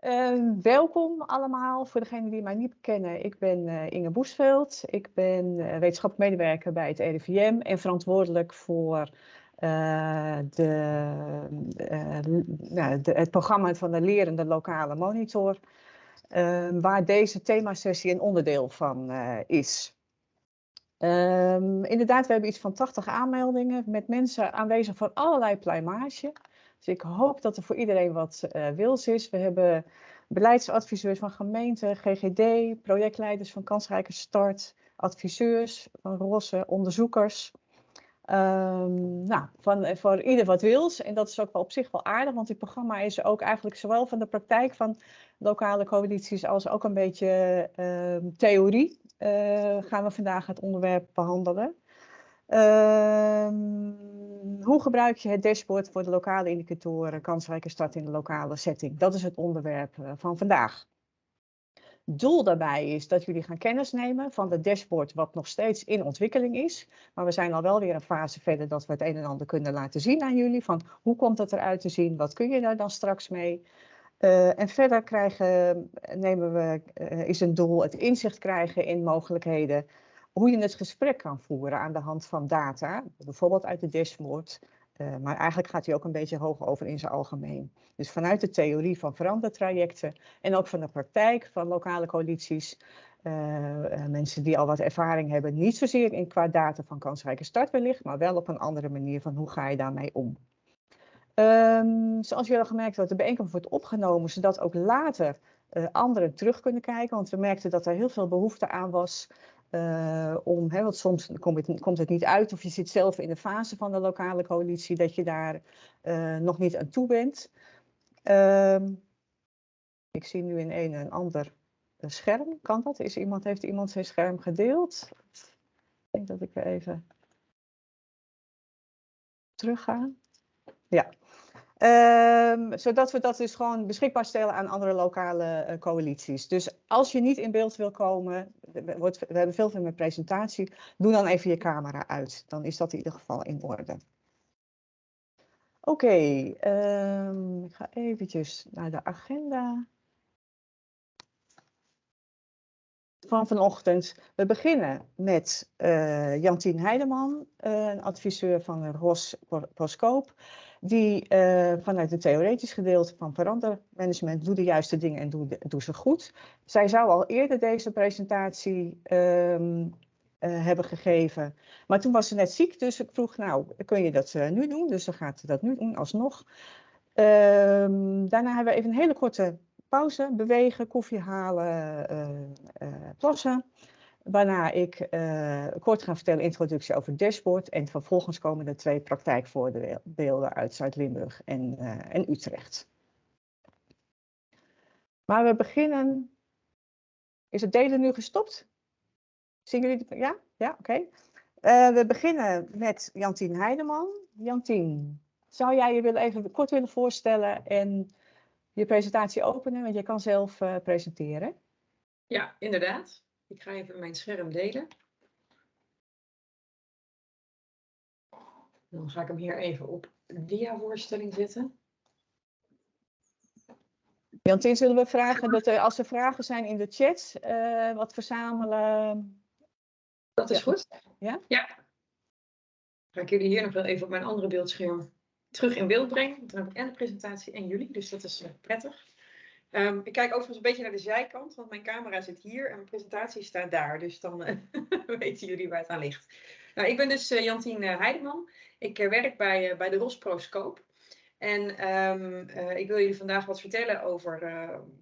Uh, welkom allemaal voor degenen die mij niet kennen. Ik ben uh, Inge Boesveld. Ik ben uh, wetenschappelijk medewerker bij het RIVM en verantwoordelijk voor de, nou, de, het programma van de lerende lokale monitor, ehm, waar deze themasessie een onderdeel van is. Um, inderdaad, we hebben iets van 80 aanmeldingen met mensen aanwezig van allerlei pluimage. Dus ik hoop dat er voor iedereen wat uh, wils is. We hebben beleidsadviseurs van gemeenten, GGD, projectleiders van Kansrijke Start, adviseurs van Rosse, onderzoekers. Um, nou, van, eh, voor ieder wat wils. En dat is ook wel op zich wel aardig, want dit programma is ook eigenlijk zowel van de praktijk van lokale coalities als ook een beetje uh, theorie. Uh, gaan we vandaag het onderwerp behandelen. Uh, hoe gebruik je het dashboard voor de lokale indicatoren kansrijke start in de lokale setting? Dat is het onderwerp uh, van vandaag. Doel daarbij is dat jullie gaan kennis nemen van het dashboard wat nog steeds in ontwikkeling is. Maar we zijn al wel weer een fase verder dat we het een en ander kunnen laten zien aan jullie. Van hoe komt het eruit te zien? Wat kun je daar dan straks mee? Uh, en verder krijgen, nemen we, uh, is een doel het inzicht krijgen in mogelijkheden hoe je het gesprek kan voeren aan de hand van data, bijvoorbeeld uit de dashboard, uh, maar eigenlijk gaat hij ook een beetje hoog over in zijn algemeen. Dus vanuit de theorie van verandertrajecten en ook van de praktijk van lokale coalities, uh, mensen die al wat ervaring hebben, niet zozeer in qua data van kansrijke start wellicht, maar wel op een andere manier van hoe ga je daarmee om. Um, zoals jullie al gemerkt hebben, de bijeenkomst wordt opgenomen, zodat ook later anderen terug kunnen kijken. Want we merkten dat er heel veel behoefte aan was uh, om, hè, soms komt het, komt het, niet uit of je zit zelf in de fase van de lokale coalitie dat je daar uh, nog niet aan toe bent. Uh, ik zie nu in een een ander scherm. Kan dat? Is iemand, heeft iemand zijn scherm gedeeld? Ik denk dat ik er even terug ga. Ja. Um, zodat we dat dus gewoon beschikbaar stellen aan andere lokale uh, coalities. Dus als je niet in beeld wil komen, wordt, we hebben veel mijn presentatie, doe dan even je camera uit. Dan is dat in ieder geval in orde. Oké, um, ik ga eventjes naar de agenda. van vanochtend. We beginnen met uh, Jantien Heideman, een adviseur van ROS Proscoop die uh, vanuit het theoretisch gedeelte van verandermanagement doe de juiste dingen en doe, ze goed. Zij zou al eerder deze presentatie um, uh, hebben gegeven, maar toen was ze net ziek, dus ik vroeg, nou, kun je dat uh, nu doen? Dus ze gaat dat nu doen, alsnog. Um, daarna hebben we even een hele korte pauze, bewegen, koffie halen, plassen. Waarna ik uh, kort ga vertellen introductie over het dashboard. En vervolgens komen er twee praktijkvoorbeelden uit Zuid-Limburg en, uh, en Utrecht. Maar we beginnen... Is het delen nu gestopt? Zien jullie? Het? Ja? Ja, oké. Uh, we beginnen met Jantien Heideman. Jantien, zou jij je willen even kort willen voorstellen en je presentatie openen? Want je kan zelf presenteren. Ja, inderdaad. Ik ga even mijn scherm delen. Dan ga ik hem hier even op dia-voorstelling zetten. Jantien, zullen we vragen dat er, als er vragen zijn in de chat, uh, wat verzamelen? Dat is goed. Ja? Ja. Ga ik jullie hier nog wel even op mijn andere beeldscherm terug in beeld brengen. Dan heb ik en de presentatie en jullie, dus dat is uh, prettig. Um, ik kijk overigens een beetje naar de zijkant, want mijn camera zit hier en mijn presentatie staat daar. Dus dan uh, weten jullie waar het aan ligt. Nou, ik ben dus uh, Jantien uh, Heideman. Ik werk bij, bij de Rosproscoop. En um, ik wil jullie vandaag wat vertellen over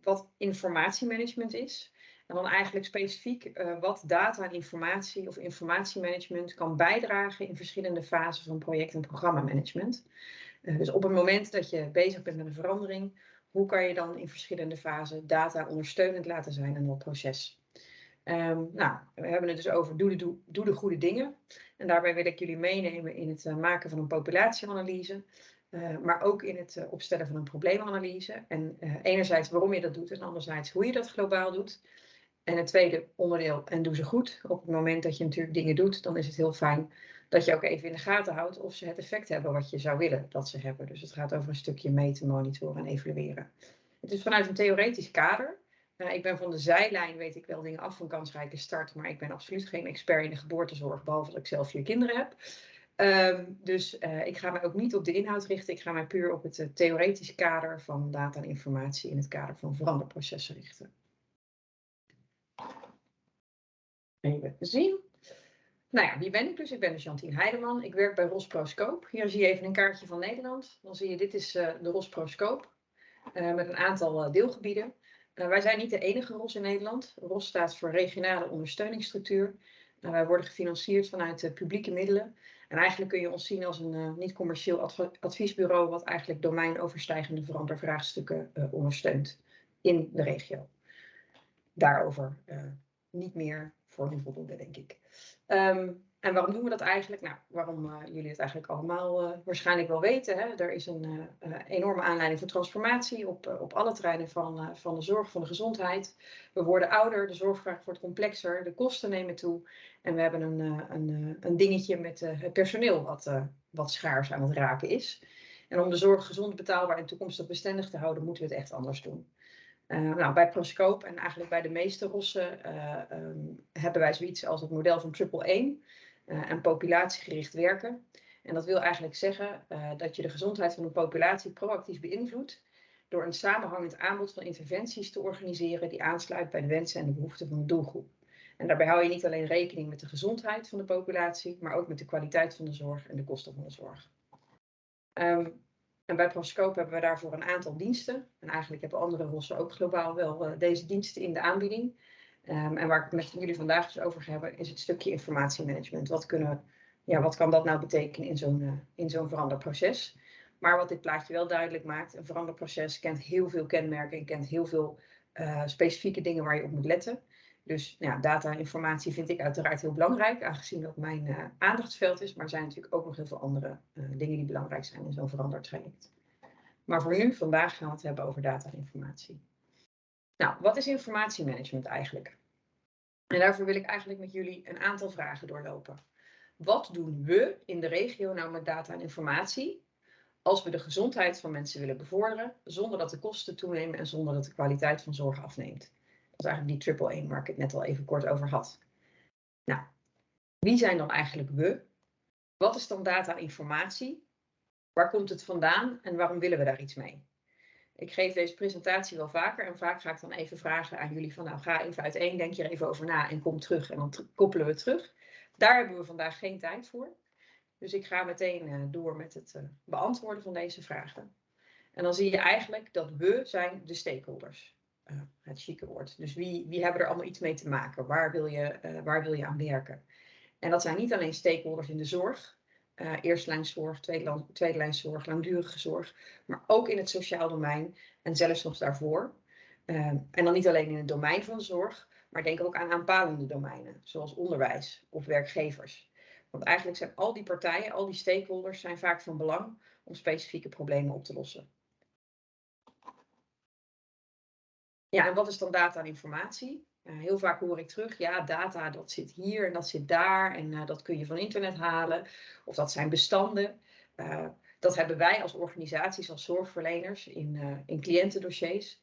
wat informatiemanagement is. En dan eigenlijk specifiek wat data en informatie of informatiemanagement kan bijdragen in verschillende fasen van project- en programmamanagement. dus op het moment dat je bezig bent met een verandering hoe kan je dan in verschillende fasen data ondersteunend laten zijn aan dat proces? Um, nou, we hebben het dus over doe de, doe, de, goede dingen. En daarbij wil ik jullie meenemen in het uh, maken van een populatieanalyse. Uh, maar ook in het uh, opstellen van een probleemanalyse. En enerzijds waarom je dat doet en anderzijds hoe je dat globaal doet. En het tweede onderdeel, en doe ze goed. Op het moment dat je natuurlijk dingen doet, dan is het heel fijn dat je ook even in de gaten houdt of ze het effect hebben wat je zou willen dat ze hebben. Dus het gaat over een stukje meten, monitoren en evalueren. Het is vanuit een theoretisch kader. Uh, ik ben van de zijlijn, weet ik wel dingen af van kansrijke start, maar ik ben absoluut geen expert in de geboortezorg, behalve dat ik zelf vier kinderen heb. Um, dus uh, ik ga mij ook niet op de inhoud richten, ik ga mij puur op het uh, theoretische kader van data en informatie in het kader van veranderprocessen richten. Even zien. Nou ja, wie ben ik dus? Ik ben dus Jantien Heideman. Ik werk bij Rosproscoop. Hier zie je even een kaartje van Nederland. Dan zie je, dit is uh, de Rosproscoop. Uh, met een aantal uh, deelgebieden. wij zijn niet de enige ROS in Nederland. ROS staat voor Regionale Ondersteuningsstructuur. wij worden gefinancierd vanuit publieke middelen. En eigenlijk kun je ons zien als een niet-commercieel adv adviesbureau... wat eigenlijk domeinoverstijgende verandervraagstukken ondersteunt in de regio. Daarover niet meer voor nu voldoende, denk ik. Um, en waarom doen we dat eigenlijk? Nou, waarom uh, jullie het eigenlijk allemaal uh, waarschijnlijk wel weten. Hè? Er is een uh, enorme aanleiding voor transformatie op, op alle terreinen van, van de zorg, van de gezondheid. We worden ouder, de zorgvraag wordt complexer, de kosten nemen toe. En we hebben een, een, een dingetje met het personeel wat, wat schaars aan het raken is. En om de zorg gezond, betaalbaar en toekomstig bestendig te houden, moeten we het echt anders doen. Uh, nou, bij Proscoop en eigenlijk bij de meeste rossen uh, um, hebben wij zoiets als het model van triple 1 uh, en populatiegericht werken. En dat wil eigenlijk zeggen dat je de gezondheid van een populatie proactief beïnvloedt door een samenhangend aanbod van interventies te organiseren die aansluit bij de wensen en de behoeften van de doelgroep. En daarbij hou je niet alleen rekening met de gezondheid van de populatie, maar ook met de kwaliteit van de zorg en de kosten van de zorg. Um, en bij Proscope hebben we daarvoor een aantal diensten. En eigenlijk hebben andere rossen ook globaal wel uh, deze diensten in de aanbieding. Um, en waar ik het met jullie vandaag dus over ga hebben, is het stukje informatiemanagement. Wat, ja, wat kan dat nou betekenen in zo'n uh, in veranderproces? Maar wat dit plaatje wel duidelijk maakt, een veranderproces kent heel veel kenmerken en kent heel veel uh, specifieke dingen waar je op moet letten. Dus ja, data en informatie vind ik uiteraard heel belangrijk, aangezien dat mijn uh, aandachtsveld is. Maar er zijn natuurlijk ook nog heel veel andere uh, dingen die belangrijk zijn in zo'n veranderd traject. Maar voor nu, vandaag gaan we het hebben over data en informatie. Nou, wat is informatiemanagement eigenlijk? En daarvoor wil ik eigenlijk met jullie een aantal vragen doorlopen. Wat doen we in de regio nou met data en informatie als we de gezondheid van mensen willen bevorderen, zonder dat de kosten toenemen en zonder dat de kwaliteit van zorg afneemt? Dat is eigenlijk die triple 1 waar ik het net al even kort over had. Nou, wie zijn dan eigenlijk we? Wat is dan data informatie? Waar komt het vandaan en waarom willen we daar iets mee? Ik geef deze presentatie wel vaker en vaak ga ik dan even vragen aan jullie van nou ga even uiteen, denk je er even over na en kom terug en dan koppelen we terug. Daar hebben we vandaag geen tijd voor. Dus ik ga meteen uh, door met het uh, beantwoorden van deze vragen. En dan zie je eigenlijk dat we zijn de stakeholders uh, het chique woord. Dus wie, wie hebben er allemaal iets mee te maken? Waar wil je, uh, waar wil je aan werken? En dat zijn niet alleen stakeholders in de zorg, uh, eerstlijnszorg, tweede, tweede lijnszorg, langdurige zorg, maar ook in het sociaal domein en zelfs nog daarvoor. en dan niet alleen in het domein van zorg, maar denk ook aan aanpalende domeinen, zoals onderwijs of werkgevers. Want eigenlijk zijn al die partijen, al die stakeholders, zijn vaak van belang om specifieke problemen op te lossen. Ja, en wat is dan data en informatie? Uh, heel vaak hoor ik terug, ja, data dat zit hier en dat zit daar en uh, dat kun je van internet halen. Of dat zijn bestanden. Uh, dat hebben wij als organisaties, als zorgverleners in, in cliëntendossiers.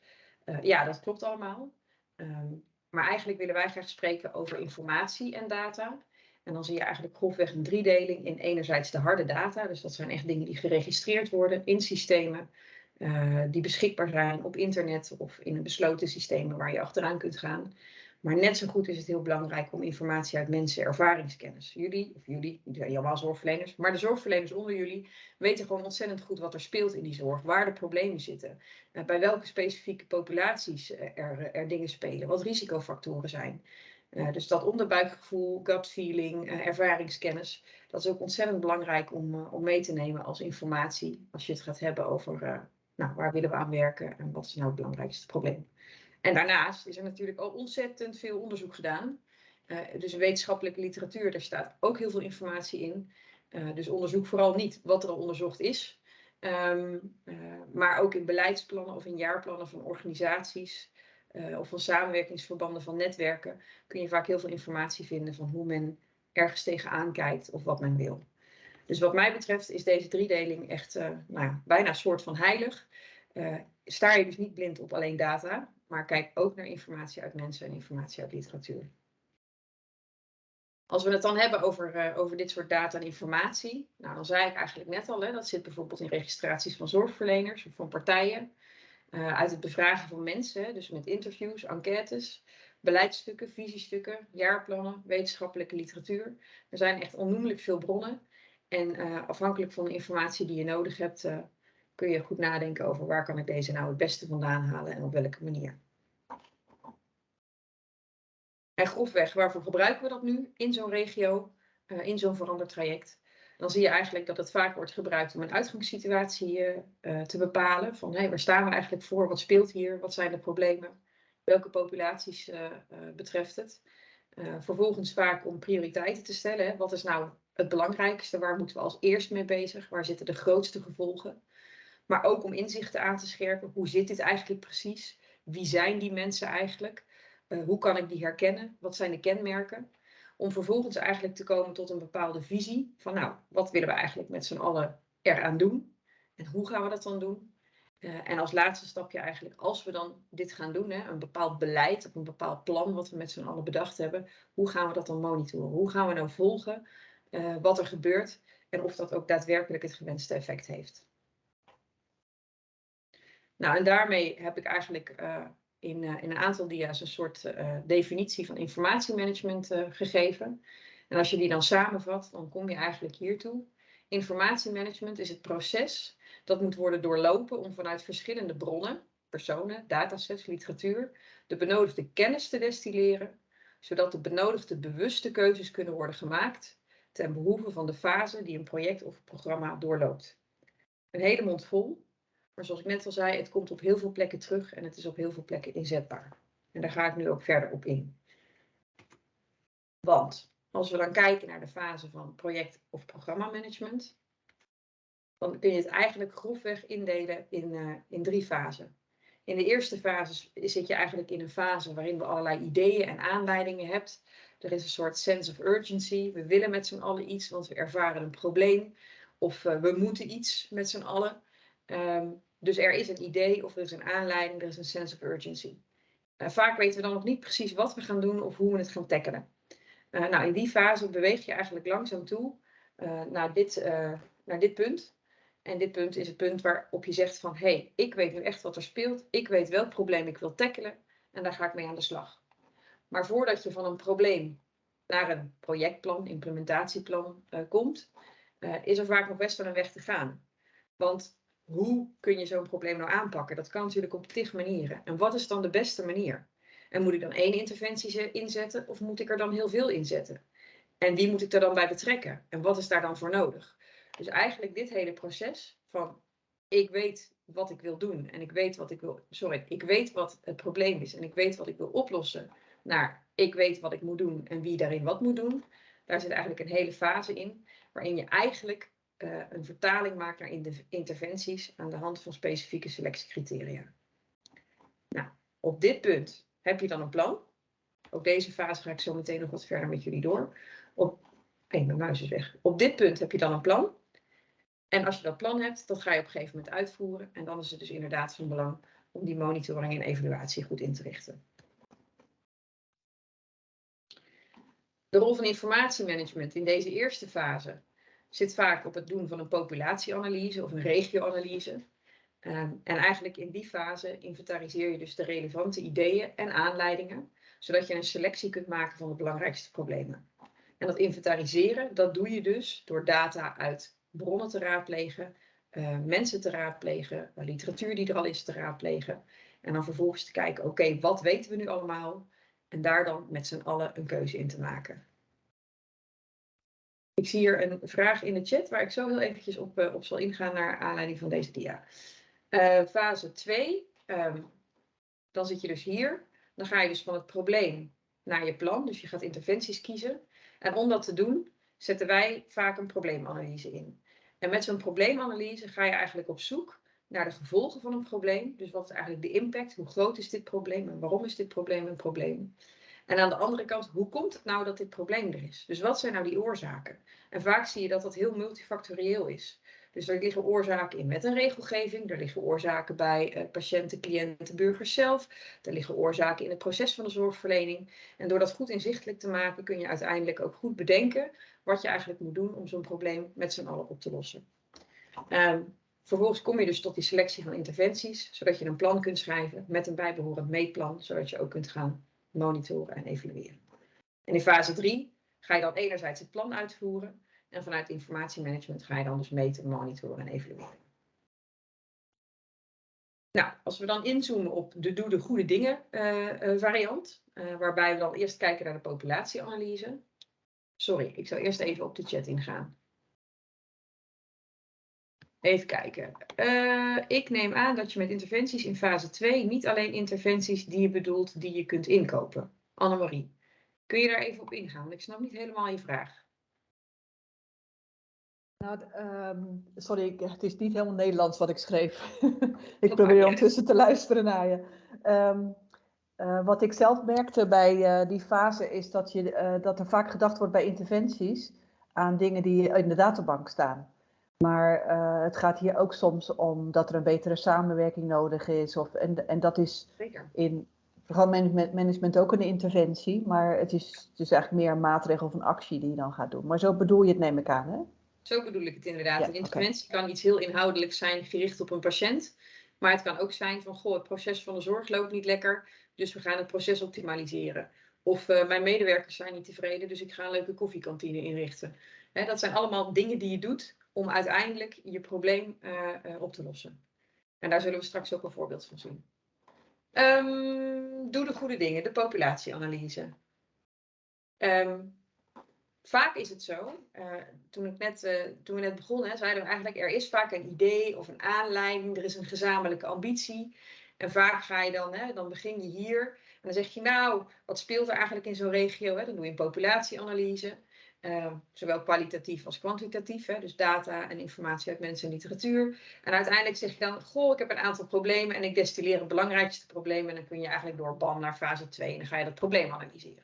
ja, dat klopt allemaal. Um, maar eigenlijk willen wij graag spreken over informatie en data. En dan zie je eigenlijk grofweg een driedeling in enerzijds de harde data. Dus dat zijn echt dingen die geregistreerd worden in systemen. Uh, die beschikbaar zijn op internet of in een besloten systemen waar je achteraan kunt gaan. Maar net zo goed is het heel belangrijk om informatie uit mensen, ervaringskennis. Jullie, of jullie, jullie zijn allemaal zorgverleners, maar de zorgverleners onder jullie weten gewoon ontzettend goed wat er speelt in die zorg, waar de problemen zitten, uh, bij welke specifieke populaties er, er dingen spelen, wat risicofactoren zijn. Dus dat onderbuikgevoel, gut feeling, ervaringskennis, dat is ook ontzettend belangrijk om, om mee te nemen als informatie als je het gaat hebben over nou, waar willen we aan werken en wat is nou het belangrijkste probleem. En daarnaast is er natuurlijk al ontzettend veel onderzoek gedaan. Uh, dus wetenschappelijke literatuur, daar staat ook heel veel informatie in. Uh, dus onderzoek vooral niet wat er al onderzocht is, um, uh, maar ook in beleidsplannen of in jaarplannen van organisaties of van samenwerkingsverbanden van netwerken kun je vaak heel veel informatie vinden van hoe men ergens tegenaan kijkt of wat men wil. Dus wat mij betreft is deze driedeling echt uh, nou bijna een soort van heilig. uh, sta je dus niet blind op alleen data, maar kijk ook naar informatie uit mensen en informatie uit literatuur. Als we het dan hebben over, uh, over dit soort data en informatie, nou, dan zei ik eigenlijk net al, hè, dat zit bijvoorbeeld in registraties van zorgverleners of van partijen, uit het bevragen van mensen, dus met interviews, enquêtes, beleidsstukken, visiestukken, jaarplannen, wetenschappelijke literatuur. Er zijn echt onnoemelijk veel bronnen. En uh, afhankelijk van de informatie die je nodig hebt, uh, kun je goed nadenken over waar kan ik deze nou het beste vandaan halen en op welke manier. En grofweg, waarvoor gebruiken we dat nu in zo'n regio, uh, in zo'n verandertraject? Dan zie je eigenlijk dat het vaak wordt gebruikt om een uitgangssituatie te bepalen. Van hey, waar staan we eigenlijk voor? Wat speelt hier? Wat zijn de problemen? welke populaties betreft het. Vervolgens vaak om prioriteiten te stellen. Hè. Wat is nou het belangrijkste? Waar moeten we als eerst mee bezig? Waar zitten de grootste gevolgen? Maar ook om inzichten aan te scherpen. Hoe zit dit eigenlijk precies? Wie zijn die mensen eigenlijk? hoe kan ik die herkennen? Wat zijn de kenmerken? Om vervolgens eigenlijk te komen tot een bepaalde visie. Van nou, wat willen we eigenlijk met z'n allen eraan doen? En hoe gaan we dat dan doen? Uh, en als laatste stapje eigenlijk, als we dan dit gaan doen, hè, een bepaald beleid of een bepaald plan wat we met z'n allen bedacht hebben, hoe gaan we dat dan monitoren? Hoe gaan we nou volgen uh, wat er gebeurt en of dat ook daadwerkelijk het gewenste effect heeft? Nou, en daarmee heb ik eigenlijk uh, in, in een aantal dia's een soort definitie van informatiemanagement gegeven. En als je die dan samenvat, dan kom je eigenlijk hiertoe. Informatiemanagement is het proces dat moet worden doorlopen om vanuit verschillende bronnen, personen, datasets, literatuur, de benodigde kennis te destilleren, zodat de benodigde bewuste keuzes kunnen worden gemaakt ten behoeve van de fase die een project of programma doorloopt. Een hele mond vol, maar zoals ik net al zei, het komt op heel veel plekken terug en het is op heel veel plekken inzetbaar. En daar ga ik nu ook verder op in. Want als we dan kijken naar de fase van project- of programmamanagement, dan kun je het eigenlijk grofweg indelen in, uh, in drie fasen. In de eerste fase zit je eigenlijk in een fase waarin we allerlei ideeën en aanleidingen hebt. Er is een soort sense of urgency. We willen met z'n allen iets, want we ervaren een probleem. Of uh, we moeten iets met z'n allen. Um, dus er is een idee of er is een aanleiding, er is een sense of urgency. Uh, vaak weten we dan nog niet precies wat we gaan doen of hoe we het gaan tackelen. Uh, nou, in die fase beweeg je eigenlijk langzaam toe naar, dit, naar dit punt. En dit punt is het punt waarop je zegt van, hé, hey, ik weet nu echt wat er speelt. Ik weet welk probleem ik wil tackelen en daar ga ik mee aan de slag. Maar voordat je van een probleem naar een projectplan, implementatieplan uh, komt, uh, is er vaak nog best wel een weg te gaan. Want hoe kun je zo'n probleem nou aanpakken? Dat kan natuurlijk op tig manieren. En wat is dan de beste manier? En moet ik dan één interventie inzetten of moet ik er dan heel veel inzetten? En wie moet ik er dan bij betrekken? En wat is daar dan voor nodig? Dus eigenlijk dit hele proces van ik weet wat ik wil doen en ik weet wat ik wil, sorry, ik weet wat het probleem is en ik weet wat ik wil oplossen, naar ik weet wat ik moet doen en wie daarin wat moet doen. Daar zit eigenlijk een hele fase in waarin je eigenlijk uh, een vertaling maakt naar interventies aan de hand van specifieke selectiecriteria. Nou, op dit punt heb je dan een plan. Ook deze fase ga ik zo meteen nog wat verder met jullie door. Op, mijn muis is weg. Op dit punt heb je dan een plan. En als je dat plan hebt, dat ga je op een gegeven moment uitvoeren. En dan is het dus inderdaad van belang om die monitoring en evaluatie goed in te richten. De rol van informatiemanagement in deze eerste fase zit vaak op het doen van een populatieanalyse of een regioanalyse. Um, en eigenlijk in die fase inventariseer je dus de relevante ideeën en aanleidingen, zodat je een selectie kunt maken van de belangrijkste problemen. En dat inventariseren, dat doe je dus door data uit bronnen te raadplegen, uh, mensen te raadplegen, literatuur die er al is te raadplegen. En dan vervolgens te kijken, oké, wat weten we nu allemaal? En daar dan met z'n allen een keuze in te maken. Ik zie hier een vraag in de chat waar ik zo heel eventjes op, uh, op zal ingaan naar aanleiding van deze dia. Uh, fase 2, um, ehm, dan zit je dus hier. Dan ga je dus van het probleem naar je plan. Dus je gaat interventies kiezen. En om dat te doen, zetten wij vaak een probleemanalyse in. En met zo'n probleemanalyse ga je eigenlijk op zoek naar de gevolgen van een probleem. Dus wat is eigenlijk de impact? Hoe groot is dit probleem en waarom is dit probleem een probleem? En aan de andere kant, hoe komt het nou dat dit probleem er is? Dus wat zijn nou die oorzaken? En vaak zie je dat dat heel multifactorieel is. Dus er liggen oorzaken in met een regelgeving, er liggen oorzaken bij uh, patiënten, cliënten, burgers zelf, er liggen oorzaken in het proces van de zorgverlening. En door dat goed inzichtelijk te maken kun je uiteindelijk ook goed bedenken wat je eigenlijk moet doen om zo'n probleem met z'n allen op te lossen. Um, vervolgens kom je dus tot die selectie van interventies, zodat je een plan kunt schrijven met een bijbehorend meetplan, zodat je ook kunt gaan monitoren en evalueren. En in fase 3 ga je dan enerzijds het plan uitvoeren en vanuit informatiemanagement ga je dan dus meten, monitoren en evalueren. Nou, als we dan inzoomen op de doe de goede dingen uh, uh, variant, uh, waarbij we dan eerst kijken naar de populatieanalyse. Sorry, ik zal eerst even op de chat ingaan. Even kijken. ik neem aan dat je met interventies in fase 2 niet alleen interventies die je bedoelt die je kunt inkopen. Annemarie, kun je daar even op ingaan? Want ik snap niet helemaal je vraag. Nou, um, sorry, het is niet helemaal Nederlands wat ik schreef. ik probeer ondertussen te luisteren naar je. Um, uh, wat ik zelf merkte bij uh, die fase is dat, je, dat er vaak gedacht wordt bij interventies aan dingen die in de databank staan. Maar het gaat hier ook soms om dat er een betere samenwerking nodig is. Of, en, en dat is Zeker. in programmanagement management ook een interventie. Maar het is, het is eigenlijk meer een maatregel of een actie die je dan gaat doen. Maar zo bedoel je het, neem ik aan, hè? Zo bedoel ik het inderdaad. Ja, een interventie okay. kan iets heel inhoudelijks zijn, gericht op een patiënt. Maar het kan ook zijn van, goh, het proces van de zorg loopt niet lekker, dus we gaan het proces optimaliseren. Of uh, mijn medewerkers zijn niet tevreden, dus ik ga een leuke koffiekantine inrichten. Dat zijn allemaal dingen die je doet om uiteindelijk je probleem uh, uh, op te lossen. En daar zullen we straks ook een voorbeeld van zien. Um, doe de goede dingen, de populatieanalyse. Um, vaak is het zo, uh, toen, ik net, toen we net begonnen, zeiden we eigenlijk, er is vaak een idee of een aanleiding, er is een gezamenlijke ambitie. En vaak ga je dan, hè, dan begin je hier en dan zeg je, nou, wat speelt er eigenlijk in zo'n regio? Hè? Dan doe je een populatieanalyse, uh, zowel kwalitatief als kwantitatief, hè? dus data en informatie uit mensen en literatuur. En uiteindelijk zeg je dan, goh, ik heb een aantal problemen en ik destilleer het belangrijkste probleem en dan kun je eigenlijk door BAM naar fase 2 en dan ga je dat probleem analyseren.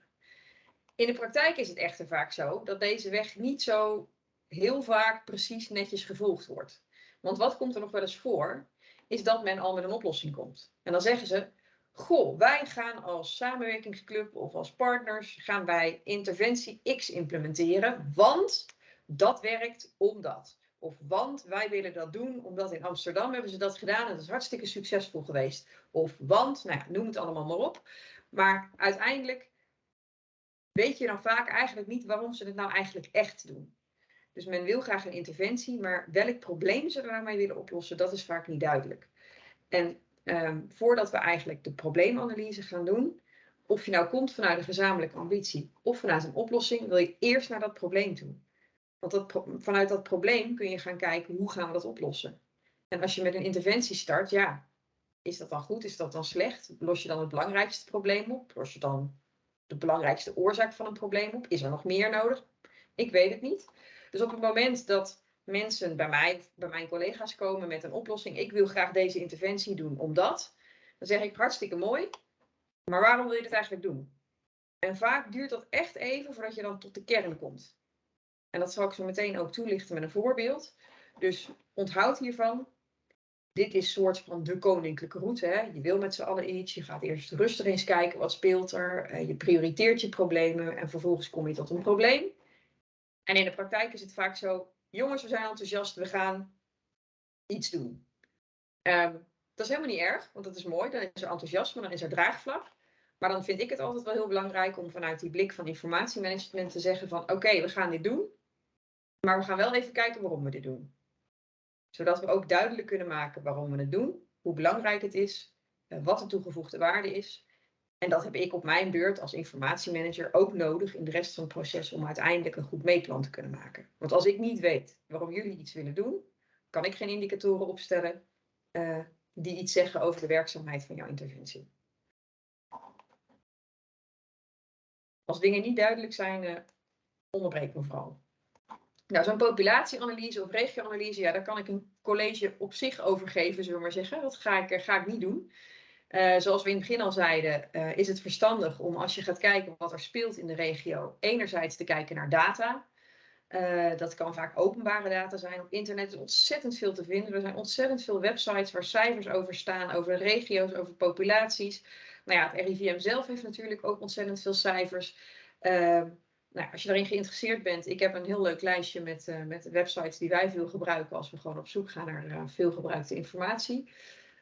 In de praktijk is het echter vaak zo dat deze weg niet zo heel vaak precies netjes gevolgd wordt. Want wat komt er nog wel eens voor, is dat men al met een oplossing komt. En dan zeggen ze, goh, wij gaan als samenwerkingsclub of als partners, gaan wij interventie X implementeren, want dat werkt omdat. Of want wij willen dat doen, omdat in Amsterdam hebben ze dat gedaan en dat is hartstikke succesvol geweest. Of want, nou ja, noem het allemaal maar op. Maar uiteindelijk weet je dan vaak eigenlijk niet waarom ze het nou eigenlijk echt doen. Dus men wil graag een interventie, maar welk probleem ze er nou mee willen oplossen, dat is vaak niet duidelijk. En um, voordat we eigenlijk de probleemanalyse gaan doen, of je nou komt vanuit een gezamenlijke ambitie of vanuit een oplossing, wil je eerst naar dat probleem toe. Want dat, vanuit dat probleem kun je gaan kijken hoe gaan we dat oplossen. En als je met een interventie start, ja, is dat dan goed? Is dat dan slecht? Los je dan het belangrijkste probleem op? Los je dan de belangrijkste oorzaak van een probleem op? Is er nog meer nodig? Ik weet het niet. Dus op het moment dat mensen bij mij, bij mijn collega's komen met een oplossing, ik wil graag deze interventie doen omdat, dan zeg ik hartstikke mooi, maar waarom wil je dit eigenlijk doen? En vaak duurt dat echt even voordat je dan tot de kern komt. En dat zal ik zo meteen ook toelichten met een voorbeeld. Dus onthoud hiervan, dit is soort van de koninklijke route. Hè? Je wil met z'n allen iets. Je gaat eerst rustig eens kijken wat speelt er. Uh, je prioriteert je problemen en vervolgens kom je tot een probleem. En in de praktijk is het vaak zo: jongens, we zijn enthousiast, we gaan iets doen. Um, dat is helemaal niet erg, want dat is mooi. Dan is er enthousiasme, dan is er draagvlak. Maar dan vind ik het altijd wel heel belangrijk om vanuit die blik van informatiemanagement te zeggen van oké, we gaan dit doen. Maar we gaan wel even kijken waarom we dit doen zodat we ook duidelijk kunnen maken waarom we het doen, hoe belangrijk het is, eh, wat de toegevoegde waarde is. En dat heb ik op mijn beurt als informatiemanager ook nodig in de rest van het proces om uiteindelijk een goed meetplan te kunnen maken. Want als ik niet weet waarom jullie iets willen doen, kan ik geen indicatoren opstellen uh, die iets zeggen over de werkzaamheid van jouw interventie. Als dingen niet duidelijk zijn, uh, onderbreek me vooral. Nou, zo'n populatieanalyse of regioanalyse, ja, daar kan ik een college op zich over geven, zullen we maar zeggen. Dat ga ik, ga ik niet doen. Uh, zoals we in het begin al zeiden, uh, is het verstandig om als je gaat kijken wat er speelt in de regio, enerzijds te kijken naar data. Uh, dat kan vaak openbare data zijn. Op internet is ontzettend veel te vinden. Er zijn ontzettend veel websites waar cijfers over staan, over regio's, over populaties. Nou ja, het RIVM zelf heeft natuurlijk ook ontzettend veel cijfers. Uh, nou, als je daarin geïnteresseerd bent, ik heb een heel leuk lijstje met, met websites die wij veel gebruiken als we gewoon op zoek gaan naar uh, veel gebruikte informatie.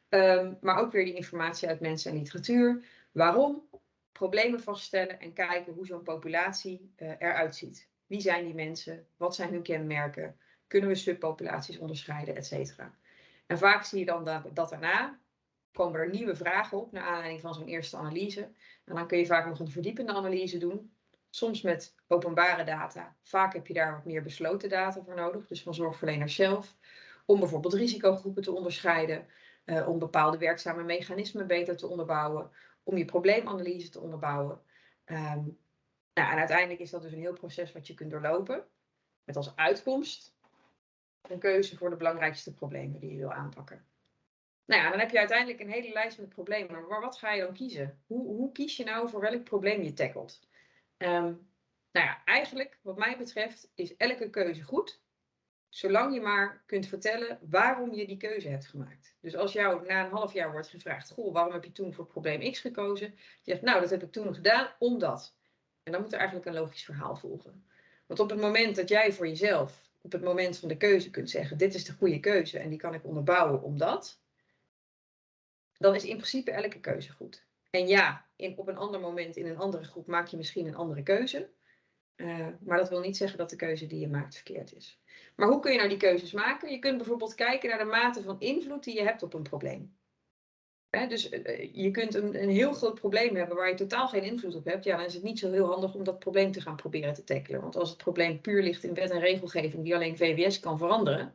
Um, maar ook weer die informatie uit mensen en literatuur. Waarom? Problemen vaststellen en kijken hoe zo'n populatie uh, eruit ziet. Wie zijn die mensen? Wat zijn hun kenmerken? Kunnen we subpopulaties onderscheiden, et cetera? En vaak zie je dan dat, dat daarna komen er nieuwe vragen op naar aanleiding van zo'n eerste analyse. En dan kun je vaak nog een verdiepende analyse doen. Soms met openbare data. Vaak heb je daar wat meer besloten data voor nodig, dus van zorgverleners zelf. Om bijvoorbeeld risicogroepen te onderscheiden, uh, om bepaalde werkzame mechanismen beter te onderbouwen, om je probleemanalyse te onderbouwen. Um, nou, en uiteindelijk is dat dus een heel proces wat je kunt doorlopen, met als uitkomst een keuze voor de belangrijkste problemen die je wil aanpakken. Nou ja, dan heb je uiteindelijk een hele lijst met problemen. Maar wat ga je dan kiezen? Hoe, hoe kies je nou voor welk probleem je tackelt? Um, nou ja, eigenlijk, wat mij betreft, is elke keuze goed. Zolang je maar kunt vertellen waarom je die keuze hebt gemaakt. Dus als jou na een half jaar wordt gevraagd: Goh, waarom heb je toen voor probleem X gekozen? Je zegt: Nou, dat heb ik toen gedaan omdat. En dan moet er eigenlijk een logisch verhaal volgen. Want op het moment dat jij voor jezelf, op het moment van de keuze kunt zeggen: Dit is de goede keuze en die kan ik onderbouwen omdat. Dan is in principe elke keuze goed. En ja, in, op een ander moment in een andere groep maak je misschien een andere keuze. Uh, maar dat wil niet zeggen dat de keuze die je maakt verkeerd is. Maar hoe kun je nou die keuzes maken? Je kunt bijvoorbeeld kijken naar de mate van invloed die je hebt op een probleem. Dus uh, je kunt een, een, heel groot probleem hebben waar je totaal geen invloed op hebt. Ja, dan is het niet zo heel handig om dat probleem te gaan proberen te tackelen. Want als het probleem puur ligt in wet en regelgeving die alleen VWS kan veranderen.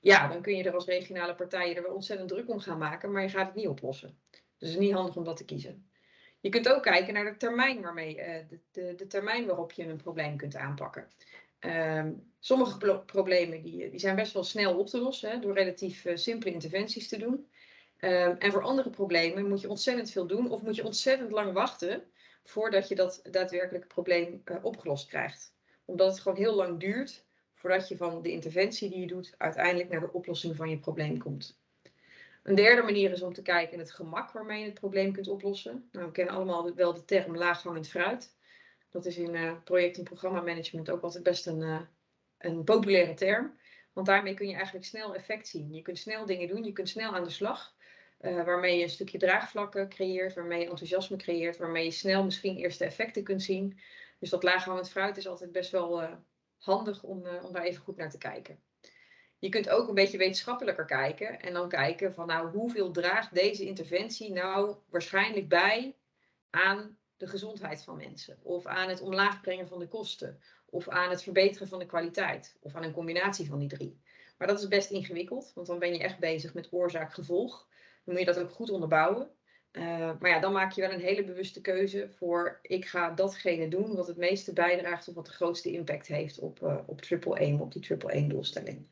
Ja, dan kun je er als regionale partijen er wel ontzettend druk om gaan maken, maar je gaat het niet oplossen. Dus het is niet handig om dat te kiezen. Je kunt ook kijken naar de termijn, waarmee, uh, de, de, de, termijn waarop je een probleem kunt aanpakken. Um, sommige pro problemen die, die zijn best wel snel op te lossen hè, door relatief uh, simpele interventies te doen. Um, en voor andere problemen moet je ontzettend veel doen of moet je ontzettend lang wachten voordat je dat daadwerkelijke probleem uh, opgelost krijgt. Omdat het gewoon heel lang duurt voordat je van de interventie die je doet uiteindelijk naar de oplossing van je probleem komt. Een derde manier is om te kijken in het gemak waarmee je het probleem kunt oplossen. Nou, we kennen allemaal wel de term laaghangend fruit. Dat is in uh, project- en programmamanagement ook altijd best een, uh, een populaire term. Want daarmee kun je eigenlijk snel effect zien. Je kunt snel dingen doen, je kunt snel aan de slag. Uh, waarmee je een stukje draagvlakken creëert, waarmee je enthousiasme creëert, waarmee je snel misschien eerste effecten kunt zien. Dus dat laaghangend fruit is altijd best wel handig om, om daar even goed naar te kijken. Je kunt ook een beetje wetenschappelijker kijken en dan kijken van nou hoeveel draagt deze interventie nou waarschijnlijk bij aan de gezondheid van mensen of aan het omlaag brengen van de kosten of aan het verbeteren van de kwaliteit of aan een combinatie van die drie. Maar dat is best ingewikkeld, want dan ben je echt bezig met oorzaak-gevolg. Dan moet je dat ook goed onderbouwen. Uh, maar ja, dan maak je wel een hele bewuste keuze voor ik ga datgene doen wat het meeste bijdraagt of wat de grootste impact heeft op, uh, op triple aim, op die triple aim doelstelling.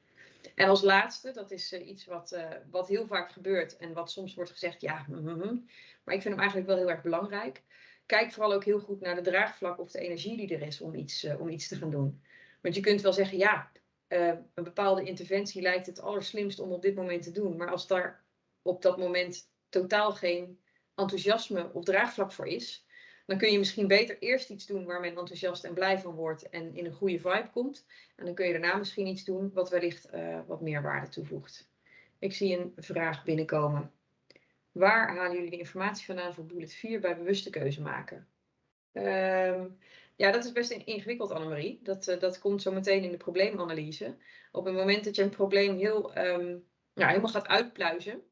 En als laatste, dat is uh, iets wat, uh, wat heel vaak gebeurt en wat soms wordt gezegd, ja, mm, mm, maar ik vind hem eigenlijk wel heel erg belangrijk. Kijk vooral ook heel goed naar de draagvlak of de energie die er is om iets, uh, om iets te gaan doen. Want je kunt wel zeggen, ja, een bepaalde interventie lijkt het allerslimst om op dit moment te doen. Maar als daar op dat moment totaal geen enthousiasme of draagvlak voor is, dan kun je misschien beter eerst iets doen waar men enthousiast en blij van wordt en in een goede vibe komt. En dan kun je daarna misschien iets doen wat wellicht uh, wat meer waarde toevoegt. Ik zie een vraag binnenkomen. Waar halen jullie de informatie vandaan voor bullet 4 bij bewuste keuze maken? Um, ja, dat is best ingewikkeld, Annemarie. Dat, uh, dat komt zo meteen in de probleemanalyse. Op het moment dat je een probleem heel, nou, helemaal gaat uitpluizen,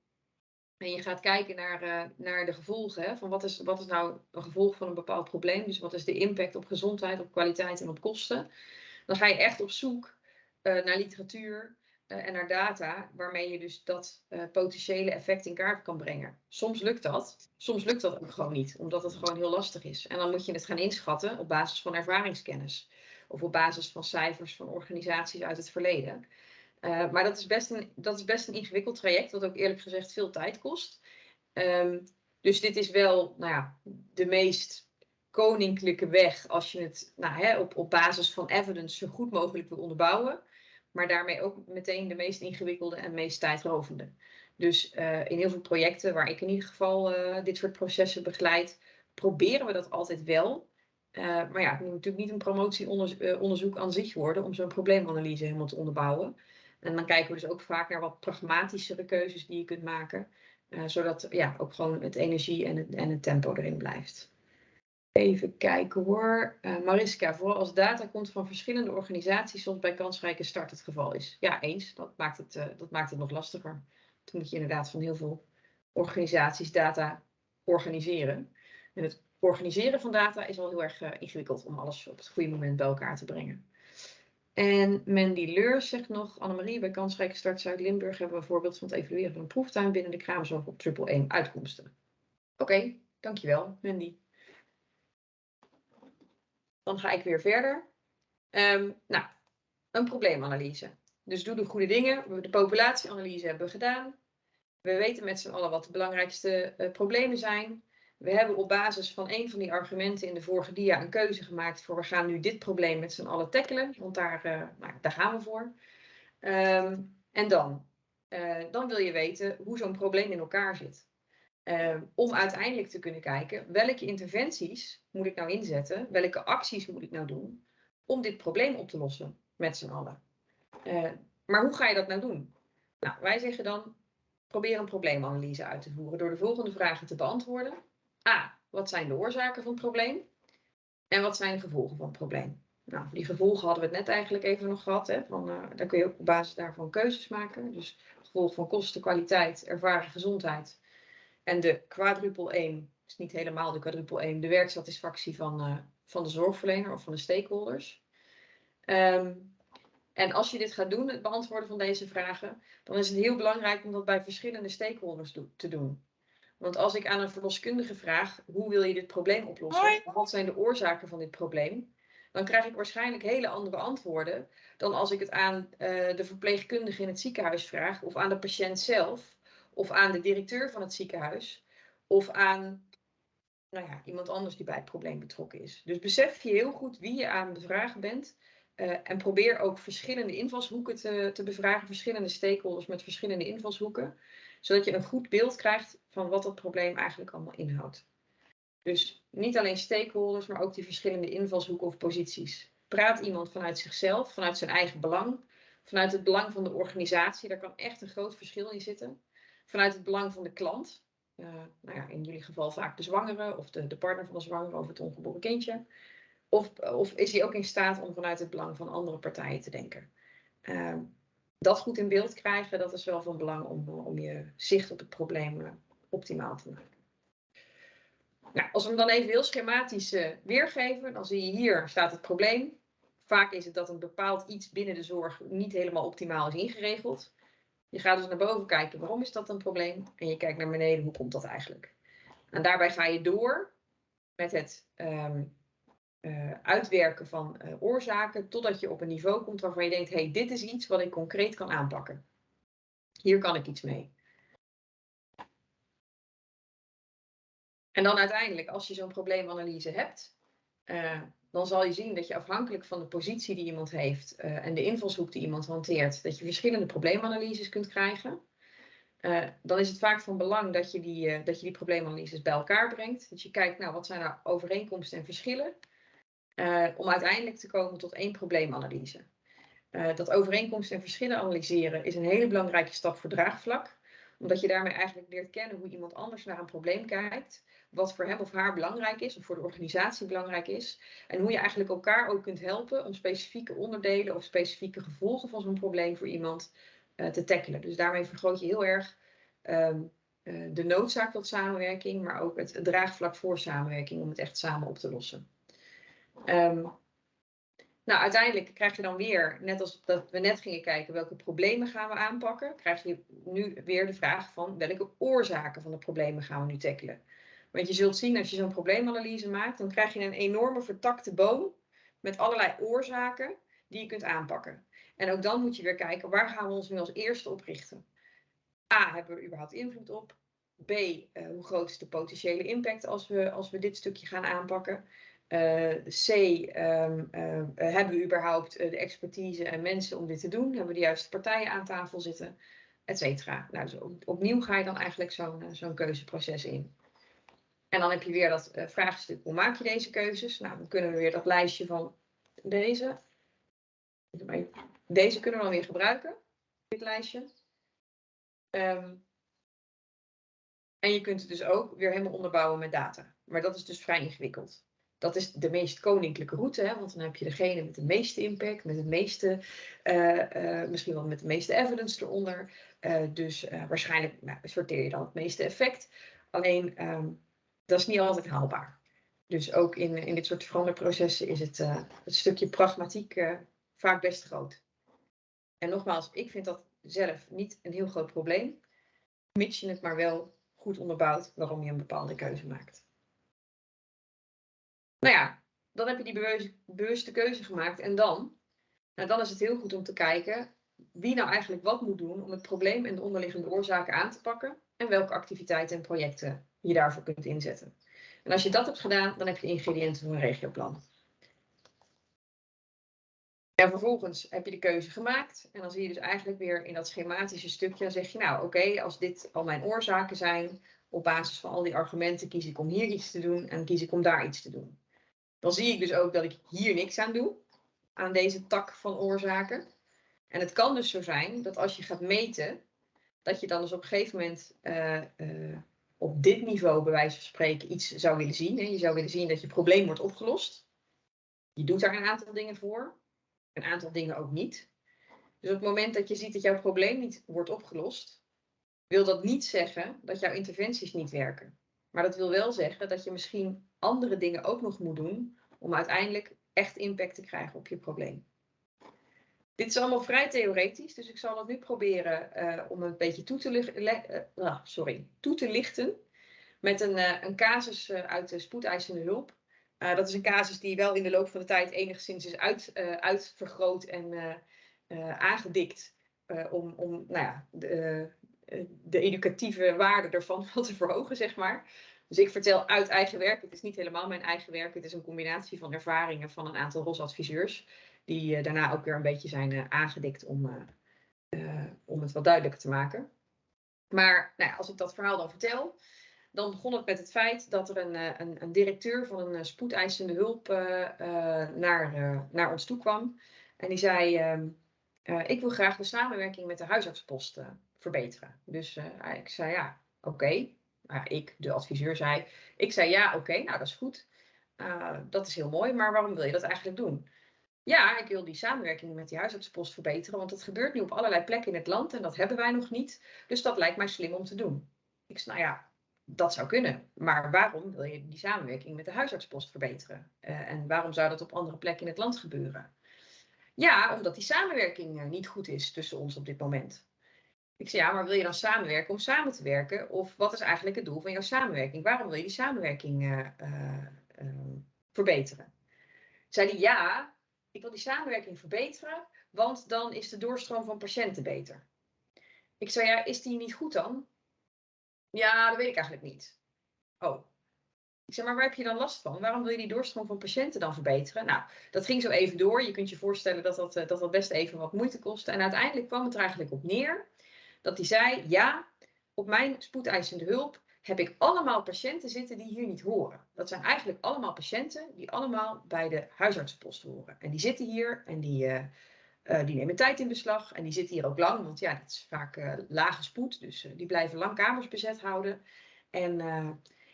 en je gaat kijken naar, uh, naar de gevolgen. Hè, van wat is, wat is nou een gevolg van een bepaald probleem? Dus wat is de impact op gezondheid, op kwaliteit en op kosten? Dan ga je echt op zoek uh, naar literatuur uh, en naar data waarmee je dus dat potentiële effect in kaart kan brengen. Soms lukt dat, soms lukt dat ook gewoon niet, omdat het gewoon heel lastig is. En dan moet je het gaan inschatten op basis van ervaringskennis of op basis van cijfers van organisaties uit het verleden. Uh, maar dat is, best een, dat is best een ingewikkeld traject, wat ook eerlijk gezegd veel tijd kost. Um, dus dit is wel nou ja, de meest koninklijke weg als je het nou, hè, op, op basis van evidence zo goed mogelijk wil onderbouwen. Maar daarmee ook meteen de meest ingewikkelde en meest tijdrovende. Dus uh, in heel veel projecten waar ik in ieder geval uh, dit soort processen begeleid, proberen we dat altijd wel. Maar ja, het moet natuurlijk niet een promotieonderzoek aan zich worden om zo'n probleemanalyse helemaal te onderbouwen. En dan kijken we dus ook vaak naar wat pragmatischere keuzes die je kunt maken. zodat ja, ook gewoon het energie en het, en het tempo erin blijft. Even kijken hoor. Uh, Mariska, vooral als data komt van verschillende organisaties, zoals bij kansrijke start het geval is. Ja, eens. Dat maakt het, uh, dat maakt het nog lastiger. Toen moet je inderdaad van heel veel organisaties data organiseren. En het organiseren van data is al heel erg ingewikkeld om alles op het goede moment bij elkaar te brengen. En Mandy Leur zegt nog, Annemarie, bij Kansrijke Start Zuid-Limburg hebben we een voorbeeld van het evalueren van een proeftuin binnen de kraamzorg op triple 1 uitkomsten. Oké, dankjewel Mandy. Dan ga ik weer verder. Um, nou, een probleemanalyse. Dus doe de goede dingen. De populatieanalyse hebben we gedaan. We weten met z'n allen wat de belangrijkste uh, problemen zijn. We hebben op basis van een van die argumenten in de vorige dia een keuze gemaakt voor we gaan nu dit probleem met z'n allen tackelen. Want daar, uh, nou, daar gaan we voor. Um, en dan? Uh, dan wil je weten hoe zo'n probleem in elkaar zit. Uh, om uiteindelijk te kunnen kijken welke interventies moet ik nou inzetten, welke acties moet ik nou doen om dit probleem op te lossen met z'n allen. Uh, maar hoe ga je dat nou doen? Nou, wij zeggen dan probeer een probleemanalyse uit te voeren door de volgende vragen te beantwoorden. A. Wat zijn de oorzaken van het probleem? En wat zijn de gevolgen van het probleem? Nou, die gevolgen hadden we het net eigenlijk even nog gehad. Hè, daar kun je ook op basis daarvan keuzes maken. Dus gevolg van kosten, kwaliteit, ervaren gezondheid en de quadruple 1 is niet helemaal de quadruple 1, de werksatisfactie van, uh, van de zorgverlener of van de stakeholders. Um, en als je dit gaat doen, het beantwoorden van deze vragen, dan is het heel belangrijk om dat bij verschillende stakeholders te doen. Want als ik aan een verloskundige vraag, hoe wil je dit probleem oplossen? Hoi. Wat zijn de oorzaken van dit probleem? Dan krijg ik waarschijnlijk hele andere antwoorden dan als ik het aan uh, de verpleegkundige in het ziekenhuis vraag of aan de patiënt zelf of aan de directeur van het ziekenhuis, of aan nou ja, iemand anders die bij het probleem betrokken is. Dus besef je heel goed wie je aan het bevragen bent. Uh, en probeer ook verschillende invalshoeken te, te bevragen, verschillende stakeholders met verschillende invalshoeken, zodat je een goed beeld krijgt van wat dat probleem eigenlijk allemaal inhoudt. Dus niet alleen stakeholders, maar ook die verschillende invalshoeken of posities. Praat iemand vanuit zichzelf, vanuit zijn eigen belang, vanuit het belang van de organisatie. Daar kan echt een groot verschil in zitten vanuit het belang van de klant. Uh, nou ja, in jullie geval vaak de zwangere of de, de partner van de zwangere of het ongeboren kindje. Of, of is hij ook in staat om vanuit het belang van andere partijen te denken? Uh, dat goed in beeld krijgen, dat is wel van belang om, om je zicht op het probleem uh, optimaal te maken. Nou, als we hem dan even heel schematisch uh, weergeven, dan zie je hier staat het probleem. Vaak is het dat een bepaald iets binnen de zorg niet helemaal optimaal is ingeregeld. Je gaat dus naar boven kijken, waarom is dat een probleem? En je kijkt naar beneden, hoe komt dat eigenlijk? En daarbij ga je door met het um, uh, uitwerken van uh, oorzaken, totdat je op een niveau komt waarvan je denkt, hey, dit is iets wat ik concreet kan aanpakken. Hier kan ik iets mee. En dan uiteindelijk, als je zo'n probleemanalyse hebt, uh, dan zal je zien dat je afhankelijk van de positie die iemand heeft en de invalshoek die iemand hanteert, dat je verschillende probleemanalyses kunt krijgen. Dan is het vaak van belang dat je, die, dat je die probleemanalyses bij elkaar brengt. Dat je kijkt, nou, wat zijn nou overeenkomsten en verschillen? Om uiteindelijk te komen tot één probleemanalyse. dat overeenkomsten en verschillen analyseren is een hele belangrijke stap voor draagvlak. Omdat je daarmee eigenlijk leert kennen hoe iemand anders naar een probleem kijkt wat voor hem of haar belangrijk is, of voor de organisatie belangrijk is. En hoe je eigenlijk elkaar ook kunt helpen om specifieke onderdelen of specifieke gevolgen van zo'n probleem voor iemand uh, te tackelen. Dus daarmee vergroot je heel erg uh, de noodzaak tot samenwerking, maar ook het, draagvlak voor samenwerking om het echt samen op te lossen. Um, nou, uiteindelijk krijg je dan weer, net als dat we net gingen kijken, welke problemen gaan we aanpakken, krijg je nu weer de vraag van welke oorzaken van de problemen gaan we nu tackelen. Want je zult zien, als je zo'n probleemanalyse maakt, dan krijg je een enorme vertakte boom met allerlei oorzaken die je kunt aanpakken. En ook dan moet je weer kijken, waar gaan we ons nu als eerste op richten? A, hebben we er überhaupt invloed op? B, eh, hoe groot is de potentiële impact als we, als we dit stukje gaan aanpakken? Uh, C, um, uh, hebben we überhaupt de expertise en mensen om dit te doen? Hebben we de juiste partijen aan tafel zitten? Et cetera. Nou, dus opnieuw ga je dan eigenlijk zo'n keuzeproces in. En dan heb je weer dat vraagstuk, hoe maak je deze keuzes? Nou, dan kunnen we weer dat lijstje van deze. Deze kunnen we dan weer gebruiken, dit lijstje. Um, en je kunt het dus ook weer helemaal onderbouwen met data. Maar dat is dus vrij ingewikkeld. Dat is de meest koninklijke route, hè? want dan heb je degene met de meeste impact, met het meeste, uh, uh, misschien wel met de meeste evidence eronder. Uh, dus waarschijnlijk nou, sorteer je dan het meeste effect. Alleen um, dat is niet altijd haalbaar. Dus ook in, in dit soort veranderprocessen is het, het stukje pragmatiek vaak best groot. En nogmaals, ik vind dat zelf niet een heel groot probleem, mits je het maar wel goed onderbouwd waarom je een bepaalde keuze maakt. Nou ja, dan heb je die bewuste, keuze gemaakt en dan? Nou, dan is het heel goed om te kijken wie nou eigenlijk wat moet doen om het probleem en de onderliggende oorzaken aan te pakken en welke activiteiten en projecten je daarvoor kunt inzetten. En als je dat hebt gedaan, dan heb je ingrediënten voor een regioplan. En vervolgens heb je de keuze gemaakt. En dan zie je dus eigenlijk weer in dat schematische stukje. Zeg je nou oké, als dit al mijn oorzaken zijn. Op basis van al die argumenten kies ik om hier iets te doen. En kies ik om daar iets te doen. Dan zie ik dus ook dat ik hier niks aan doe. Aan deze tak van oorzaken. En het kan dus zo zijn dat als je gaat meten. Dat je dan dus op een gegeven moment uh, uh, op dit niveau bij wijze van spreken iets zou willen zien. Hè? Je zou willen zien dat je probleem wordt opgelost. Je doet daar een aantal dingen voor een aantal dingen ook niet. Dus op het moment dat je ziet dat jouw probleem niet wordt opgelost, wil dat niet zeggen dat jouw interventies niet werken. Maar dat wil wel zeggen dat je misschien andere dingen ook nog moet doen om uiteindelijk echt impact te krijgen op je probleem. Dit is allemaal vrij theoretisch, dus ik zal het nu proberen uh, om een beetje toe te, uh, uh, sorry, toe te lichten met een, eh, een casus eh, uit de spoedeisende hulp. Dat is een casus die wel in de loop van de tijd enigszins is uit, uitvergroot en aangedikt. om om nou ja, de, de, educatieve waarde ervan wel te verhogen, zeg maar. Dus ik vertel uit eigen werk. Het is niet helemaal mijn eigen werk. Het is een combinatie van ervaringen van een aantal ROS-adviseurs. Die daarna ook weer een beetje zijn aangedikt om, om het wat duidelijker te maken. Maar nou als ik dat verhaal dan vertel, dan begon het met het feit dat er een, eh, een, een directeur van een eh, spoedeisende hulp naar, naar ons toe kwam. En die zei, ehm, ik wil graag de samenwerking met de huisartspost verbeteren. Dus ik zei, ja, oké. Ik, de adviseur, zei, ik zei, ja, oké, nou dat is goed. dat is heel mooi, maar waarom wil je dat eigenlijk doen? Ja, ik wil die samenwerking met die huisartsenpost verbeteren, want dat gebeurt nu op allerlei plekken in het land en dat hebben wij nog niet. Dus dat lijkt mij slim om te doen. Ik zei, nou ja, dat zou kunnen. Maar waarom wil je die samenwerking met de huisartspost verbeteren? Uh, en waarom zou dat op andere plekken in het land gebeuren? Ja, omdat die samenwerking uh, niet goed is tussen ons op dit moment. Ik zei, ja, maar wil je dan samenwerken om samen te werken? Of wat is eigenlijk het doel van jouw samenwerking? Waarom wil je die samenwerking uh, verbeteren? Zei hij, ja, ik wil die samenwerking verbeteren, want dan is de doorstroom van patiënten beter. Ik zei, ja, is die niet goed dan? Ja, dat weet ik eigenlijk niet. Oh. Ik zeg, maar waar heb je dan last van? Waarom wil je die doorstroom van patiënten dan verbeteren? Nou, dat ging zo even door. Je kunt je voorstellen dat dat, eh, dat, dat best even wat moeite kostte. En uiteindelijk kwam het er eigenlijk op neer dat hij zei: Ja, op mijn spoedeisende hulp heb ik allemaal patiënten zitten die hier niet horen. Dat zijn eigenlijk allemaal patiënten die allemaal bij de huisartsenpost horen. En die zitten hier en die, uh, uh, die nemen tijd in beslag en die zitten hier ook lang, want ja, dat is vaak uh, lage spoed, dus die blijven lang kamers bezet houden. En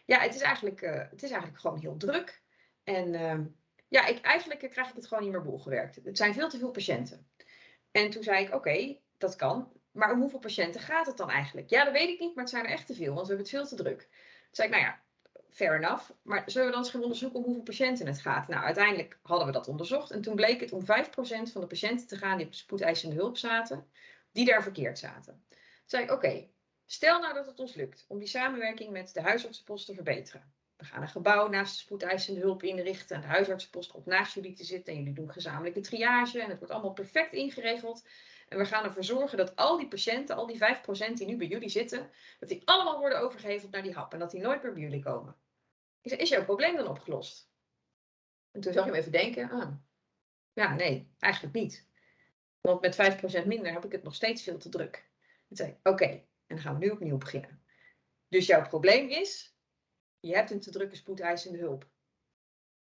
ja, het is, eigenlijk, het is eigenlijk gewoon heel druk. En ehm, ja, ik, eigenlijk krijg ik het gewoon niet meer bolgewerkt. Het zijn veel te veel patiënten. En toen zei ik, oké, dat kan. Maar om hoeveel patiënten gaat het dan eigenlijk? Ja, dat weet ik niet, maar het zijn er echt te veel, want we hebben het veel te druk. Toen zei ik, nou ja, fair enough. Maar zullen we dan eens gaan onderzoeken om hoeveel patiënten het gaat? Nou, uiteindelijk hadden we dat onderzocht. En toen bleek het om 5% van de patiënten te gaan die op de spoedeisende hulp zaten, die daar verkeerd zaten. Toen zei ik, oké, stel nou dat het ons lukt om die samenwerking met de huisartsenpost te verbeteren. We gaan een gebouw naast de spoedeisende hulp inrichten. En de huisartsenpost komt naast jullie te zitten. En jullie doen gezamenlijke triage. En het wordt allemaal perfect ingeregeld. En we gaan ervoor zorgen dat al die patiënten, al die 5% die nu bij jullie zitten, dat die allemaal worden overgeheveld naar die hap. En dat die nooit meer bij jullie komen. Ik zei, is jouw probleem dan opgelost? En toen zag je hem even denken, ah, ja, nee, eigenlijk niet. Want met 5% minder heb ik het nog steeds veel te druk. Toen zei oké, en dan gaan we nu opnieuw beginnen. Dus jouw probleem is, je hebt een te drukke spoedeisende hulp.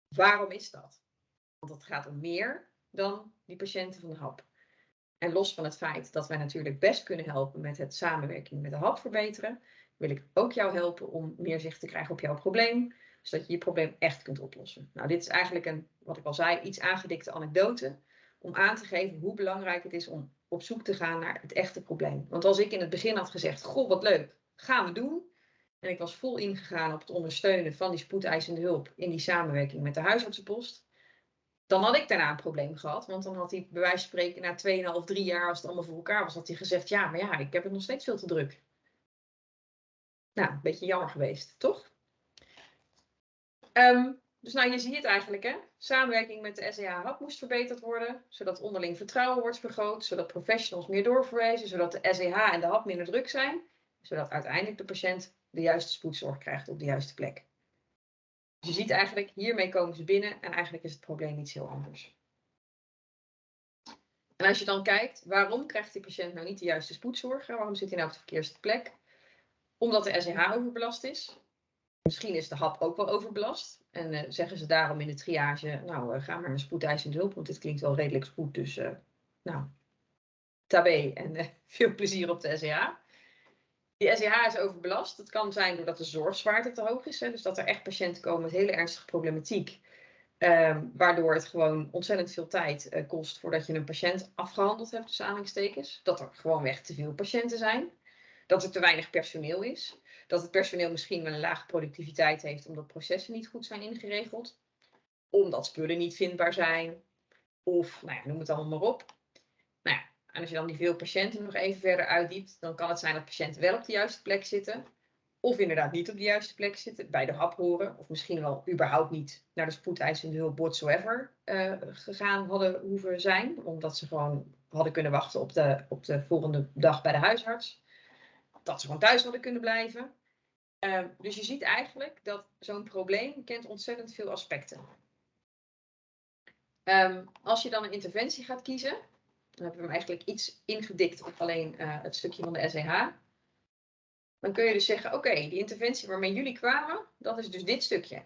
Waarom is dat? Want het gaat om meer dan die patiënten van de hap. En los van het feit dat wij natuurlijk best kunnen helpen met het samenwerking met de hap verbeteren, wil ik ook jou helpen om meer zicht te krijgen op jouw probleem, zodat je je probleem echt kunt oplossen. Nou, dit is eigenlijk een, wat ik al zei, iets aangedikte anekdote om aan te geven hoe belangrijk het is om op zoek te gaan naar het echte probleem. Want als ik in het begin had gezegd, goh, wat leuk, gaan we doen. En ik was vol ingegaan op het ondersteunen van die spoedeisende hulp in die samenwerking met de huisartsenpost. Dan had ik daarna een probleem gehad, want dan had hij bij wijze van spreken na 2,5, 3 jaar, als het allemaal voor elkaar was, had hij gezegd, ja, maar ja, ik heb het nog steeds veel te druk. Nou, een beetje jammer geweest, toch? Um, dus nou, je ziet het eigenlijk, hè? Samenwerking met de SEH-hub moest verbeterd worden, zodat onderling vertrouwen wordt vergroot, zodat professionals meer doorverwijzen, zodat de SEH en de hap minder druk zijn, zodat uiteindelijk de patiënt de juiste spoedzorg krijgt op de juiste plek. Dus je ziet eigenlijk, hiermee komen ze binnen en eigenlijk is het probleem iets heel anders. En als je dan kijkt, waarom krijgt die patiënt nou niet de juiste spoedzorg? Waarom zit hij nou op de verkeerde plek? Omdat de SEH overbelast is. Misschien is de hap ook wel overbelast. En uh, zeggen ze daarom in de triage, nou uh, ga maar een spoedeisende hulp, want dit klinkt wel redelijk spoed. Dus uh, nou, tabé en veel plezier op de SEH. Die SEH is overbelast. Dat kan zijn doordat de zorgzwaarte te hoog is. Hè, dus dat er echt patiënten komen met hele ernstige problematiek. Um, waardoor het gewoon ontzettend veel tijd kost voordat je een patiënt afgehandeld hebt, tussen aanhalingstekens. Dat er gewoonweg te veel patiënten zijn. Dat er te weinig personeel is dat het personeel misschien wel een lage productiviteit heeft omdat processen niet goed zijn ingeregeld, omdat spullen niet vindbaar zijn, of nou ja, noem het allemaal maar op. En als je dan die veel patiënten nog even verder uitdiept, dan kan het zijn dat patiënten wel op de juiste plek zitten, of inderdaad niet op de juiste plek zitten, bij de hap horen, of misschien wel überhaupt niet naar de spoedeisende hulp whatsoever uh, gegaan hadden hoeven zijn, omdat ze gewoon hadden kunnen wachten op de, op de volgende dag bij de huisarts. Dat ze gewoon thuis hadden kunnen blijven. Uh, dus je ziet eigenlijk dat zo'n probleem kent ontzettend veel aspecten. Um, als je dan een interventie gaat kiezen, dan hebben we hem eigenlijk iets ingedikt op alleen uh, het stukje van de SEH. Dan kun je dus zeggen, oké, die interventie waarmee jullie kwamen, dat is dus dit stukje.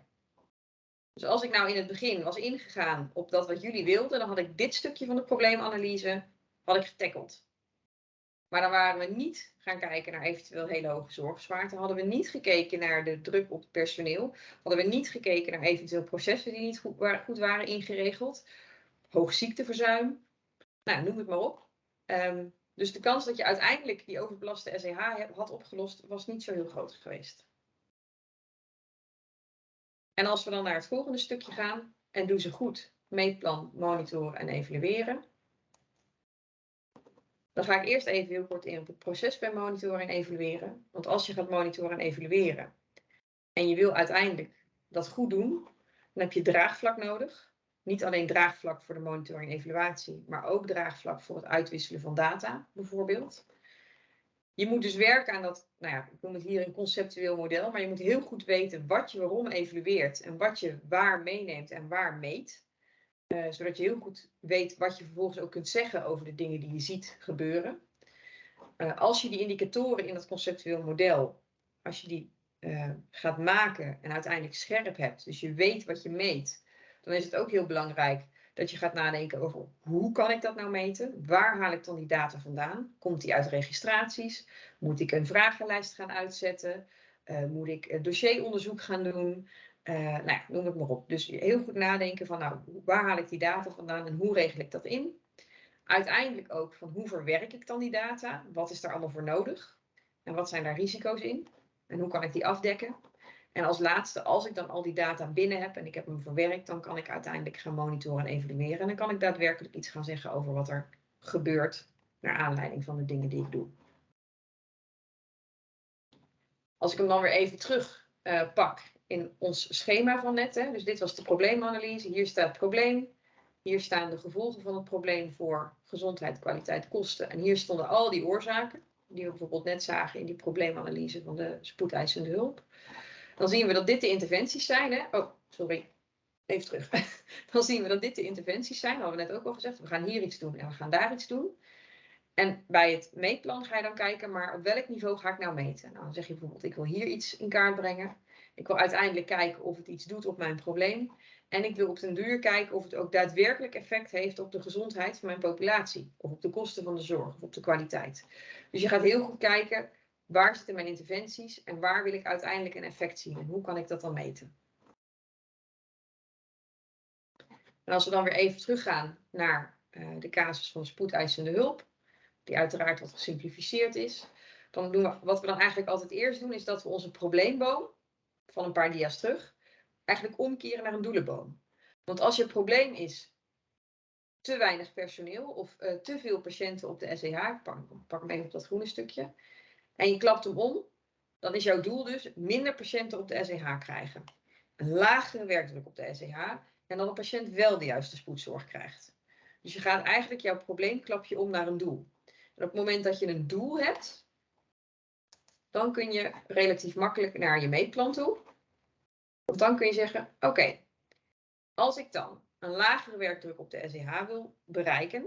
Dus als ik nou in het begin was ingegaan op dat wat jullie wilden, dan had ik dit stukje van de probleemanalyse had ik getackled. Maar dan waren we niet gaan kijken naar eventueel hele hoge zorgzwaarte. Hadden we niet gekeken naar de druk op het personeel. Hadden we niet gekeken naar eventueel processen die niet goed, goed waren ingeregeld. Hoog ziekteverzuim. Nou, noem het maar op. Um, dus de kans dat je uiteindelijk die overbelaste SEH had opgelost, was niet zo heel groot geweest. En als we dan naar het volgende stukje gaan, en doe ze goed, meetplan, monitoren en evalueren. Dan ga ik eerst even heel kort in op het proces bij monitoren en evalueren. Want als je gaat monitoren en evalueren en je wil uiteindelijk dat goed doen, dan heb je draagvlak nodig. Niet alleen draagvlak voor de monitoring en evaluatie, maar ook draagvlak voor het uitwisselen van data, bijvoorbeeld. Je moet dus werken aan dat, nou ja, ik noem het hier een conceptueel model, maar je moet heel goed weten wat je waarom evalueert en wat je waar meeneemt en waar meet. Uh, zodat je heel goed weet wat je vervolgens ook kunt zeggen over de dingen die je ziet gebeuren. Uh, als je die indicatoren in dat conceptueel model, als je die uh, gaat maken en uiteindelijk scherp hebt, dus je weet wat je meet, dan is het ook heel belangrijk dat je gaat nadenken over hoe kan ik dat nou meten? Waar haal ik dan die data vandaan? Komt die uit registraties? Moet ik een vragenlijst gaan uitzetten? moet ik dossieronderzoek gaan doen? Uh, nou ja, noem het maar op. Dus heel goed nadenken van, nou, waar haal ik die data vandaan en hoe regel ik dat in? Uiteindelijk ook van hoe verwerk ik dan die data? Wat is daar allemaal voor nodig? En wat zijn daar risico's in? En hoe kan ik die afdekken? En als laatste, als ik dan al die data binnen heb en ik heb hem verwerkt, dan kan ik uiteindelijk gaan monitoren en evalueren. En dan kan ik daadwerkelijk iets gaan zeggen over wat er gebeurt naar aanleiding van de dingen die ik doe. Als ik hem dan weer even terug uh, pak in ons schema van net. Hè. Dus dit was de probleemanalyse. Hier staat het probleem. Hier staan de gevolgen van het probleem voor gezondheid, kwaliteit, kosten. En hier stonden al die oorzaken, die we bijvoorbeeld net zagen in die probleemanalyse van de spoedeisende hulp. Dan zien we dat dit de interventies zijn. Hè? Oh, sorry. Even terug. Dan zien we dat dit de interventies zijn. Dat hadden we net ook al gezegd. We gaan hier iets doen en we gaan daar iets doen. En bij het meetplan ga je dan kijken, maar op welk niveau ga ik nou meten? Nou, dan zeg je bijvoorbeeld, ik wil hier iets in kaart brengen. Ik wil uiteindelijk kijken of het iets doet op mijn probleem. En ik wil op den duur kijken of het ook daadwerkelijk effect heeft op de gezondheid van mijn populatie. Of op de kosten van de zorg of op de kwaliteit. Dus je gaat heel goed kijken, waar zitten mijn interventies en waar wil ik uiteindelijk een effect zien? En hoe kan ik dat dan meten? En als we dan weer even teruggaan naar uh, de casus van spoedeisende hulp, die uiteraard wat gesimplificeerd is, dan doen we, wat we dan eigenlijk altijd eerst doen, is dat we onze probleemboom van een paar dia's terug, eigenlijk omkeren naar een doelenboom. Want als je probleem is te weinig personeel of uh, te veel patiënten op de SEH, pak, pak hem even op dat groene stukje, en je klapt hem om, dan is jouw doel dus minder patiënten op de SEH krijgen. Een lagere werkdruk op de SEH en dan de patiënt wel de juiste spoedzorg krijgt. Dus je gaat eigenlijk jouw probleemklapje om naar een doel. En op het moment dat je een doel hebt, dan kun je relatief makkelijk naar je meetplan toe. Of dan kun je zeggen, oké, als ik dan een lagere werkdruk op de SEH wil bereiken,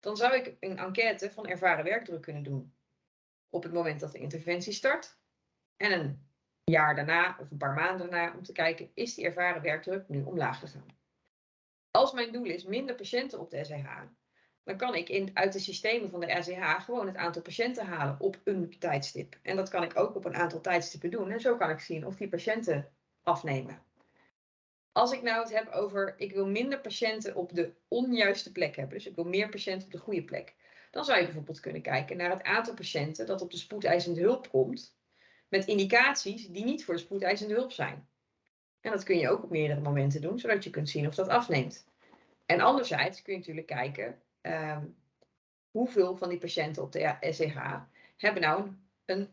dan zou ik een enquête van ervaren werkdruk kunnen doen. Op het moment dat de interventie start. En een jaar daarna of een paar maanden daarna om te kijken, is die ervaren werkdruk nu omlaag gegaan? Als mijn doel is minder patiënten op de SEH, dan kan ik in, uit de systemen van de RCH gewoon het aantal patiënten halen op een tijdstip. En dat kan ik ook op een aantal tijdstippen doen. En zo kan ik zien of die patiënten afnemen. Als ik nou het heb over, ik wil minder patiënten op de onjuiste plek hebben, dus ik wil meer patiënten op de goede plek, dan zou je bijvoorbeeld kunnen kijken naar het aantal patiënten dat op de spoedeisende hulp komt, met indicaties die niet voor de spoedeisende hulp zijn. En dat kun je ook op meerdere momenten doen, zodat je kunt zien of dat afneemt. En anderzijds kun je natuurlijk kijken, um, hoeveel van die patiënten op de SEH hebben nou een, een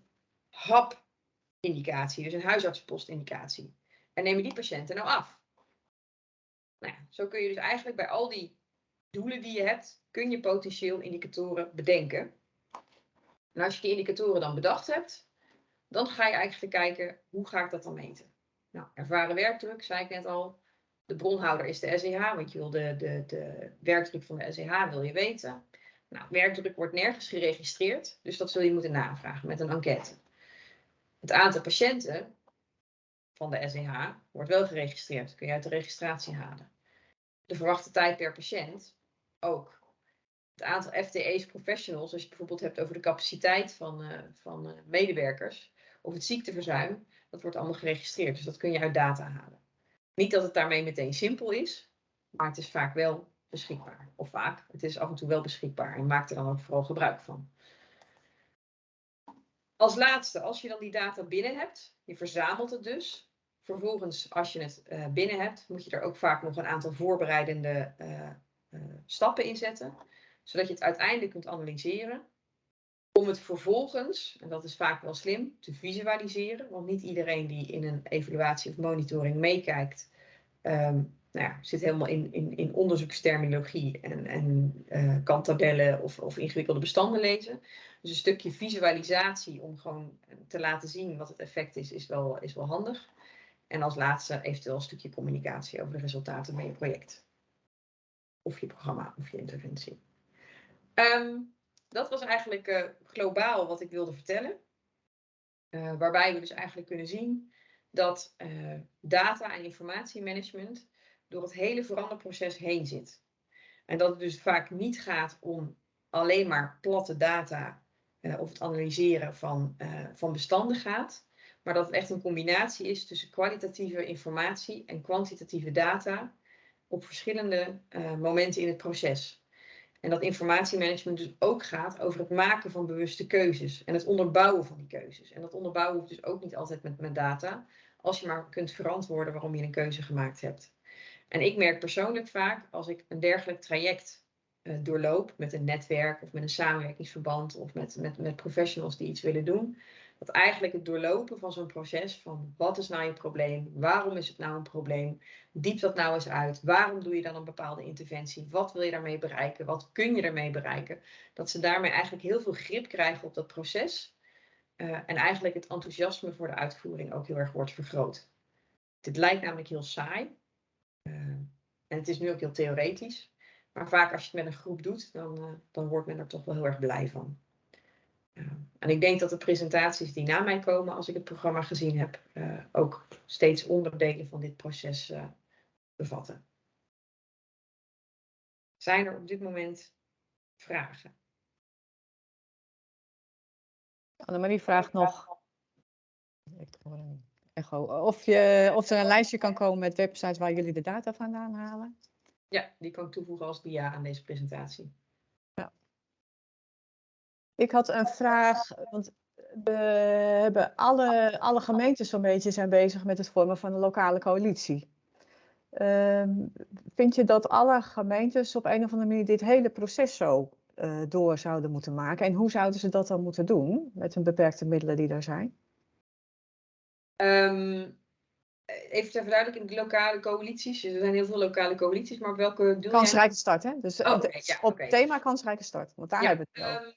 HAP-indicatie, dus een huisartsenpost-indicatie. En nemen die patiënten nou af? Nou ja, zo kun je dus eigenlijk bij al die doelen die je hebt, kun je potentieel indicatoren bedenken. En als je die indicatoren dan bedacht hebt, dan ga je eigenlijk kijken, hoe ga ik dat dan meten? Nou, ervaren werkdruk, zei ik net al. De bronhouder is de SEH, want je wil de, de, de werkdruk van de SEH wil je weten. Nou, werkdruk wordt nergens geregistreerd, dus dat zul je moeten navragen met een enquête. Het aantal patiënten van de SEH wordt wel geregistreerd, kun je uit de registratie halen. De verwachte tijd per patiënt ook. Het aantal FTE's professionals, als je het bijvoorbeeld hebt over de capaciteit van, uh, van uh, medewerkers, of het ziekteverzuim, dat wordt allemaal geregistreerd. Dus dat kun je uit data halen. Niet dat het daarmee meteen simpel is, maar het is vaak wel beschikbaar. Of vaak, het is af en toe wel beschikbaar en maak er dan ook vooral gebruik van. Als laatste, als je dan die data binnen hebt, je verzamelt het dus. Vervolgens, als je het uh, binnen hebt, moet je er ook vaak nog een aantal voorbereidende stappen in zetten. Zodat je het uiteindelijk kunt analyseren. Om het vervolgens, en dat is vaak wel slim, te visualiseren. Want niet iedereen die in een evaluatie of monitoring meekijkt, um, nou ja, zit helemaal in, in, in onderzoeksterminologie en, en uh, kan tabellen of, of ingewikkelde bestanden lezen. Dus een stukje visualisatie om gewoon te laten zien wat het effect is, is wel, is wel handig. En als laatste eventueel een stukje communicatie over de resultaten van je project. Of je programma of je interventie. Um, dat was eigenlijk uh, globaal wat ik wilde vertellen. Uh, waarbij we dus eigenlijk kunnen zien dat uh, data- en informatiemanagement door het hele veranderproces heen zit. En dat het dus vaak niet gaat om alleen maar platte data of het analyseren van, van bestanden gaat, maar dat het echt een combinatie is tussen kwalitatieve informatie en kwantitatieve data op verschillende momenten in het proces. En dat informatiemanagement dus ook gaat over het maken van bewuste keuzes en het onderbouwen van die keuzes. En dat onderbouwen hoeft dus ook niet altijd met, met data, als je maar kunt verantwoorden waarom je een keuze gemaakt hebt. En ik merk persoonlijk vaak als ik een dergelijk traject uh, doorloop met een netwerk of met een samenwerkingsverband of met, met, met professionals die iets willen doen, Dat eigenlijk het doorlopen van zo'n proces van wat is nou je probleem? Waarom is het nou een probleem? Diep dat nou eens uit. Waarom doe je dan een bepaalde interventie? Wat wil je daarmee bereiken? Wat kun je ermee bereiken? Dat ze daarmee eigenlijk heel veel grip krijgen op dat proces. Uh, en eigenlijk het enthousiasme voor de uitvoering ook heel erg wordt vergroot. Dit lijkt namelijk heel saai. Uh, en het is nu ook heel theoretisch. Maar vaak als je het met een groep doet, dan, uh, dan wordt men er toch wel heel erg blij van. En ik denk dat de presentaties die na mij komen, als ik het programma gezien heb, ook steeds onderdelen van dit proces bevatten. Zijn er op dit moment vragen? Annemarie vraagt nog echo, of, je, of er een lijstje kan komen met websites waar jullie de data vandaan halen. Ja, die kan ik toevoegen als dia aan deze presentatie. Ik had een vraag, want we hebben alle, alle gemeentes zo'n beetje zijn bezig met het vormen van een lokale coalitie. Um, vind je dat alle gemeentes op een of andere manier dit hele proces zo uh, door zouden moeten maken? En hoe zouden ze dat dan moeten doen met hun beperkte middelen die er zijn? Um, even ter verduidelijking, de lokale coalities. Er zijn heel veel lokale coalities, maar welke doel Kansrijke start, hè? Dus oh, okay, ja, op okay. thema kansrijke start, want daar ja, hebben we het over. Um,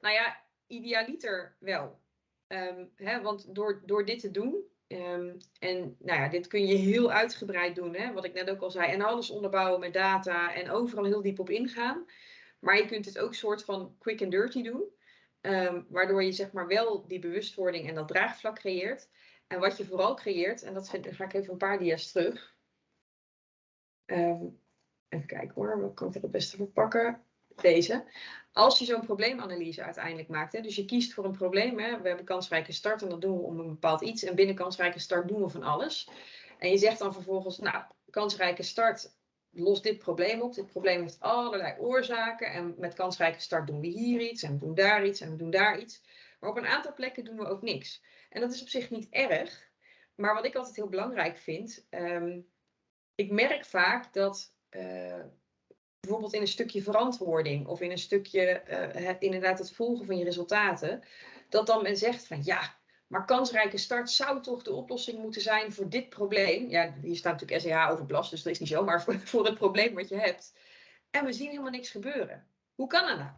nou ja, idealiter wel. Um, hè, want door, door dit te doen, um, en nou ja, dit kun je heel uitgebreid doen, hè, wat ik net ook al zei, en alles onderbouwen met data en overal heel diep op ingaan. Maar je kunt het ook soort van quick and dirty doen, waardoor je zeg maar wel die bewustwording en dat draagvlak creëert. En wat je vooral creëert, en dat ga ik even een paar dia's terug. Even kijken hoor, wat kan ik er het beste verpakken? Deze. Als je zo'n probleemanalyse uiteindelijk maakt, hè, dus je kiest voor een probleem, hè, we hebben kansrijke start en dat doen we om een bepaald iets. En binnen kansrijke start doen we van alles. En je zegt dan vervolgens, nou, kansrijke start lost dit probleem op. Dit probleem heeft allerlei oorzaken. En met kansrijke start doen we hier iets en we doen daar iets en we doen daar iets. Maar op een aantal plekken doen we ook niks. En dat is op zich niet erg. Maar wat ik altijd heel belangrijk vind, um, ik merk vaak dat uh, bijvoorbeeld in een stukje verantwoording of in een stukje uh, het, inderdaad het volgen van je resultaten, dat dan men zegt van ja, maar kansrijke start zou toch de oplossing moeten zijn voor dit probleem. Ja, hier staat natuurlijk SEH overbelast, dus dat is niet zo, maar voor, voor het probleem wat je hebt. En we zien helemaal niks gebeuren. Hoe kan dat nou?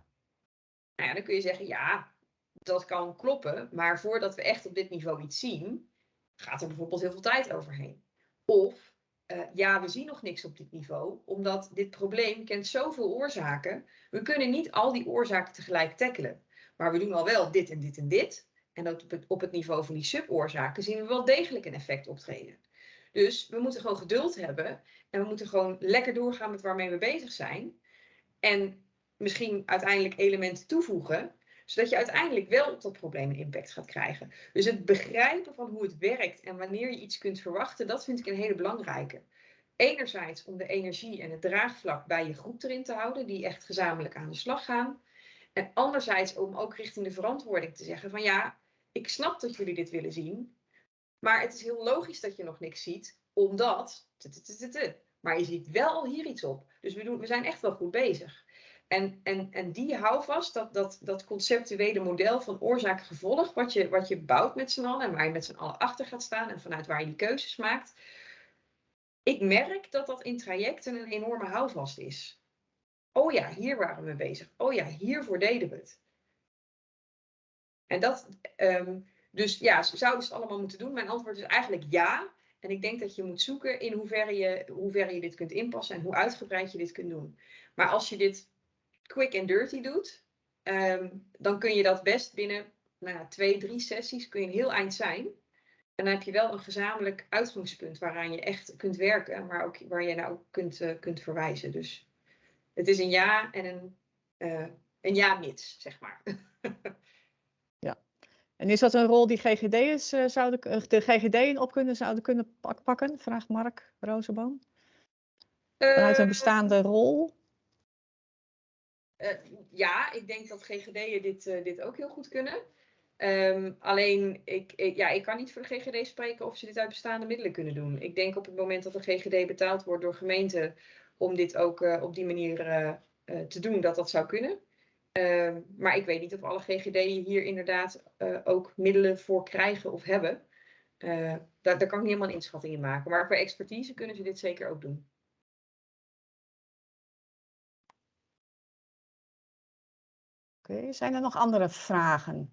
Nou ja, dan kun je zeggen, ja, dat kan kloppen, maar voordat we echt op dit niveau iets zien, gaat er bijvoorbeeld heel veel tijd overheen. Of uh, ja, we zien nog niks op dit niveau, omdat dit probleem kent zoveel oorzaken. We kunnen niet al die oorzaken tegelijk tackelen. Maar we doen al wel dit en dit en dit. En op het, op het niveau van die suboorzaken zien we wel degelijk een effect optreden. Dus we moeten gewoon geduld hebben en we moeten gewoon lekker doorgaan met waarmee we bezig zijn. En misschien uiteindelijk elementen toevoegen zodat je uiteindelijk wel op dat probleem impact gaat krijgen. Dus het begrijpen van hoe het werkt en wanneer je iets kunt verwachten, dat vind ik een hele belangrijke. Enerzijds om de energie en het draagvlak bij je groep erin te houden, die echt gezamenlijk aan de slag gaan. En anderzijds om ook richting de verantwoording te zeggen van ja, ik snap dat jullie dit willen zien, maar het is heel logisch dat je nog niks ziet, omdat. Maar je ziet wel al hier iets op. Dus we, doen, we zijn echt wel goed bezig. En, en, en die houvast, dat, dat, dat conceptuele model van oorzaak-gevolg, wat je, wat je bouwt met z'n allen en waar je met z'n allen achter gaat staan en vanuit waar je die keuzes maakt. Ik merk dat dat in trajecten een enorme houvast is. Oh ja, hier waren we bezig. Oh ja, hiervoor deden we het. En dat, um, dus ja, zouden ze het allemaal moeten doen? Mijn antwoord is eigenlijk ja. En ik denk dat je moet zoeken in hoeverre je, hoeverre je dit kunt inpassen en hoe uitgebreid je dit kunt doen. Maar als je dit quick and dirty doet, um, dan kun je dat best binnen nou, twee, drie sessies kun je een heel eind zijn. En dan heb je wel een gezamenlijk uitgangspunt waaraan je echt kunt werken, maar ook waar je nou kunt, uh, kunt verwijzen. Dus het is een ja en een, uh, een ja-mits, zeg maar. ja. En is dat een rol die GGD'ers uh, zouden, de GGD'en op kunnen, zouden kunnen pakken? Vraagt Mark Rozenboom. Vanuit een bestaande rol? Uh, ja, ik denk dat GGD'en dit, uh, dit ook heel goed kunnen. Um, alleen, ik, ik, ja, ik kan niet voor de GGD spreken of ze dit uit bestaande middelen kunnen doen. Ik denk op het moment dat de GGD betaald wordt door gemeenten om dit ook uh, op die manier te doen, dat dat zou kunnen. Ehm, maar ik weet niet of alle GGD'en hier inderdaad eh, ook middelen voor krijgen of hebben. Eh, daar, daar kan ik niet helemaal een inschatting in maken. Maar voor expertise kunnen ze dit zeker ook doen. Oké, zijn er nog andere vragen?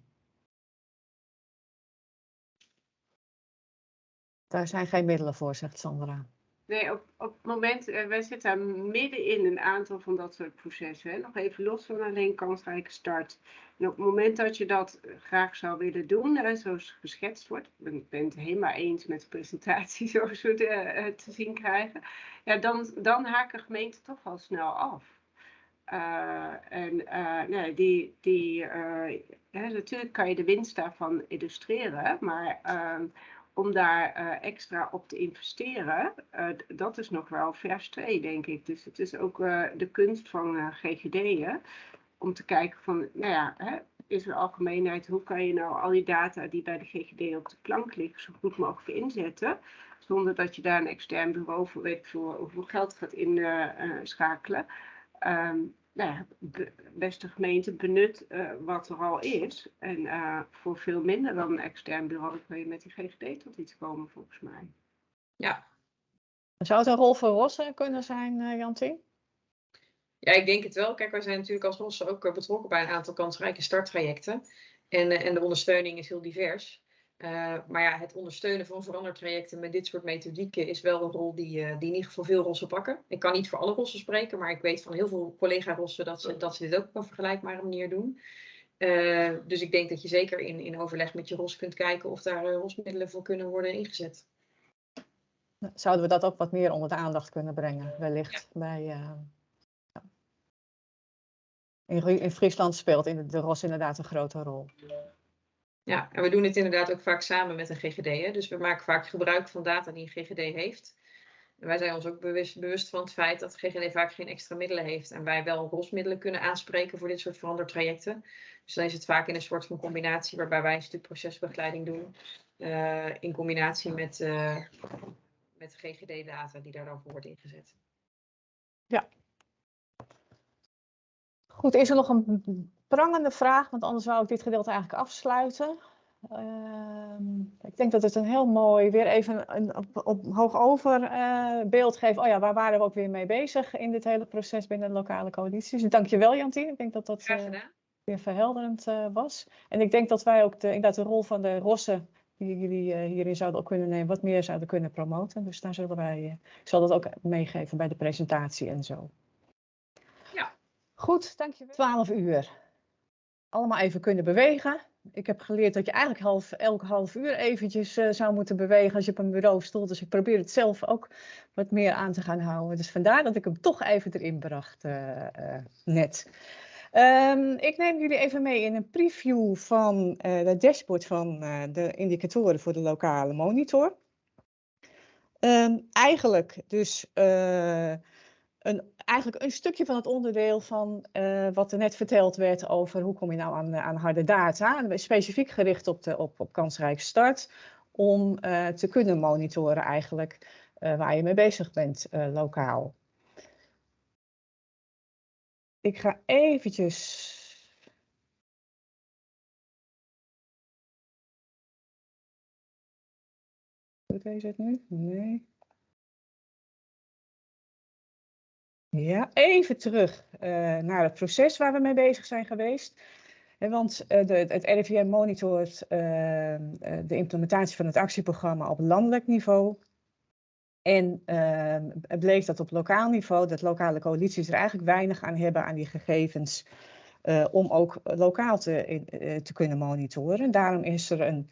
Daar zijn geen middelen voor, zegt Sandra. Nee, op, op het moment, uh, wij zitten midden in een aantal van dat soort processen. Hè? Nog even los van alleen kansrijke start. En op het moment dat je dat eh, graag zou willen doen, hè, zoals geschetst wordt, ik ben het helemaal eens met de presentatie zoals we de, te zien krijgen, ja, dan, dan haken gemeenten toch al snel af. Uh, en uh, nee, die, die, uh, hè, natuurlijk kan je de winst daarvan illustreren, maar ehm, om daar extra op te investeren, dat is nog wel vers 2, denk ik. Dus het is ook de kunst van GGD'en om te kijken van, nou ja, hè, is er algemeenheid, hoe kan je nou al die data die bij de GGD op de plank liggen zo goed mogelijk inzetten, zonder dat je daar een extern bureau voor weet voor hoeveel geld gaat inschakelen. Um, nou ja, beste gemeente benut uh, wat er al is. En uh, voor veel minder dan een extern bureau kun je met die GGD tot iets komen, volgens mij. Ja. Zou het een rol voor Rossen kunnen zijn, uh, Jantien? Ja, ik denk het wel. Kijk, wij zijn natuurlijk als Rossen ook betrokken bij een aantal kansrijke starttrajecten. En, en de ondersteuning is heel divers. Uh, maar ja, het ondersteunen van verandertrajecten met dit soort methodieken is wel een rol die, uh, die in ieder geval veel rossen pakken. Ik kan niet voor alle rossen spreken, maar ik weet van heel veel collega-rossen dat ze, dat ze dit ook op een vergelijkbare manier doen. Uh, dus ik denk dat je zeker in, in overleg met je ros kunt kijken of daar rosmiddelen voor kunnen worden ingezet. Zouden we dat ook wat meer onder de aandacht kunnen brengen, wellicht? Ja. Bij, in, in Friesland speelt in de, de ros inderdaad een grote rol. Ja, en we doen dit inderdaad ook vaak samen met een GGD. Hè? Dus we maken vaak gebruik van data die een GGD heeft. En wij zijn ons ook bewust, bewust van het feit dat GGD vaak geen extra middelen heeft. En wij wel rosmiddelen kunnen aanspreken voor dit soort verandertrajecten. Dus dan is het vaak in een soort van combinatie waarbij wij een stuk procesbegeleiding doen. Uh, in combinatie met, uh, met GGD-data die daar dan voor wordt ingezet. Ja. Goed, is er nog een prangende vraag, want anders zou ik dit gedeelte eigenlijk afsluiten. Uh, ik denk dat het een heel mooi, weer even een, op, op hoog over uh, beeld geeft. Oh ja, waar waren we ook weer mee bezig in dit hele proces binnen de lokale coalities. Dus dankjewel Jantien, ik denk dat dat uh, weer verhelderend uh, was. En ik denk dat wij ook de, inderdaad de rol van de rossen, die jullie hierin zouden ook kunnen nemen, wat meer zouden kunnen promoten. Dus daar zullen wij, ik zal dat ook meegeven bij de presentatie en zo. Ja. Goed, dankjewel. 12 uur allemaal even kunnen bewegen. Ik heb geleerd dat je eigenlijk half, elke half uur eventjes uh, zou moeten bewegen als je op een bureau stond. Dus ik probeer het zelf ook wat meer aan te gaan houden. Dus vandaar dat ik hem toch even erin bracht uh, uh, net. Um, ik neem jullie even mee in een preview van het dashboard van de indicatoren voor de lokale monitor. Um, eigenlijk dus een, eigenlijk een stukje van het onderdeel van uh, wat er net verteld werd over hoe kom je nou aan, aan harde data. Specifiek gericht op, de, op, op kansrijke start. Om uh, te kunnen monitoren eigenlijk waar je mee bezig bent lokaal. Ik ga eventjes... Doet het nu? Nee. Ja, even terug uh, naar het proces waar we mee bezig zijn geweest. Want de, het RIVM monitort uh, de implementatie van het actieprogramma op landelijk niveau. En het bleek dat op lokaal niveau, dat lokale coalities er eigenlijk weinig aan hebben aan die gegevens. om ook lokaal te, te kunnen monitoren. Daarom is er een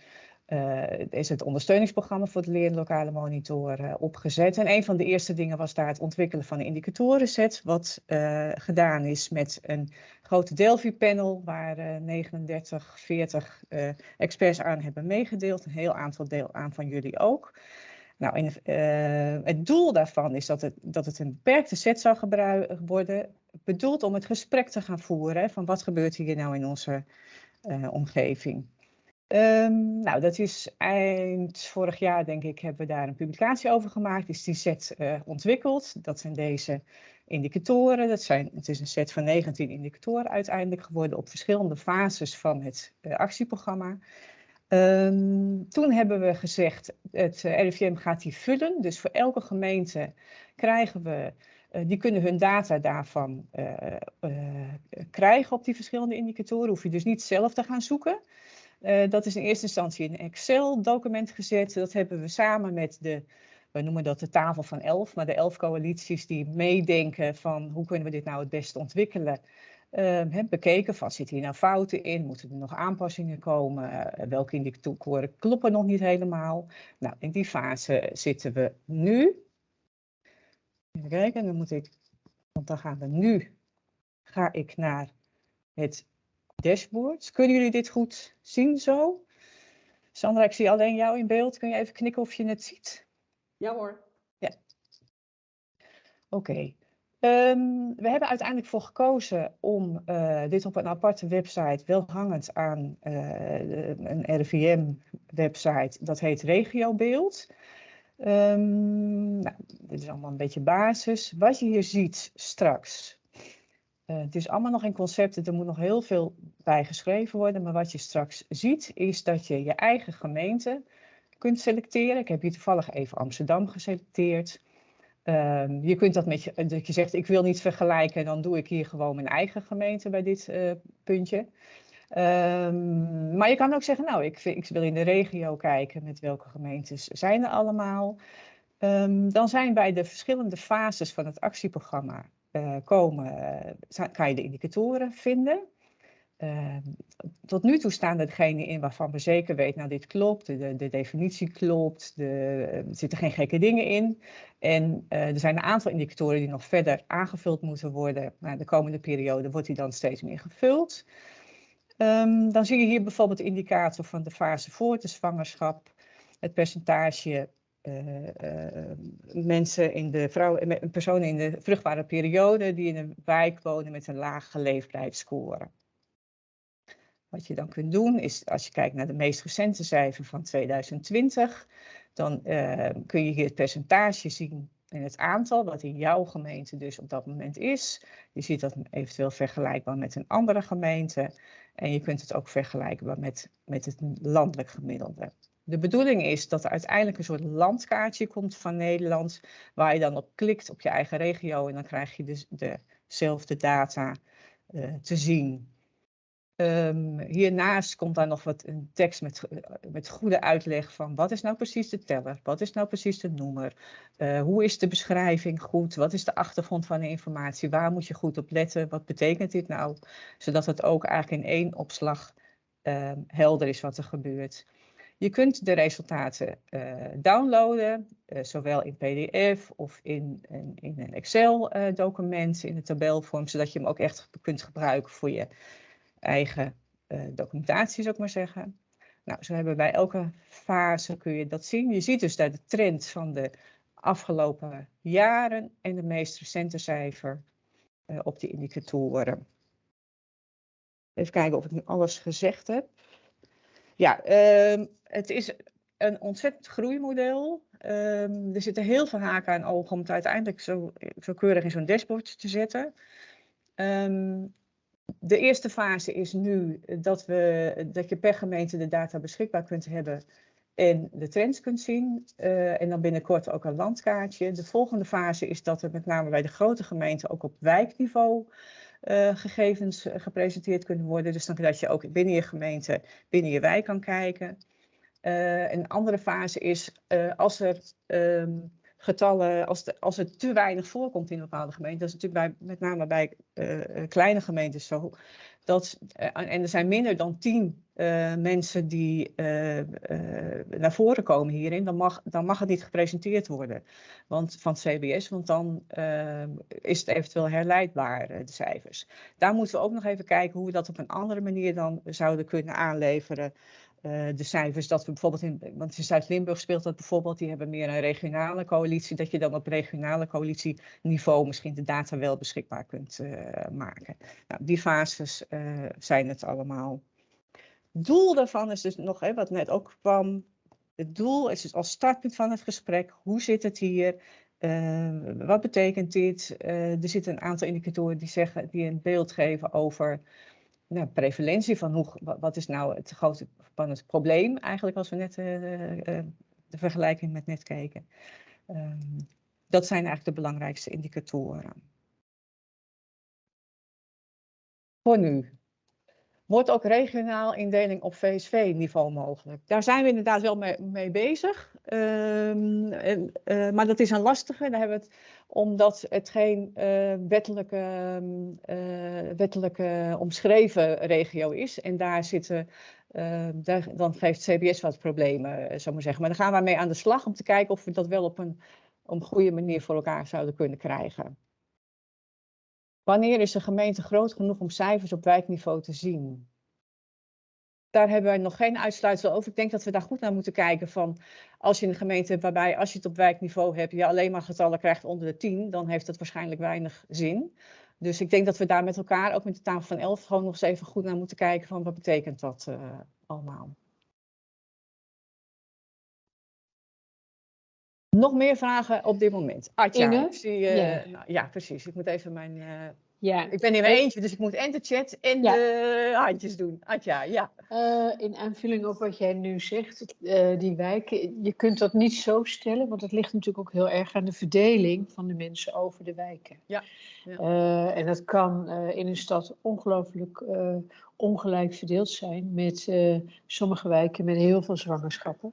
uh, is het ondersteuningsprogramma voor de leer- lokale monitor opgezet. En een van de eerste dingen was daar het ontwikkelen van een indicatorenset, wat uh, gedaan is met een grote Delphi-panel, waar 39, 40 experts aan hebben meegedeeld. Een heel aantal deel aan van jullie ook. Nou, het doel daarvan is dat het, dat het een beperkte set zou worden, bedoeld om het gesprek te gaan voeren van wat gebeurt hier nou in onze omgeving. Um, nou, dat is eind vorig jaar, denk ik, hebben we daar een publicatie over gemaakt. Is die set uh, ontwikkeld. Dat zijn deze indicatoren. Dat zijn, het is een set van 19 indicatoren uiteindelijk geworden op verschillende fases van het uh, actieprogramma. Um, toen hebben we gezegd, het uh, RIVM gaat die vullen. Dus voor elke gemeente krijgen we, uh, die kunnen hun data daarvan krijgen op die verschillende indicatoren. Hoef je dus niet zelf te gaan zoeken. Dat is in eerste instantie in een Excel-document gezet. Dat hebben we samen met de we noemen dat de tafel van elf, maar de elf coalities die meedenken van hoe kunnen we dit nou het beste ontwikkelen. Uh, bekeken van zitten hier nou fouten in, moeten er nog aanpassingen komen, uh, welke indicatoren kloppen nog niet helemaal. Nou, in die fase zitten we nu. Even kijken, dan moet ik, want dan gaan we nu, ga ik naar het dashboard. Kunnen jullie dit goed zien zo? Sandra, ik zie alleen jou in beeld. Kun je even knikken of je het ziet? Ja hoor. Ja. Oké. Okay. Um, we hebben uiteindelijk voor gekozen om uh, dit op een aparte website, wel hangend aan uh, een RIVM-website, dat heet Regiobeeld. Um, nou, dit is allemaal een beetje basis. Wat je hier ziet straks, uh, het is allemaal nog in concepten, er moet nog heel veel bij geschreven worden, maar wat je straks ziet is dat je je eigen gemeente kunt selecteren. Ik heb hier toevallig even Amsterdam geselecteerd. Um, je kunt dat met je, dat je zegt, ik wil niet vergelijken, dan doe ik hier gewoon mijn eigen gemeente bij dit uh, puntje. Um, maar je kan ook zeggen, nou, ik, wil in de regio kijken met welke gemeentes zijn er allemaal. Um, dan zijn bij de verschillende fases van het actieprogramma komen, uh, kan je de indicatoren vinden. Uh, tot nu toe staan er degenen in waarvan we zeker weten, nou dit klopt, de, de definitie klopt, de, er zitten geen gekke dingen in. En er zijn een aantal indicatoren die nog verder aangevuld moeten worden. Nou, de komende periode wordt die dan steeds meer gevuld. Um, dan zie je hier bijvoorbeeld de indicator van de fase voor de zwangerschap, het percentage mensen in de vrouw, personen in de vruchtbare periode die in een wijk wonen met een lage leefbaarheidsscore. Wat je dan kunt doen is, als je kijkt naar de meest recente cijfer van 2020, dan kun je hier het percentage zien en het aantal wat in jouw gemeente dus op dat moment is. Je ziet dat eventueel vergelijkbaar met een andere gemeente. En je kunt het ook vergelijkbaar met, met het landelijk gemiddelde. De bedoeling is dat er uiteindelijk een soort landkaartje komt van Nederland, waar je dan op klikt op je eigen regio en dan krijg je dus dezelfde data uh, te zien. Um, hiernaast komt daar nog wat een tekst met, met goede uitleg van wat is nou precies de teller, wat is nou precies de noemer, uh, hoe is de beschrijving goed, wat is de achtergrond van de informatie, waar moet je goed op letten, wat betekent dit nou, zodat het ook eigenlijk in één opslag uh, helder is wat er gebeurt. Je kunt de resultaten uh, downloaden, uh, zowel in PDF of in, in, een Excel-document, in een tabelvorm, zodat je hem ook echt kunt gebruiken voor je eigen documentatie, zou ik maar zeggen. Nou, zo hebben bij elke fase kun je dat zien. Je ziet dus daar de trend van de afgelopen jaren en de meest recente cijfer op die indicatoren. Even kijken of ik nu alles gezegd heb. Ja, uh, het is een ontzettend groeimodel. Um, er zitten heel veel haken aan ogen om het uiteindelijk zo, zo keurig in zo'n dashboard te zetten. Um, de eerste fase is nu dat, we, dat je per gemeente de data beschikbaar kunt hebben en de trends kunt zien. Uh, en dan binnenkort ook een landkaartje. De volgende fase is dat er met name bij de grote gemeenten ook op wijkniveau uh, gegevens gepresenteerd kunnen worden. Dus dan dat je ook binnen je gemeente, binnen je wijk kan kijken. Uh, een andere fase is als er um, getallen, als, de, als het te weinig voorkomt in een bepaalde gemeente, dat is natuurlijk bij, met name bij kleine gemeentes zo, dat, en er zijn minder dan tien uh, mensen die naar voren komen hierin, dan mag, dan mag het niet gepresenteerd worden want, van het CBS, want dan is het eventueel herleidbaar, de cijfers. Daar moeten we ook nog even kijken hoe we dat op een andere manier dan zouden kunnen aanleveren. De cijfers dat we bijvoorbeeld in, want in Zuid-Limburg speelt dat bijvoorbeeld, die hebben meer een regionale coalitie, dat je dan op regionale coalitieniveau misschien de data wel beschikbaar kunt maken. Nou, die fases zijn het allemaal. Doel daarvan is dus nog, hè, wat net ook kwam, het doel is dus als startpunt van het gesprek, hoe zit het hier? Eh, wat betekent dit? Eh, er zitten een aantal indicatoren die, zeggen, die een beeld geven over nou, prevalentie van hoe, wat is nou het grote van het probleem eigenlijk als we net de vergelijking met net keken. Ehm, dat zijn eigenlijk de belangrijkste indicatoren. Voor nu. Wordt ook regionaal indeling op VSV-niveau mogelijk? Daar zijn we inderdaad wel mee, mee bezig. Um, uh, maar dat is een lastige. Daar hebben we het, omdat het geen uh, wettelijke, uh, wettelijke omschreven regio is. En daar zitten, daar, dan geeft CBS wat problemen, zou maar zeggen. Maar daar gaan we mee aan de slag om te kijken of we dat wel op een, op een goede manier voor elkaar zouden kunnen krijgen. Wanneer is de gemeente groot genoeg om cijfers op wijkniveau te zien? Daar hebben wij nog geen uitsluitsel over. Ik denk dat we daar goed naar moeten kijken van als je een gemeente hebt waarbij als je het op wijkniveau hebt, je alleen maar getallen krijgt onder de 10, dan heeft dat waarschijnlijk weinig zin. Dus ik denk dat we daar met elkaar, ook met de tafel van 11, gewoon nog eens even goed naar moeten kijken van wat betekent dat uh, allemaal. Nog meer vragen op dit moment. Atja, ik zie, uh, ja. Nou, ja. precies. Ik moet even mijn... Uh, ja. Ik ben in mijn eentje, dus ik moet en de chat en ja. de handjes doen. Atja, ja. Uh, in aanvulling op wat jij nu zegt, die wijken, je kunt dat niet zo stellen, want het ligt natuurlijk ook heel erg aan de verdeling van de mensen over de wijken. Ja. ja. en dat kan in een stad ongelooflijk ongelijk verdeeld zijn, met sommige wijken met heel veel zwangerschappen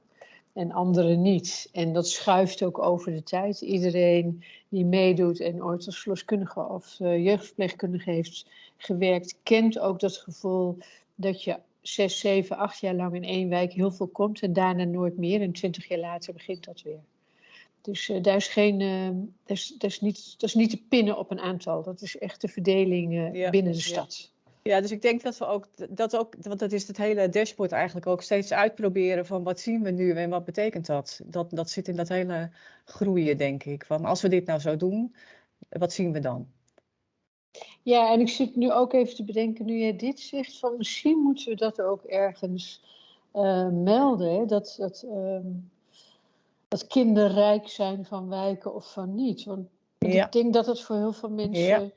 en anderen niet. En dat schuift ook over de tijd. Iedereen die meedoet en ooit als verloskundige of uh, jeugdverpleegkundige heeft gewerkt, kent ook dat gevoel dat je zes, zeven, acht jaar lang in één wijk heel veel komt en daarna nooit meer. En twintig jaar later begint dat weer. Dus uh, daar, is geen, uh, daar, is, daar, is niet, dat is niet te pinnen op een aantal. Dat is echt de verdeling ja, binnen de stad. Ja, dus ik denk dat we ook, dat ook, want dat is het hele dashboard eigenlijk ook steeds uitproberen van wat zien we nu en wat betekent dat? Dat, dat zit in dat hele groeien, denk ik. Van als we dit nou zo doen, wat zien we dan? Ja, en ik zit nu ook even te bedenken, nu jij dit zegt, van misschien moeten we dat ook ergens uh, melden, dat, dat, uh, dat kinderen rijk zijn van wijken of van niet. Want ja. ik denk dat het voor heel veel mensen... Ja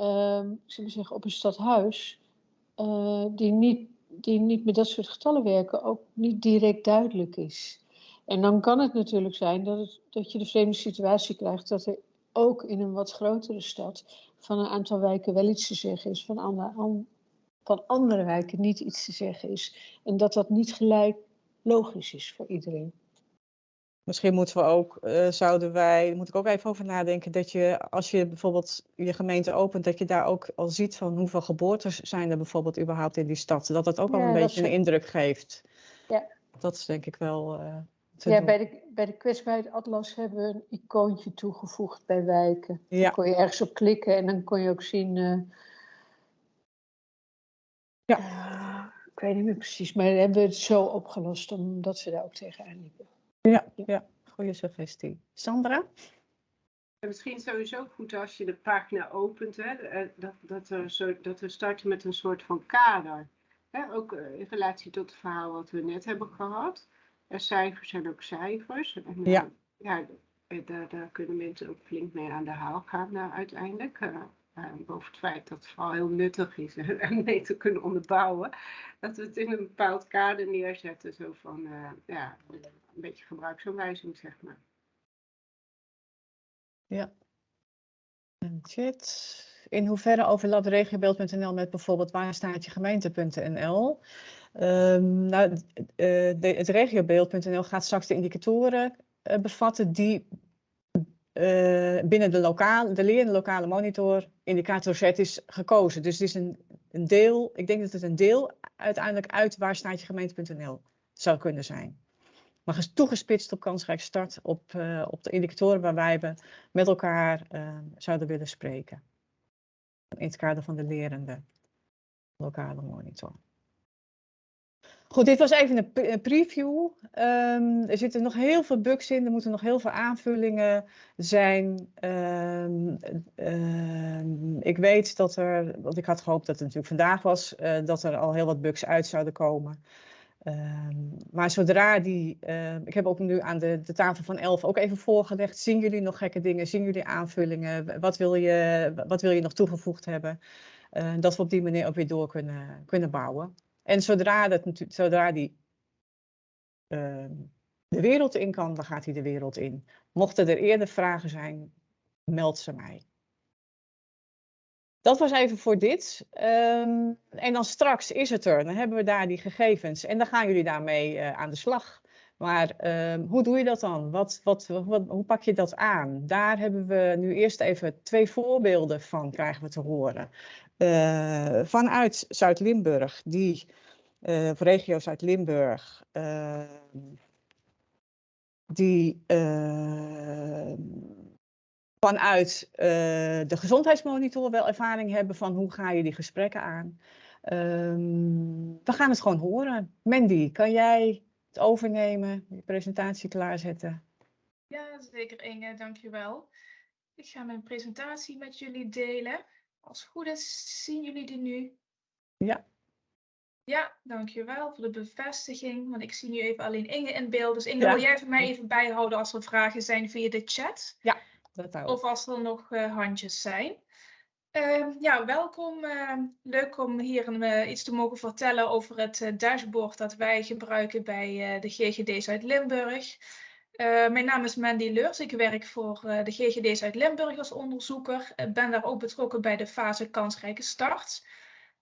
uh, zullen we zeggen, op een stadhuis, uh, die, niet, die niet met dat soort getallen werken, ook niet direct duidelijk is. En dan kan het natuurlijk zijn dat, het, dat je de vreemde situatie krijgt dat er ook in een wat grotere stad van een aantal wijken wel iets te zeggen is, van, andere, van andere wijken niet iets te zeggen is. En dat dat niet gelijk logisch is voor iedereen. Misschien moeten we ook, uh, zouden wij, moet ik ook even over nadenken, dat je als je bijvoorbeeld je gemeente opent, dat je daar ook al ziet van hoeveel geboortes zijn er bijvoorbeeld überhaupt in die stad. Dat dat ook al een beetje een indruk geeft. Ja. Dat is denk ik wel. Uh, ja, bij de, bij de kwetsbaarheid Atlas hebben we een icoontje toegevoegd bij wijken. Ja. Dan kon je ergens op klikken en dan kon je ook zien. Uh, ja. ik weet niet meer precies, maar hebben we het zo opgelost omdat ze daar ook tegenaan liepen. Ja, ja, goede suggestie. Sandra? Misschien sowieso goed als je de pagina opent, hè, eh, dat, dat, er zo, dat we starten met een soort van kader. Hè, ook eh, in relatie tot het verhaal wat we net hebben gehad. Er cijfers zijn ook cijfers. En, eh, ja. ja daar, daar, kunnen mensen ook flink mee aan de haal gaan uh, uiteindelijk. Uh, boven het feit dat het vooral heel nuttig is en mee te kunnen onderbouwen. Dat we het in een bepaald kader neerzetten. Zo van, ja, een beetje gebruiksaanwijzing, zeg maar. Ja. Chat. In hoeverre overlapt regiobeeld.nl met bijvoorbeeld waarstaatjegemeente.nl? Um, ehm, nou, uh, het regiobeeld.nl gaat straks de indicatoren uh, bevatten die uh, binnen de, lokale, de lerende lokale monitor indicator set is gekozen. Dus het is een, een deel, ik denk dat het een deel uiteindelijk uit waarstaatjegemeente.nl zou kunnen zijn maar toegespitst op kansrijk start op, uh, op de indicatoren waarbij we met elkaar uh, zouden willen spreken. In het kader van de lerende lokale monitor. Goed, dit was even een, preview. Um, er zitten nog heel veel bugs in, er moeten nog heel veel aanvullingen zijn. Um, um, ik weet dat er, want ik had gehoopt dat het natuurlijk vandaag was, uh, dat er al heel wat bugs uit zouden komen. Ehm, maar zodra die, ik heb ook nu aan de, de tafel van 11 ook even voorgelegd, zien jullie nog gekke dingen, zien jullie aanvullingen, wat wil je, wat wil je nog toegevoegd hebben, dat we op die manier ook weer door kunnen, kunnen bouwen. En zodra, dat, zodra die uh, de wereld in kan, dan gaat hij de wereld in. Mochten er eerder vragen zijn, meld ze mij. Dat was even voor dit. Um, en dan straks is het er. Dan hebben we daar die gegevens. En dan gaan jullie daarmee uh, aan de slag. Maar um, hoe doe je dat dan? Wat, wat, wat, hoe pak je dat aan? Daar hebben we nu eerst even twee voorbeelden van krijgen we te horen. Uh, vanuit Zuid-Limburg, die of regio Zuid-Limburg, die vanuit uh, de gezondheidsmonitor wel ervaring hebben van hoe ga je die gesprekken aan. We gaan het gewoon horen. Mandy, kan jij het overnemen, je presentatie klaarzetten? Ja, zeker Inge, dankjewel. Ik ga mijn presentatie met jullie delen. Als het goed is, zien jullie die nu? Ja. Ja, dankjewel voor de bevestiging. Want ik zie nu even alleen Inge in beeld. Dus Inge, ja. wil jij voor mij even bijhouden als er vragen zijn via de chat? Ja. Of als er nog uh, handjes zijn. Uh, ja, welkom. Uh, leuk om hier uh, iets te mogen vertellen over het dashboard dat wij gebruiken bij de GGD Zuid-Limburg. mijn naam is Mandy Leurs. Ik werk voor de GGD Zuid-Limburg als onderzoeker. Ik ben daar ook betrokken bij de fase kansrijke start.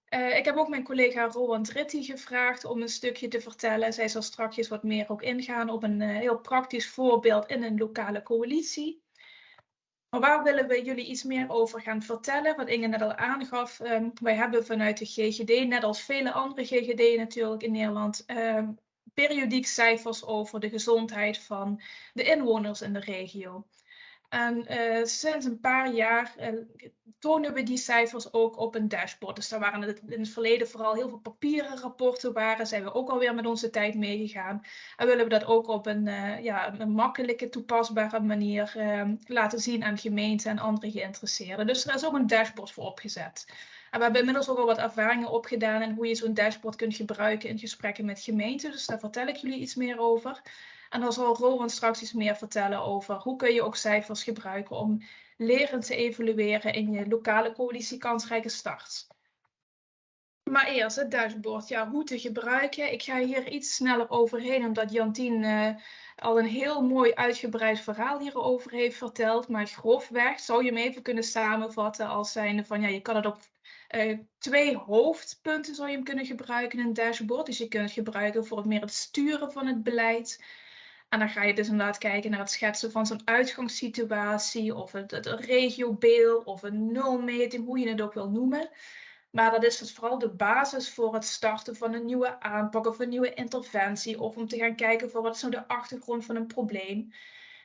ik heb ook mijn collega Roland Ritti gevraagd om een stukje te vertellen. Zij zal straks wat meer ook ingaan op een heel praktisch voorbeeld in een lokale coalitie. Maar waar willen we jullie iets meer over gaan vertellen? Wat Inge net al aangaf, um, wij hebben vanuit de GGD, net als vele andere GGD natuurlijk in Nederland, um, periodiek cijfers over de gezondheid van de inwoners in de regio. En uh, sinds een paar jaar uh, tonen we die cijfers ook op een dashboard. Dus daar waren het in het verleden vooral heel veel papieren rapporten waren. Zijn we ook alweer met onze tijd meegegaan. En willen we dat ook op een, uh, ja, een makkelijke, toepasbare manier ehm, laten zien aan gemeenten en andere geïnteresseerden. Dus er is ook een dashboard voor opgezet. En we hebben inmiddels ook al wat ervaringen opgedaan en hoe je zo'n dashboard kunt gebruiken in gesprekken met gemeenten. Dus daar vertel ik jullie iets meer over. En dan zal Rowan straks iets meer vertellen over hoe kun je ook cijfers gebruiken om leren te evalueren in je lokale coalitie kansrijke start. Maar eerst het dashboard, ja, hoe te gebruiken. Ik ga hier iets sneller overheen, omdat Jantien uh, al een heel mooi uitgebreid verhaal hierover heeft verteld. Maar grofweg zou je hem even kunnen samenvatten als zijnde van, ja, je kan het op uh, twee hoofdpunten zou je hem kunnen gebruiken in een dashboard. Dus je kunt het gebruiken voor meer het sturen van het beleid. En dan ga je dus inderdaad kijken naar het schetsen van zo'n uitgangssituatie of het, het regiobeeld of een nulmeting, hoe je het ook wil noemen. Maar dat is dus vooral de basis voor het starten van een nieuwe aanpak of een nieuwe interventie. Of om te gaan kijken voor wat is nou de achtergrond van een probleem.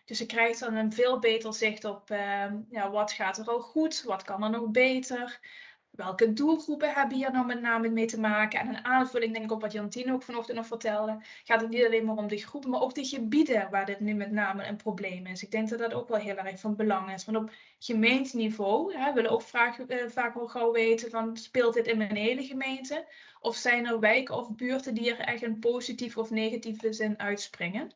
Dus je krijgt dan een veel beter zicht op uh, ja, wat gaat er al goed, wat kan er nog beter. Welke doelgroepen hebben hier nou met name mee te maken? En een aanvulling, denk ik, op wat Jantine ook vanochtend nog vertelde, gaat het niet alleen maar om de groepen, maar ook de gebieden waar dit nu met name een probleem is. Ik denk dat dat ook wel heel erg van belang is. Want op gemeenteniveau hè, willen ook vaak, eh, vaak wel gauw weten van speelt dit in mijn hele gemeente? Of zijn er wijken of buurten die er echt een positieve of negatieve zin uitspringen?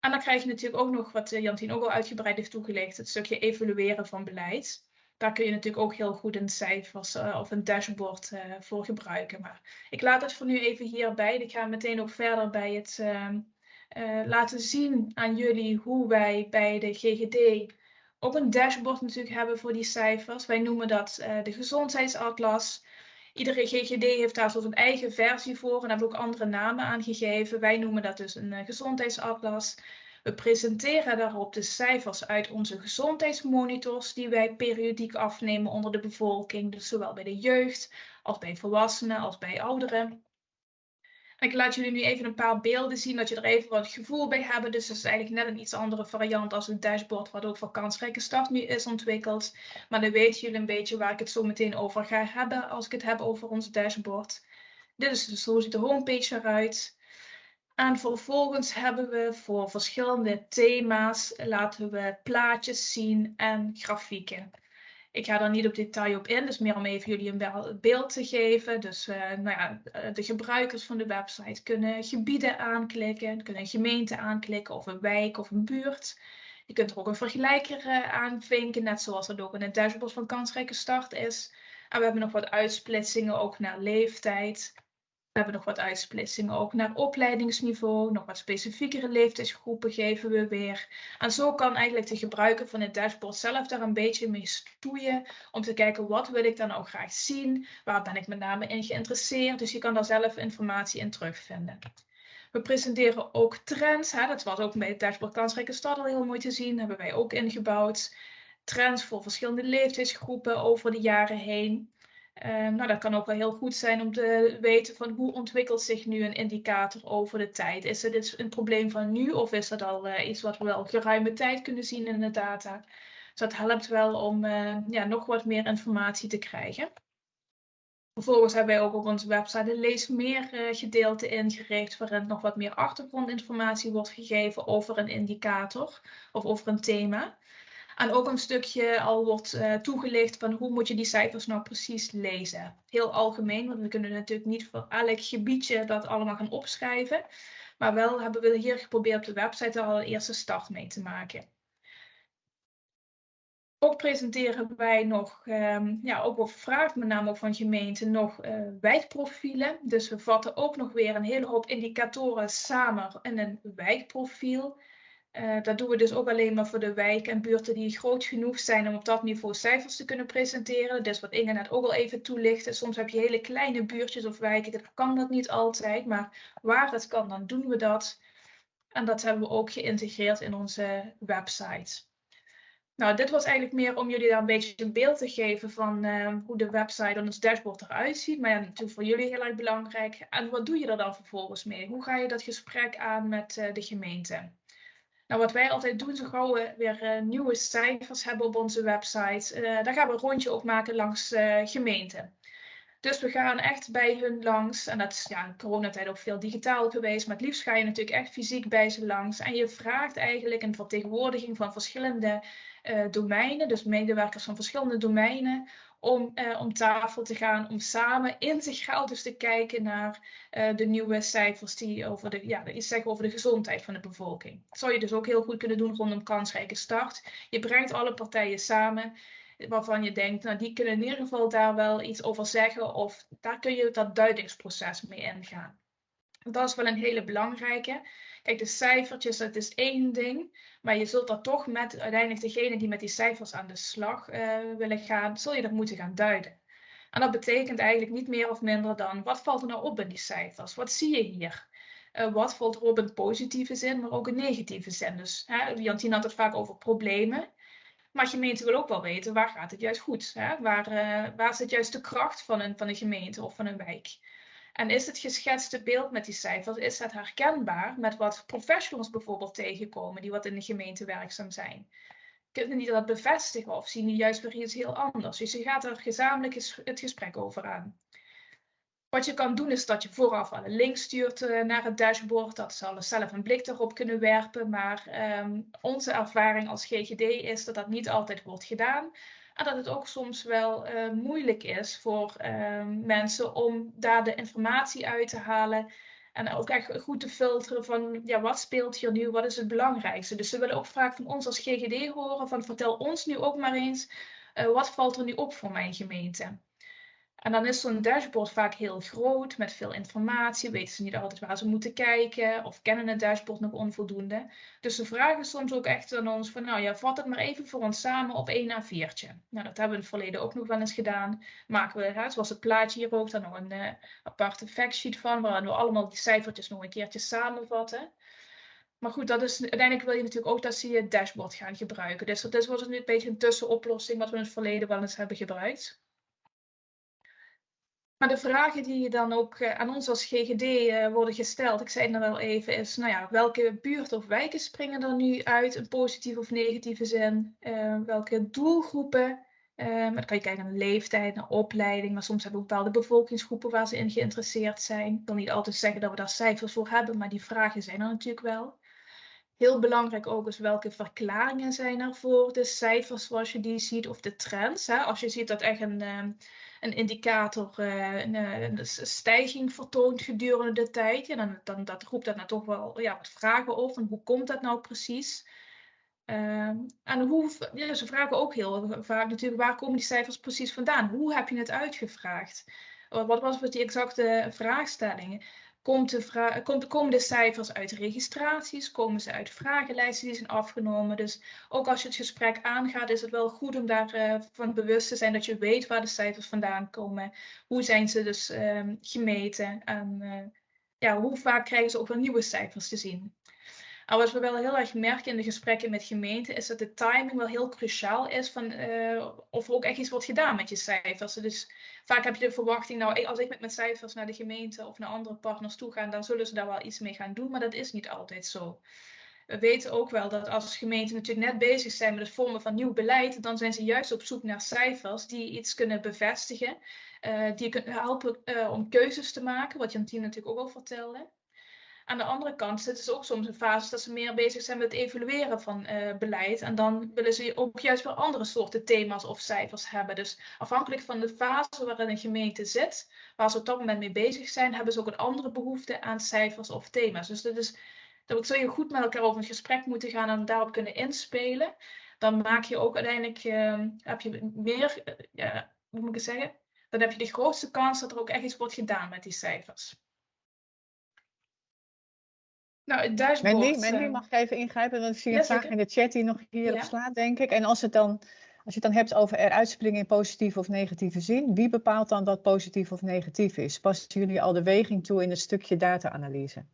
En dan krijg je natuurlijk ook nog wat Jantien ook al uitgebreid heeft toegelegd, het stukje evalueren van beleid daar kun je natuurlijk ook heel goed een cijfers uh, of een dashboard uh, voor gebruiken. Maar ik laat het voor nu even hierbij. Ik ga meteen ook verder bij het uh, laten zien aan jullie hoe wij bij de GGD ook een dashboard natuurlijk hebben voor die cijfers. Wij noemen dat de gezondheidsatlas. Iedere GGD heeft daar zo een eigen versie voor en hebben ook andere namen aangegeven. Wij noemen dat dus een gezondheidsatlas. We presenteren daarop de cijfers uit onze gezondheidsmonitors die wij periodiek afnemen onder de bevolking, dus zowel bij de jeugd als bij volwassenen als bij ouderen. ik laat jullie nu even een paar beelden zien, dat je er even wat gevoel bij hebt. Dus dat is eigenlijk net een iets andere variant als het dashboard wat ook voor kansrijke start nu is ontwikkeld. Maar dan weten jullie een beetje waar ik het zo meteen over ga hebben als ik het heb over ons dashboard. Dit is dus zo ziet de homepage eruit. En vervolgens hebben we voor verschillende thema's laten we plaatjes zien en grafieken. Ik ga daar niet op detail op in, dus meer om even jullie een beeld te geven. Dus uh, nou ja, eh, de gebruikers van de website kunnen gebieden aanklikken, kunnen een gemeente aanklikken of een wijk of een buurt. Je kunt er ook een vergelijker uh, aanvinken, net zoals dat ook in het dashboard van kansrijke start is. En we hebben nog wat uitsplitsingen ook naar leeftijd. We hebben nog wat uitsplitsingen ook naar opleidingsniveau. Nog wat specifiekere leeftijdsgroepen geven we weer. En zo kan eigenlijk de gebruiker van het dashboard zelf daar een beetje mee stoeien. Om te kijken wat wil ik dan ook graag zien. Waar ben ik met name in geïnteresseerd. Dus je kan daar zelf informatie in terugvinden. We presenteren ook trends. Hè. Dat was ook bij het dashboard Kansrijke Stad al heel mooi te zien. Hebben wij ook ingebouwd. Trends voor verschillende leeftijdsgroepen over de jaren heen. Um, nou, dat kan ook wel heel goed zijn om te weten van hoe ontwikkelt zich nu een indicator over de tijd. Is het dus een probleem van nu of is dat al uh, iets wat we wel geruime tijd kunnen zien in de data? Dus dat helpt wel om uh, ja, nog wat meer informatie te krijgen. Vervolgens hebben wij ook op onze website een lees meer uh, gedeelte ingericht waarin nog wat meer achtergrondinformatie wordt gegeven over een indicator of over een thema. En ook een stukje al wordt uh, toegelicht van hoe moet je die cijfers nou precies lezen. Heel algemeen, want we kunnen natuurlijk niet voor elk gebiedje dat allemaal gaan opschrijven. Maar wel hebben we hier geprobeerd op de website al een eerste start mee te maken. Ook presenteren wij nog, um, ja, ook op vraag met name ook van gemeenten, nog uh, wijkprofielen. Dus we vatten ook nog weer een hele hoop indicatoren samen in een wijkprofiel. Uh, dat doen we dus ook alleen maar voor de wijken en buurten die groot genoeg zijn om op dat niveau cijfers te kunnen presenteren. Is wat Inge net ook al even toelichtte. Soms heb je hele kleine buurtjes of wijken, dat kan dat niet altijd. Maar waar het kan, dan doen we dat. En dat hebben we ook geïntegreerd in onze website. Nou, dit was eigenlijk meer om jullie daar een beetje een beeld te geven van uh, hoe de website en ons dashboard eruit ziet. Maar ja, natuurlijk voor jullie heel erg belangrijk. En wat doe je er dan vervolgens mee? Hoe ga je dat gesprek aan met uh, de gemeente? Nou, wat wij altijd doen, zo gauw we weer uh, nieuwe cijfers hebben op onze website, uh, daar gaan we een rondje op maken langs uh, gemeenten. Dus we gaan echt bij hun langs. En dat is ja, in coronatijd ook veel digitaal geweest. Maar het liefst ga je natuurlijk echt fysiek bij ze langs. En je vraagt eigenlijk een vertegenwoordiging van verschillende domeinen. Dus medewerkers van verschillende domeinen om uh, om tafel te gaan, om samen integraal dus te kijken naar uh, de nieuwe cijfers die over de, ja, iets zeggen over de gezondheid van de bevolking. Dat zou je dus ook heel goed kunnen doen rondom kansrijke start. Je brengt alle partijen samen waarvan je denkt, nou die kunnen in ieder geval daar wel iets over zeggen of daar kun je dat duidingsproces mee ingaan. Dat is wel een hele belangrijke. Kijk, de cijfertjes, dat is één ding. Maar je zult dat toch met uiteindelijk degene die met die cijfers aan de slag uh, willen gaan, zul je dat moeten gaan duiden. En dat betekent eigenlijk niet meer of minder dan, wat valt er nou op in die cijfers? Wat zie je hier? Uh, wat valt er op in positieve zin, maar ook in negatieve zin? Dus hè, Jantien had het vaak over problemen. Maar gemeente wil ook wel weten, waar gaat het juist goed? Hè? Waar, uh, waar zit juist de kracht van een, van een gemeente of van een wijk? En is het geschetste beeld met die cijfers, is het herkenbaar met wat professionals bijvoorbeeld tegenkomen die wat in de gemeente werkzaam zijn? Kunnen die dat bevestigen of zien die juist weer iets heel anders? Dus je gaat er gezamenlijk het gesprek over aan. Wat je kan doen is dat je vooraf al een link stuurt uh, naar het dashboard. Dat zal zelf een blik erop kunnen werpen. Maar um, onze ervaring als GGD is dat dat niet altijd wordt gedaan. En dat het ook soms wel uh, moeilijk is voor uh, mensen om daar de informatie uit te halen. En ook echt goed te filteren van ja, wat speelt hier nu, wat is het belangrijkste. Dus ze willen ook vaak van ons als GGD horen van vertel ons nu ook maar eens, uh, wat valt er nu op voor mijn gemeente. En dan is zo'n dashboard vaak heel groot met veel informatie. Weten ze niet altijd waar ze moeten kijken of kennen het dashboard nog onvoldoende. Dus ze vragen soms ook echt aan ons van nou ja, vat het maar even voor ons samen op één A4'tje. Nou, dat hebben we in het verleden ook nog wel eens gedaan. Maken we, hè, zoals het plaatje hier ook, dan nog een uh, aparte factsheet van, waarin we allemaal die cijfertjes nog een keertje samenvatten. Maar goed, dat is, uiteindelijk wil je natuurlijk ook dat ze je dashboard gaan gebruiken. Dus dat was een beetje een tussenoplossing wat we in het verleden wel eens hebben gebruikt. Maar de vragen die dan ook uh, aan ons als GGD uh, eh, worden gesteld, ik zei het wel even, is nou ja, welke buurt of wijken springen er nu uit in positieve of negatieve zin? Uh, welke doelgroepen? dan kan je kijken naar leeftijd, naar opleiding, maar soms hebben we bepaalde bevolkingsgroepen waar ze in geïnteresseerd zijn. Ik wil niet altijd zeggen dat we daar cijfers voor hebben, maar die vragen zijn er natuurlijk wel. Heel belangrijk ook is welke verklaringen zijn er voor de cijfers zoals je die ziet of de trends. Hè? Als je ziet dat echt een, een indicator uh, een, een, stijging vertoont gedurende de tijd, ja, dan, dan dat roept dat nou toch wel ja, wat vragen op. En hoe komt dat nou precies? Uh, en hoe, ja, ze vragen ook heel vaak natuurlijk, waar komen die cijfers precies vandaan? Hoe heb je het uitgevraagd? Wat was die exacte vraagstellingen? Komt de komt, komen de cijfers uit registraties? Komen ze uit vragenlijsten die zijn afgenomen? Dus ook als je het gesprek aangaat, is het wel goed om daarvan uh, van bewust te zijn dat je weet waar de cijfers vandaan komen. Hoe zijn ze dus uh, gemeten? En uh, ja, hoe vaak krijgen ze ook wel nieuwe cijfers te zien? Maar wat we wel heel erg merken in de gesprekken met gemeenten, is dat de timing wel heel cruciaal is van uh, of er ook echt iets wordt gedaan met je cijfers. Dus vaak heb je de verwachting, nou als ik met mijn cijfers naar de gemeente of naar andere partners toe ga, dan zullen ze daar wel iets mee gaan doen, maar dat is niet altijd zo. We weten ook wel dat als gemeenten natuurlijk net bezig zijn met het vormen van nieuw beleid, dan zijn ze juist op zoek naar cijfers die iets kunnen bevestigen, uh, die kunnen helpen uh, om keuzes te maken, wat Jantien natuurlijk ook al vertelde. Aan de andere kant zitten ze ook soms in fases dat ze meer bezig zijn met het evalueren van uh, beleid. En dan willen ze ook juist weer andere soorten thema's of cijfers hebben. Dus afhankelijk van de fase waarin een gemeente zit, waar ze op dat moment mee bezig zijn, hebben ze ook een andere behoefte aan cijfers of thema's. Dus dat is, dat zul je goed met elkaar over een gesprek moeten gaan en daarop kunnen inspelen. Dan maak je ook uiteindelijk, uh, heb je meer, uh, ja, hoe moet ik het zeggen? Dan heb je de grootste kans dat er ook echt iets wordt gedaan met die cijfers. Nou, het. Mandy, Mandy uh, mag ik even ingrijpen, want ik zie een vraag in de chat die nog hierop ja. slaat, denk ik. En als, het dan, als je het dan hebt over eruit springen in positieve of negatieve zin, wie bepaalt dan dat positief of negatief is? Passen jullie al de weging toe in het stukje data-analyse?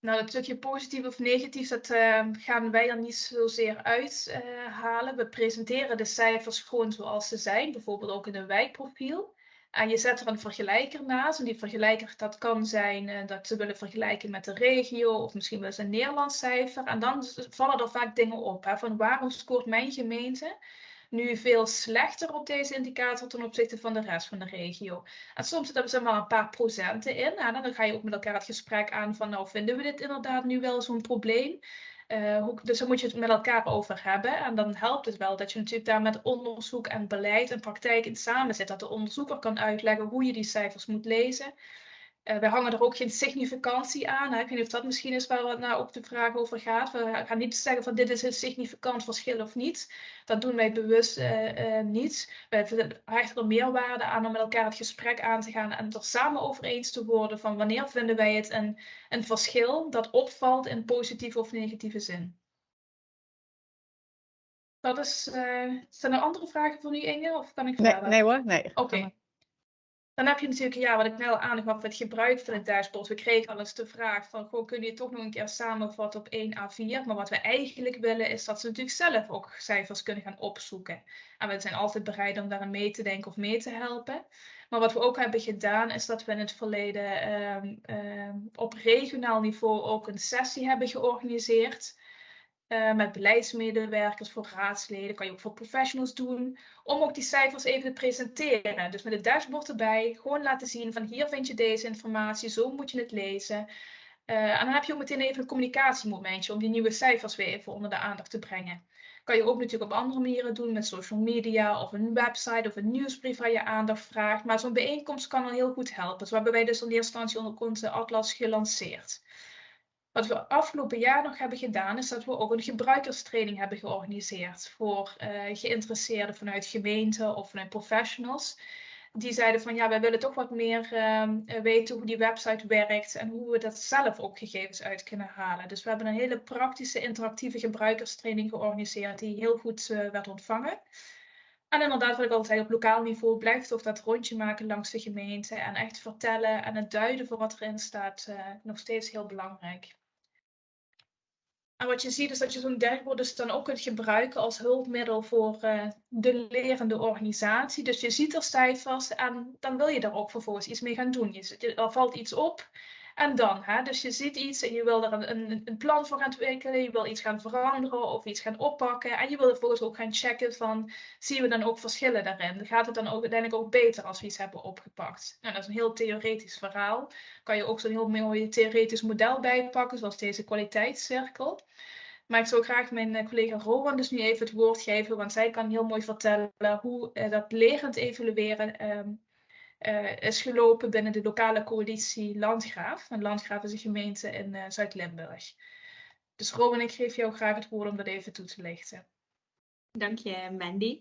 Nou, dat stukje positief of negatief, dat uh, gaan wij er niet zozeer uithalen. Uh, We presenteren de cijfers gewoon zoals ze zijn, bijvoorbeeld ook in een wijkprofiel. En je zet er een vergelijker naast. En die vergelijker, dat kan zijn uh, dat ze willen vergelijken met de regio of misschien wel eens een Nederlands cijfer. En dan vallen er vaak dingen op. Hè, van waarom scoort mijn gemeente nu veel slechter op deze indicator ten opzichte van de rest van de regio. En soms zitten er maar een paar procenten in. En dan ga je ook met elkaar het gesprek aan van nou vinden we dit inderdaad nu wel zo'n probleem. Uh, hoe, dus daar moet je het met elkaar over hebben. En dan helpt het wel dat je natuurlijk daar met onderzoek en beleid en praktijk in samen zit. Dat de onderzoeker kan uitleggen hoe je die cijfers moet lezen. Uh, wij hangen er ook geen significantie aan. Hè. Ik weet niet of dat misschien is waar nou ook de vraag over gaat. We gaan niet zeggen van dit is een significant verschil of niet. Dat doen wij bewust uh, uh, niet. Wij hechten er meerwaarde aan om met elkaar het gesprek aan te gaan en er samen over eens te worden van wanneer vinden wij het een, een verschil dat opvalt in positieve of negatieve zin. Dat is, zijn er andere vragen voor u Inge of kan ik verder? Nee, nee hoor, nee. Oké. Okay. Dan heb je natuurlijk, ja, wat ik net al aangaf, het gebruik van het dashboard. We kregen al eens de vraag van, goh, kun je toch nog een keer samenvatten op 1 A4? Maar wat we eigenlijk willen is dat ze natuurlijk zelf ook cijfers kunnen gaan opzoeken. En we zijn altijd bereid om daarin mee te denken of mee te helpen. Maar wat we ook hebben gedaan is dat we in het verleden um, um, op regionaal niveau ook een sessie hebben georganiseerd. Uh, met beleidsmedewerkers, voor raadsleden, kan je ook voor professionals doen, om ook die cijfers even te presenteren. Dus met het dashboard erbij, gewoon laten zien van hier vind je deze informatie, zo moet je het lezen. Uh, en dan heb je ook meteen even een communicatiemomentje om die nieuwe cijfers weer even onder de aandacht te brengen. Kan je ook natuurlijk op andere manieren doen met social media of een website of een nieuwsbrief waar je aandacht vraagt. Maar zo'n bijeenkomst kan al heel goed helpen. Zo hebben wij dus in eerste instantie onder onze atlas gelanceerd. Wat we afgelopen jaar nog hebben gedaan, is dat we ook een gebruikerstraining hebben georganiseerd voor uh, geïnteresseerden vanuit gemeenten of vanuit professionals. Die zeiden van ja, wij willen toch wat meer uh, weten hoe die website werkt en hoe we dat zelf ook gegevens uit kunnen halen. Dus we hebben een hele praktische, interactieve gebruikerstraining georganiseerd die heel goed uh, werd ontvangen. En inderdaad, wat ik altijd op lokaal niveau blijft toch dat rondje maken langs de gemeente en echt vertellen en het duiden voor wat erin staat uh, nog steeds heel belangrijk. En wat je ziet is dat je zo'n dashboard dus dan ook kunt gebruiken als hulpmiddel voor uh, de lerende organisatie. Dus je ziet er cijfers en dan wil je daar ook vervolgens iets mee gaan doen. Je, er valt iets op En dan, hè, dus je ziet iets en je wil er een, een, plan voor gaan ontwikkelen, je wil iets gaan veranderen of iets gaan oppakken. En je wil vervolgens ook gaan checken van, zien we dan ook verschillen daarin? Gaat het dan ook uiteindelijk ook beter als we iets hebben opgepakt? Nou, dat is een heel theoretisch verhaal. Kan je ook zo'n heel mooi theoretisch model bijpakken, zoals deze kwaliteitscirkel. Maar ik zou graag mijn eh, collega Rowan dus nu even het woord geven, want zij kan heel mooi vertellen hoe uh, dat lerend evalueren um, uh, is gelopen binnen de lokale coalitie Landgraaf. En Landgraaf is een gemeente in uh, Zuid-Limburg. Dus Robin, ik geef jou graag het woord om dat even toe te lichten. Dank je, Mandy.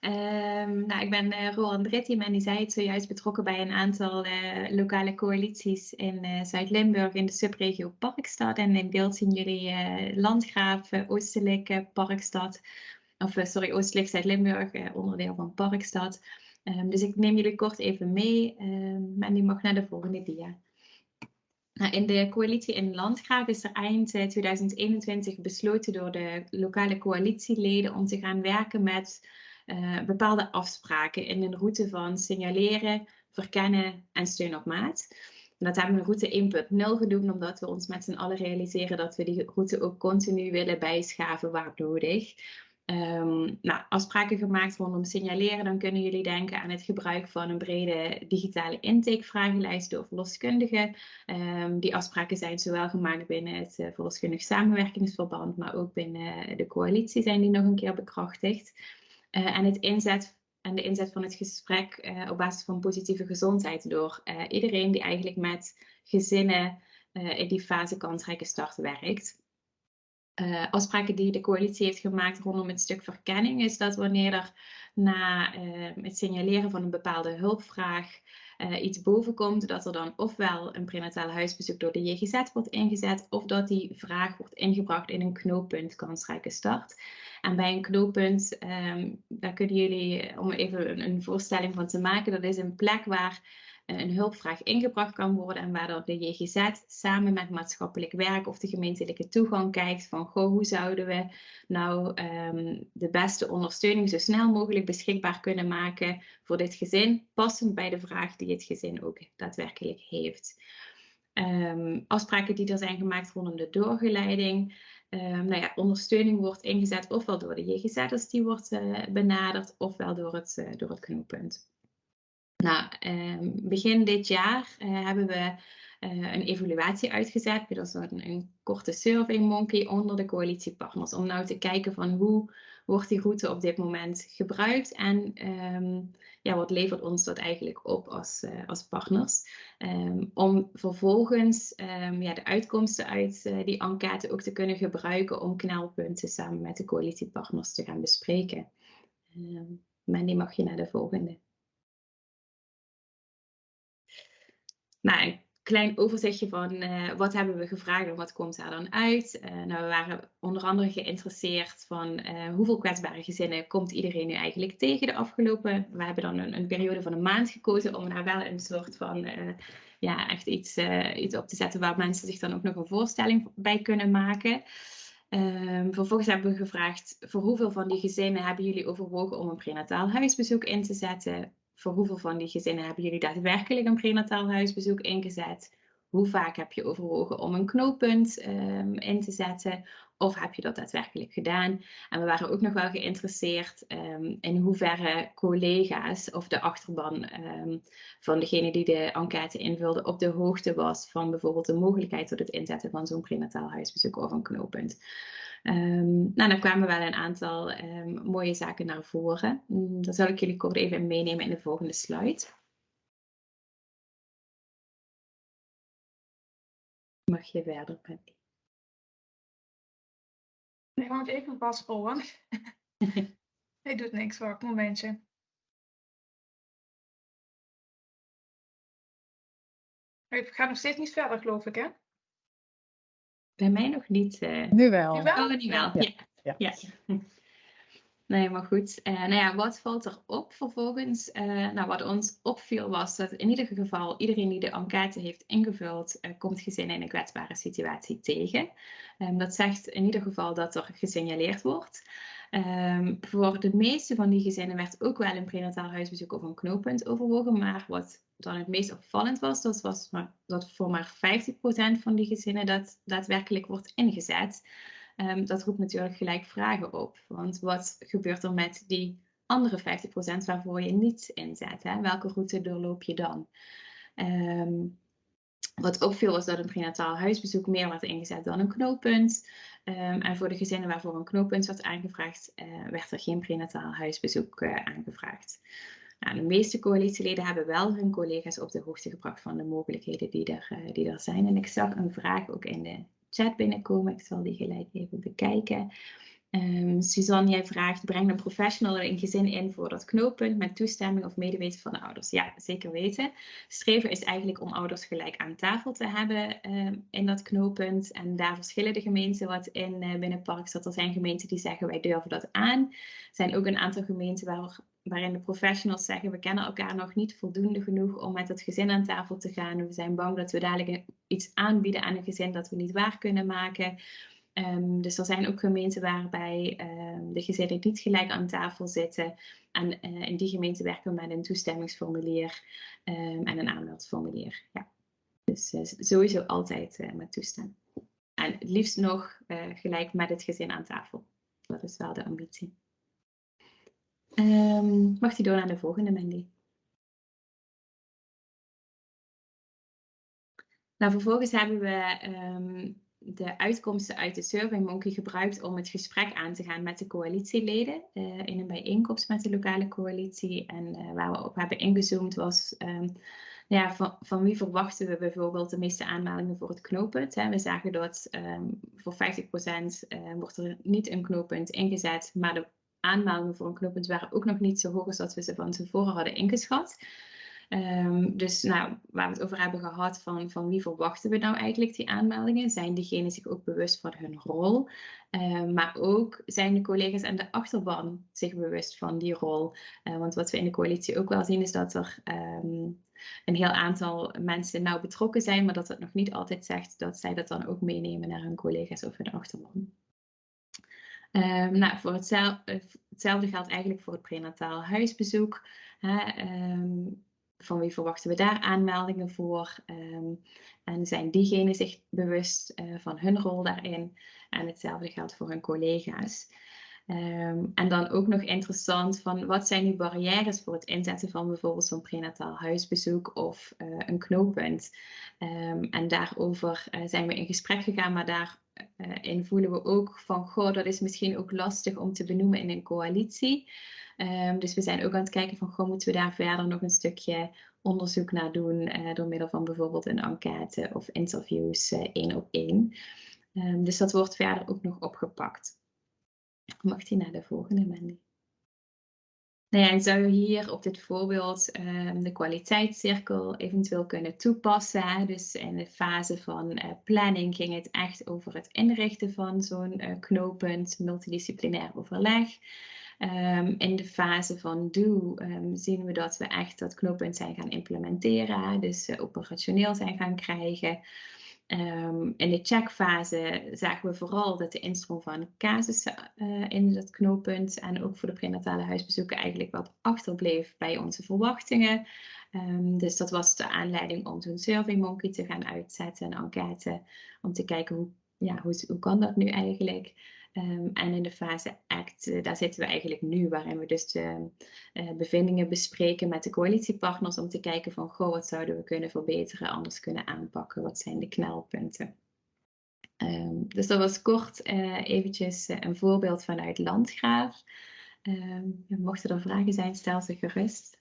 Um, nou, ik ben uh, Roland Dritti, Mandy zei het zojuist betrokken bij een aantal lokale coalities in Zuid-Limburg in de subregio Parkstad. En in beeld zien jullie Landgraaf, Oostelijk Parkstad, of sorry, Oostelijk Zuid-Limburg, onderdeel van Parkstad. Um, dus ik neem jullie kort even mee. Um, en die mag naar de volgende dia. Nou, in de coalitie in Landgraaf is er eind 2021 eh, besloten door de lokale coalitieleden om te gaan werken met uh, bepaalde afspraken in een route van signaleren, verkennen en steun op maat. Dat hebben we route 1.0 genoemd, omdat we ons met z'n allen realiseren dat we die route ook continu willen bijschaven waar nodig. Um, nou, afspraken gemaakt rondom signaleren, dan kunnen jullie denken aan het gebruik van een brede digitale intakevragenlijst door verloskundigen. Um, die afspraken zijn zowel gemaakt binnen het uh, verloskundig samenwerkingsverband, maar ook binnen de coalitie zijn die nog een keer bekrachtigd. Uh, en, het inzet, en de inzet van het gesprek op basis van positieve gezondheid door iedereen die eigenlijk met gezinnen in die fase kansrijke start werkt uh, afspraken die de coalitie heeft gemaakt rondom het stuk verkenning, is dat wanneer er na uh, het signaleren van een bepaalde hulpvraag uh, iets bovenkomt, dat er dan ofwel een prenataal huisbezoek door de JGZ wordt ingezet, of dat die vraag wordt ingebracht in een knooppunt kansrijke start. En bij een knooppunt, um, daar kunnen jullie, om even een voorstelling van te maken, dat is een plek waar een hulpvraag ingebracht kan worden en waar dan de JGZ samen met maatschappelijk werk of de gemeentelijke toegang kijkt van goh, hoe zouden we nou um, de beste ondersteuning zo snel mogelijk beschikbaar kunnen maken voor dit gezin, passend bij de vraag die het gezin ook daadwerkelijk heeft. Um, afspraken die er zijn gemaakt rondom de doorgeleiding. Um, nou ja, ondersteuning wordt ingezet ofwel door de JGZ'ers die wordt uh, benaderd, ofwel door het, uh, door het knooppunt. Nou, eh, begin dit jaar eh, hebben we uh, een evaluatie uitgezet. Dat een, een korte survey monkey onder de coalitiepartners. Om nou te kijken van hoe wordt die route op dit moment gebruikt. En um, ja, wat levert ons dat eigenlijk op als, uh, als partners. Um, om vervolgens ja, de uitkomsten uit die enquête ook te kunnen gebruiken. Om knelpunten samen met de coalitiepartners te gaan bespreken. Mandy mag je naar de volgende. Nou, een klein overzichtje van uh, wat hebben we gevraagd en wat komt daar dan uit. Uh, nou, we waren onder andere geïnteresseerd van uh, hoeveel kwetsbare gezinnen komt iedereen nu eigenlijk tegen de afgelopen. We hebben dan een, een periode van een maand gekozen om daar wel een soort van ja, echt iets, iets op te zetten waar mensen zich dan ook nog een voorstelling bij kunnen maken. Um, vervolgens hebben we gevraagd voor hoeveel van die gezinnen hebben jullie overwogen om een prenataal huisbezoek in te zetten? Voor hoeveel van die gezinnen hebben jullie daadwerkelijk een prenataal huisbezoek ingezet? Hoe vaak heb je overwogen om een knooppunt um, in te zetten? Of heb je dat daadwerkelijk gedaan? En we waren ook nog wel geïnteresseerd um, in hoeverre collega's of de achterban um, van degene die de enquête invulde op de hoogte was van bijvoorbeeld de mogelijkheid tot het inzetten van zo'n prenataal huisbezoek of een knooppunt. Um, nou, dan kwamen wel een aantal um, mooie zaken naar voren. Um, dat zal ik jullie kort even meenemen in de volgende slide. Mag je verder, Patty? Nee, moet even vasthouden. Hij doet niks, wacht een momentje. Ik ga nog steeds niet verder, geloof ik, hè? Bij mij nog niet. Uh... Nu wel. Nu wel? Oh, nu wel. Ja. ja. ja. Nee, maar goed. Uh, nou ja, wat valt er op vervolgens? Uh, nou, wat ons opviel was dat in ieder geval iedereen die de enquête heeft ingevuld, uh, komt gezinnen in een kwetsbare situatie tegen. Um, dat zegt in ieder geval dat er gesignaleerd wordt. Um, voor de meeste van die gezinnen werd ook wel een prenataal huisbezoek of een knooppunt overwogen, maar wat dan het meest opvallend was, dat was maar, dat voor maar 50% van die gezinnen dat daadwerkelijk wordt ingezet. Um, dat roept natuurlijk gelijk vragen op. Want wat gebeurt er met die andere 50% waarvoor je niet inzet? Hè? Welke route doorloop je dan? Um, wat opviel was dat een prenataal huisbezoek meer werd ingezet dan een knooppunt. Um, en voor de gezinnen waarvoor een knooppunt werd aangevraagd, uh, werd er geen prenataal huisbezoek uh, aangevraagd. Nou, de meeste coalitieleden hebben wel hun collega's op de hoogte gebracht van de mogelijkheden die er, uh, die er zijn. En ik zag een vraag ook in de chat binnenkomen. Ik zal die gelijk even bekijken. Um, Suzanne, jij vraagt, breng een professional in gezin in voor dat knooppunt met toestemming of medeweten van de ouders. Ja, zeker weten. Streven is eigenlijk om ouders gelijk aan tafel te hebben um, in dat knooppunt. En daar verschillen de gemeenten wat in uh, binnen Parkstad. Er zijn gemeenten die zeggen wij durven dat aan. Er zijn ook een aantal gemeenten waar, waarin de professionals zeggen we kennen elkaar nog niet voldoende genoeg om met het gezin aan tafel te gaan. We zijn bang dat we dadelijk iets aanbieden aan een gezin dat we niet waar kunnen maken. Um, dus er zijn ook gemeenten waarbij um, de gezinnen niet gelijk aan tafel zitten. En uh, in die gemeente werken we met een toestemmingsformulier um, en een aanmeldformulier. Ja. Dus uh, sowieso altijd uh, met toestemming. En het liefst nog gelijk met het gezin aan tafel. Dat is wel de ambitie. mag die door naar de volgende, Mandy? Nou, vervolgens hebben we de uitkomsten uit de SurveyMonkey gebruikt om het gesprek aan te gaan met de coalitieleden uh, in een bijeenkomst met de lokale coalitie. En uh, waar we op hebben ingezoomd was um, ja, van, van, wie verwachten we bijvoorbeeld de meeste aanmeldingen voor het knooppunt. Hè? We zagen dat um, voor 50% uh, wordt er niet een knooppunt ingezet, maar de aanmeldingen voor een knooppunt waren ook nog niet zo hoog als dat we ze van tevoren hadden ingeschat. Um, dus nou, waar we het over hebben gehad van, van wie verwachten we nou eigenlijk die aanmeldingen? Zijn diegenen zich ook bewust van hun rol? Um, maar ook zijn de collega's aan de achterban zich bewust van die rol? Uh, want wat we in de coalitie ook wel zien is dat er um, een heel aantal mensen nauw betrokken zijn, maar dat dat nog niet altijd zegt dat zij dat dan ook meenemen naar hun collega's of hun achterban. Um, nou, voor hetzelfde, hetzelfde geldt eigenlijk voor het prenataal huisbezoek. Hè, van wie verwachten we daar aanmeldingen voor? Um, en zijn diegenen zich bewust uh, van hun rol daarin? En hetzelfde geldt voor hun collega's. Um, en dan ook nog interessant van wat zijn nu barrières voor het inzetten van bijvoorbeeld zo'n prenataal huisbezoek of uh, een knooppunt. Um, en daarover uh, zijn we in gesprek gegaan, maar daarin voelen we ook van goh, dat is misschien ook lastig om te benoemen in een coalitie. Um, dus we zijn ook aan het kijken van, goh, moeten we daar verder nog een stukje onderzoek naar doen uh, door middel van bijvoorbeeld een enquête of interviews uh, één op één. Um, dus dat wordt verder ook nog opgepakt. Mag die naar de volgende, Mandy? Nou ja, zou je hier op dit voorbeeld um, de kwaliteitscirkel eventueel kunnen toepassen. Dus in de fase van uh, planning ging het echt over het inrichten van zo'n uh, knooppunt, multidisciplinair overleg. Um, in de fase van do um, zien we dat we echt dat knooppunt zijn gaan implementeren, dus uh, operationeel zijn gaan krijgen. Um, in de checkfase zagen we vooral dat de instroom van casussen uh, in dat knooppunt en ook voor de prenatale huisbezoeken eigenlijk wat achterbleef bij onze verwachtingen. Dus dat was de aanleiding om zo'n SurveyMonkey te gaan uitzetten, een enquête, om te kijken hoe, ja, hoe, hoe kan dat nu eigenlijk. Um, en in de fase ACT, uh, daar zitten we eigenlijk nu, waarin we dus de uh, bevindingen bespreken met de coalitiepartners om te kijken van, goh, wat zouden we kunnen verbeteren, anders kunnen aanpakken, wat zijn de knelpunten. Um, dus dat was kort uh, eventjes een voorbeeld vanuit Landgraaf. Um, mochten er vragen zijn, stel ze gerust.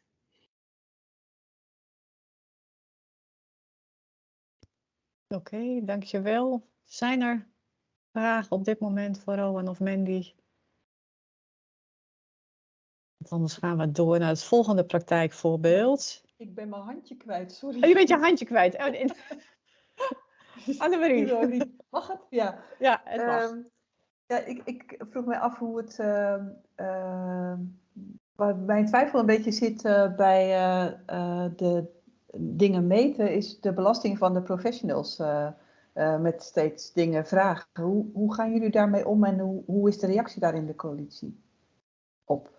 Oké, dankjewel. Zijn er vragen op dit moment voor Rowan of Mandy? Want anders gaan we door naar het volgende praktijkvoorbeeld. Ik ben mijn handje kwijt, sorry. Oh, je bent je handje kwijt. Oh. Annemarie. Mag het? Ja. Ja, het mag. Um, ja, ik, ik, vroeg mij af hoe het uh, waar mijn twijfel een beetje zit bij de dingen meten, is de belasting van de professionals. Met steeds dingen vragen. Hoe, hoe gaan jullie daarmee om en hoe, hoe is de reactie daar in de coalitie op?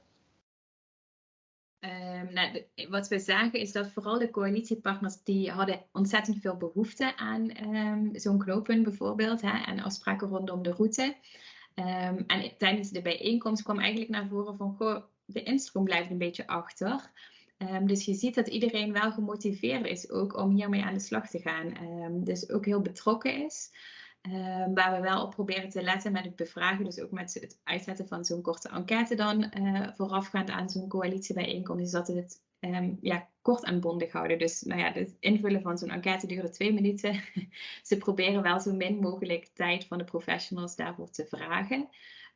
Um, nou, wat we zagen is dat vooral de coalitiepartners die hadden ontzettend veel behoefte aan um, zo'n knooppunt bijvoorbeeld hè, en afspraken rondom de route. Um, en tijdens de bijeenkomst kwam eigenlijk naar voren van goh, de instroom blijft een beetje achter. Dus je ziet dat iedereen wel gemotiveerd is ook om hiermee aan de slag te gaan. dus ook heel betrokken is. Ehm, waar we wel op proberen te letten met het bevragen, dus ook met het uitzetten van zo'n korte enquête dan uh, voorafgaand aan zo'n coalitiebijeenkomst, is dat we het ja, kort en bondig houden. Dus nou ja, het invullen van zo'n enquête duurde twee minuten. Ze proberen wel zo min mogelijk tijd van de professionals daarvoor te vragen.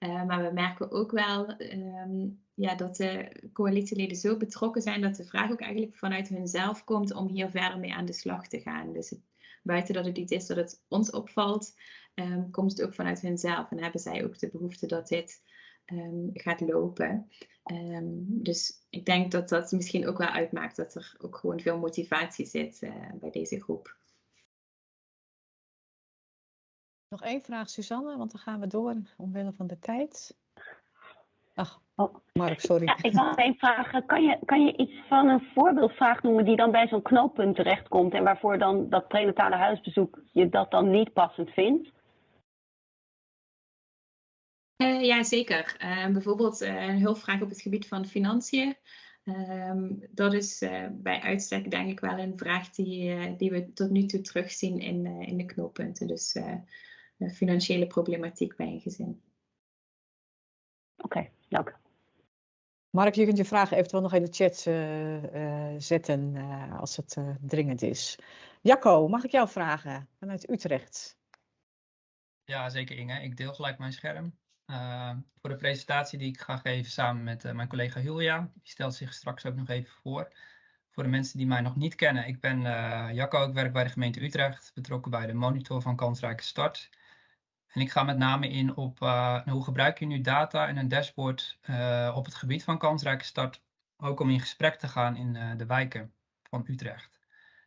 Uh, maar we merken ook wel um, ja, dat de coalitieleden zo betrokken zijn dat de vraag ook eigenlijk vanuit hunzelf komt om hier verder mee aan de slag te gaan. Dus buiten dat het iets is dat het ons opvalt, um, komt het ook vanuit hunzelf en hebben zij ook de behoefte dat dit um, gaat lopen. Dus ik denk dat dat misschien ook wel uitmaakt dat er ook gewoon veel motivatie zit uh, bij deze groep. Nog één vraag, Suzanne, want dan gaan we door omwille van de tijd. Ach, oh. Mark, sorry. Ja, ik had één vraag. Kan je, kan je iets van een voorbeeldvraag noemen die dan bij zo'n knooppunt terechtkomt en waarvoor dan dat prenatale huisbezoek je dat dan niet passend vindt? Uh, ja, zeker. Uh, bijvoorbeeld uh, een hulpvraag op het gebied van financiën. Ehm, dat is bij uitstek denk ik wel een vraag die, die we tot nu toe terugzien in, in de knooppunten. Dus financiële problematiek bij een gezin. Oké, dank. Mark, je kunt je vragen eventueel nog in de chat uh, uh, zetten uh, als het dringend is. Jacco, mag ik jou vragen vanuit Utrecht? Ja, zeker Inge. Ik deel gelijk mijn scherm. voor de presentatie die ik ga geven samen met mijn collega Julia. Die stelt zich straks ook nog even voor. Voor de mensen die mij nog niet kennen. Ik ben Jacco, ik werk bij de gemeente Utrecht. Betrokken bij de monitor van kansrijke start. En ik ga met name in op uh, hoe gebruik je nu data en een dashboard uh, op het gebied van kansrijke start. Ook om in gesprek te gaan in uh, de wijken van Utrecht.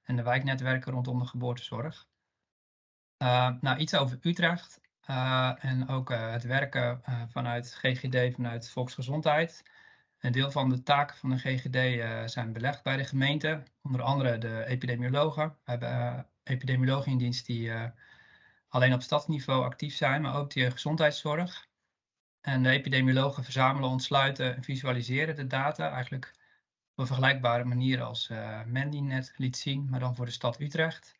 En de wijknetwerken rondom de geboortezorg. nou, iets over Utrecht. en ook het werken vanuit GGD, vanuit Volksgezondheid. Een deel van de taken van de GGD zijn belegd bij de gemeente. Onder andere de epidemiologen. We hebben epidemiologen in dienst die alleen op stadsniveau actief zijn, maar ook de gezondheidszorg. En de epidemiologen verzamelen, ontsluiten en visualiseren de data eigenlijk op een vergelijkbare manier als uh, Mandy net liet zien, maar dan voor de stad Utrecht.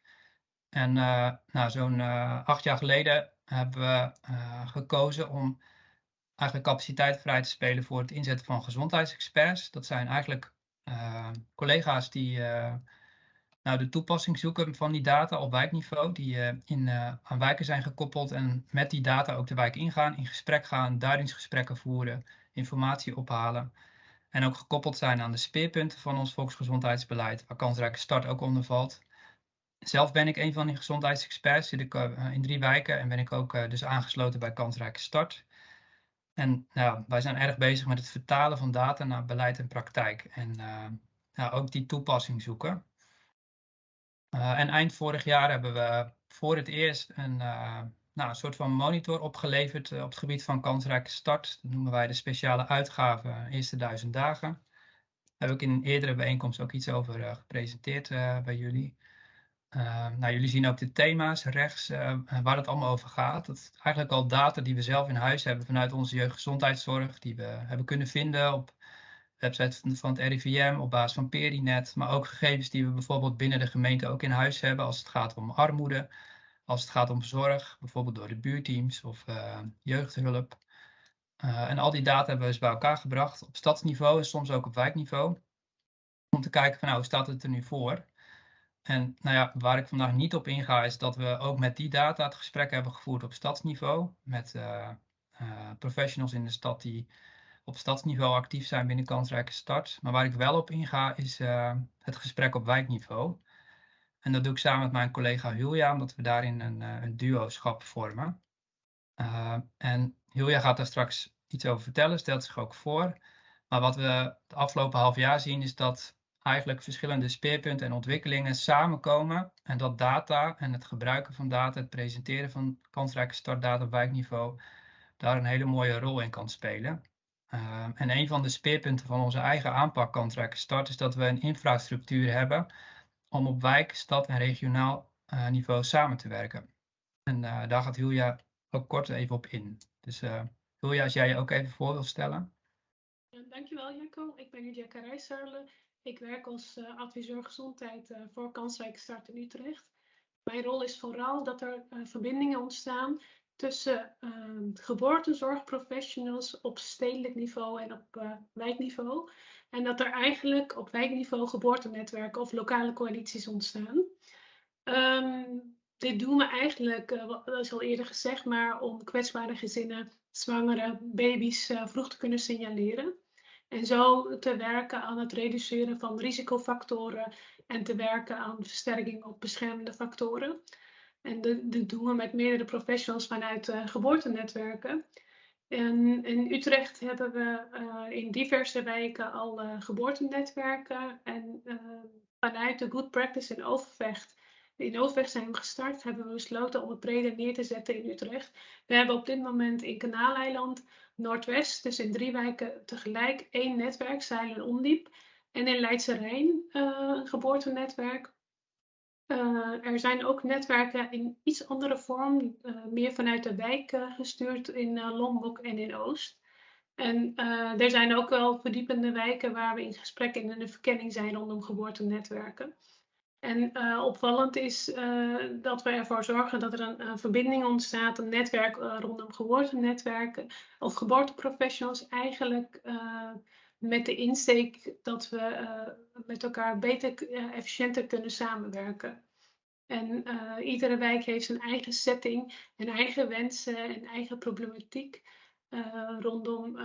En uh, nou, zo'n uh, acht jaar geleden hebben we gekozen om eigenlijk capaciteit vrij te spelen voor het inzetten van gezondheidsexperts. Dat zijn eigenlijk collega's die nou, de toepassing zoeken van die data op wijkniveau, die uh, in, uh, aan wijken zijn gekoppeld en met die data ook de wijk ingaan, in gesprek gaan, duidingsgesprekken voeren, informatie ophalen. En ook gekoppeld zijn aan de speerpunten van ons volksgezondheidsbeleid, waar kansrijke start ook onder valt. Zelf ben ik een van die gezondheidsexperts, zit ik uh, in drie wijken en ben ik ook dus aangesloten bij kansrijke start. En nou, wij zijn erg bezig met het vertalen van data naar beleid en praktijk. En nou, ook die toepassing zoeken. Uh, en eind vorig jaar hebben we voor het eerst een, uh, nou, een soort van monitor opgeleverd uh, op het gebied van kansrijke start. Dat noemen wij de speciale uitgave eerste duizend dagen. Daar heb ik in een eerdere bijeenkomst ook iets over gepresenteerd bij jullie. nou, jullie zien ook de thema's rechts waar het allemaal over gaat. Dat is eigenlijk al data die we zelf in huis hebben vanuit onze jeugdgezondheidszorg. Die we hebben kunnen vinden op website van het RIVM op basis van Perinet, maar ook gegevens die we bijvoorbeeld binnen de gemeente ook in huis hebben als het gaat om armoede, als het gaat om zorg, bijvoorbeeld door de buurteams of uh, jeugdhulp. Uh, en al die data hebben we dus bij elkaar gebracht op stadsniveau en soms ook op wijkniveau. Om te kijken van nou, hoe staat het er nu voor? En nou ja, waar ik vandaag niet op inga is dat we ook met die data het gesprek hebben gevoerd op stadsniveau. Met uh, professionals in de stad die op stadsniveau actief zijn binnen kansrijke start. Maar waar ik wel op inga is uh, het gesprek op wijkniveau. En dat doe ik samen met mijn collega Julia, omdat we daarin een, uh, een duo-schap vormen. Uh, en Julia gaat daar straks iets over vertellen, stelt zich ook voor. Maar wat we het afgelopen half jaar zien is dat eigenlijk verschillende speerpunten en ontwikkelingen samenkomen en dat data en het gebruiken van data, het presenteren van kansrijke startdata op wijkniveau, daar een hele mooie rol in kan spelen. Ehm, en een van de speerpunten van onze eigen aanpak kansrijke start is dat we een infrastructuur hebben om op wijk, stad en regionaal uh, niveau samen te werken. En uh, daar gaat Julia ook kort even op in. Dus uh, Julia, als jij je ook even voor wil stellen. Dankjewel Jacco, ik ben Julia Karijsarle. Ik werk als adviseur gezondheid voor Kansrijke Start in Utrecht. Mijn rol is vooral dat er verbindingen ontstaan tussen uh, geboortezorgprofessionals op stedelijk niveau en op uh, wijkniveau. En dat er eigenlijk op wijkniveau geboortenetwerken of lokale coalities ontstaan. Um, dit doen we eigenlijk, dat is al eerder gezegd, maar om kwetsbare gezinnen, zwangere baby's uh, vroeg te kunnen signaleren. En zo te werken aan het reduceren van risicofactoren en te werken aan versterking op beschermende factoren. En dat doen we met meerdere professionals vanuit uh, geboortenetwerken. En in Utrecht hebben we uh, in diverse wijken al uh, geboortenetwerken. En vanuit de Good Practice in Overvecht, in Overvecht zijn we gestart, hebben we besloten om het breder neer te zetten in Utrecht. We hebben op dit moment in Kanaaleiland, Noordwest, dus in drie wijken tegelijk, één netwerk, Zeilen Ondiep. En in Leidse Rijn een geboortenetwerk. Uh, er zijn ook netwerken in iets andere vorm, uh, meer vanuit de wijk uh, gestuurd in Lombok en in Oost. En er zijn ook wel verdiepende wijken waar we in gesprek en in de verkenning zijn rondom geboortenetwerken. En opvallend is dat we ervoor zorgen dat er een, een verbinding ontstaat, een netwerk rondom geboortenetwerken of geboorteprofessionals eigenlijk met de insteek dat we uh, met elkaar beter, uh, efficiënter kunnen samenwerken. En uh, iedere wijk heeft zijn eigen setting, en eigen wensen en eigen problematiek rondom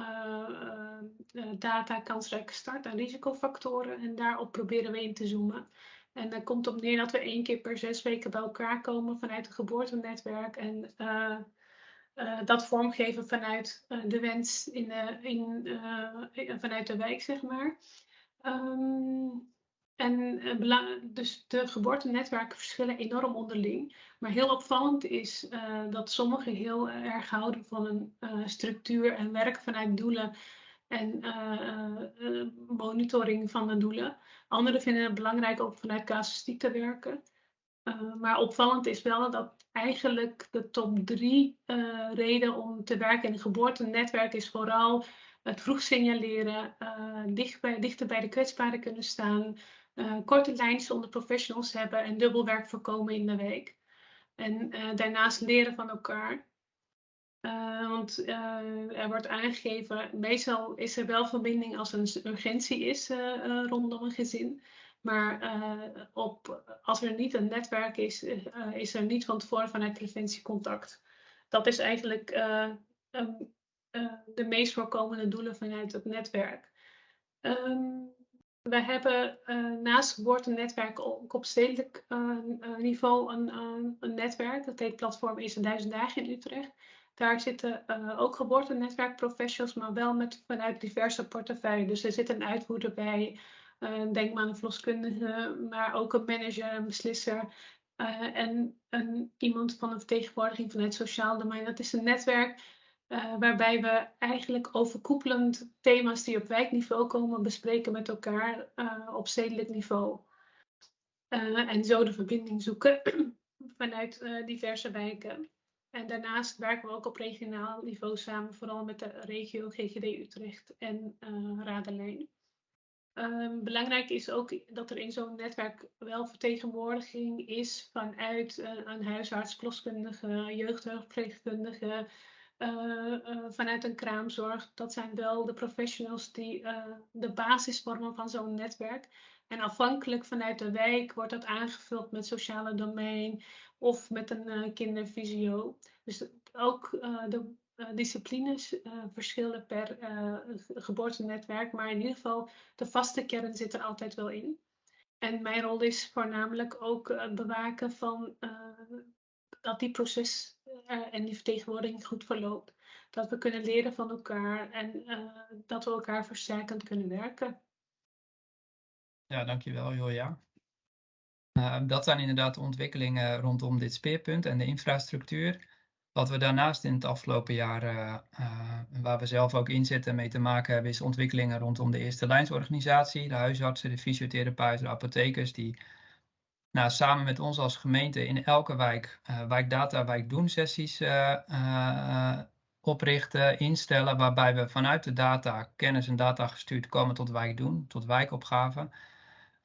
data, kansrijke start en risicofactoren. En daarop proberen we in te zoomen. En dat komt op neer dat we één keer per zes weken bij elkaar komen vanuit het geboortenetwerk. En uh, dat vormgeven vanuit uh, de wens in de, in, vanuit de wijk, zeg maar. Um, en dus de geboortenetwerken verschillen enorm onderling. Maar heel opvallend is dat sommigen heel erg houden van een structuur en werken vanuit doelen en monitoring van de doelen. Anderen vinden het belangrijk om vanuit casuïstiek te werken. Uh, maar opvallend is wel dat eigenlijk de top drie uh, reden om te werken in een geboortenetwerk is vooral het vroeg signaleren, uh, dicht bij, dichter bij de kwetsbaren kunnen staan, korte lijntjes onder professionals hebben en dubbelwerk voorkomen in de week. En daarnaast leren van elkaar. want er wordt aangegeven, meestal is er wel verbinding als er een urgentie is rondom een gezin. Maar uh, op, als er niet een netwerk is, uh, is er niet van tevoren vanuit preventie contact. Dat is eigenlijk uh, um, de meest voorkomende doelen vanuit het netwerk. Um, we hebben naast geboortenetwerken ook op stedelijk niveau een, een, netwerk. Dat heet Platform Eerste Duizend Dagen in Utrecht. Daar zitten ook geboortenetwerkprofessionals, maar wel met, vanuit diverse portefeuilles. Dus er zit een uitvoerder bij, uh, denk maar aan een verloskundige, maar ook een manager, een beslisser. Uh, en een, iemand van een vertegenwoordiging van het sociaal domein. Dat is een netwerk uh, waarbij we eigenlijk overkoepelend thema's die op wijkniveau komen bespreken met elkaar op stedelijk niveau. en zo de verbinding zoeken vanuit diverse wijken. En daarnaast werken we ook op regionaal niveau samen, vooral met de regio GGD Utrecht en Radelijn. Um, belangrijk is ook dat er in zo'n netwerk wel vertegenwoordiging is vanuit uh, een huisarts, verloskundige, jeugdhulpverpleegkundige, uh, uh, vanuit een kraamzorg. Dat zijn wel de professionals die de basis vormen van zo'n netwerk. En afhankelijk vanuit de wijk wordt dat aangevuld met sociale domein of met een kindervisio. Dus ook de disciplines uh, verschillen per uh, geboortenetwerk, maar in ieder geval de vaste kern zit er altijd wel in. En mijn rol is voornamelijk ook bewaken van dat die proces en die vertegenwoordiging goed verloopt. dat we kunnen leren van elkaar en dat we elkaar versterkend kunnen werken. Ja, dankjewel Julia. Uh, dat zijn inderdaad de ontwikkelingen rondom dit speerpunt en de infrastructuur. Wat we daarnaast in het afgelopen jaar, uh, waar we zelf ook in zitten mee te maken hebben, is ontwikkelingen rondom de eerste lijnsorganisatie, de huisartsen, de fysiotherapeuten, de apothekers, die nou, samen met ons als gemeente in elke wijk, uh, wijkdata, wijkdoen sessies oprichten, instellen, waarbij we vanuit de data, kennis en data gestuurd komen tot wijkdoen, tot wijkopgaven.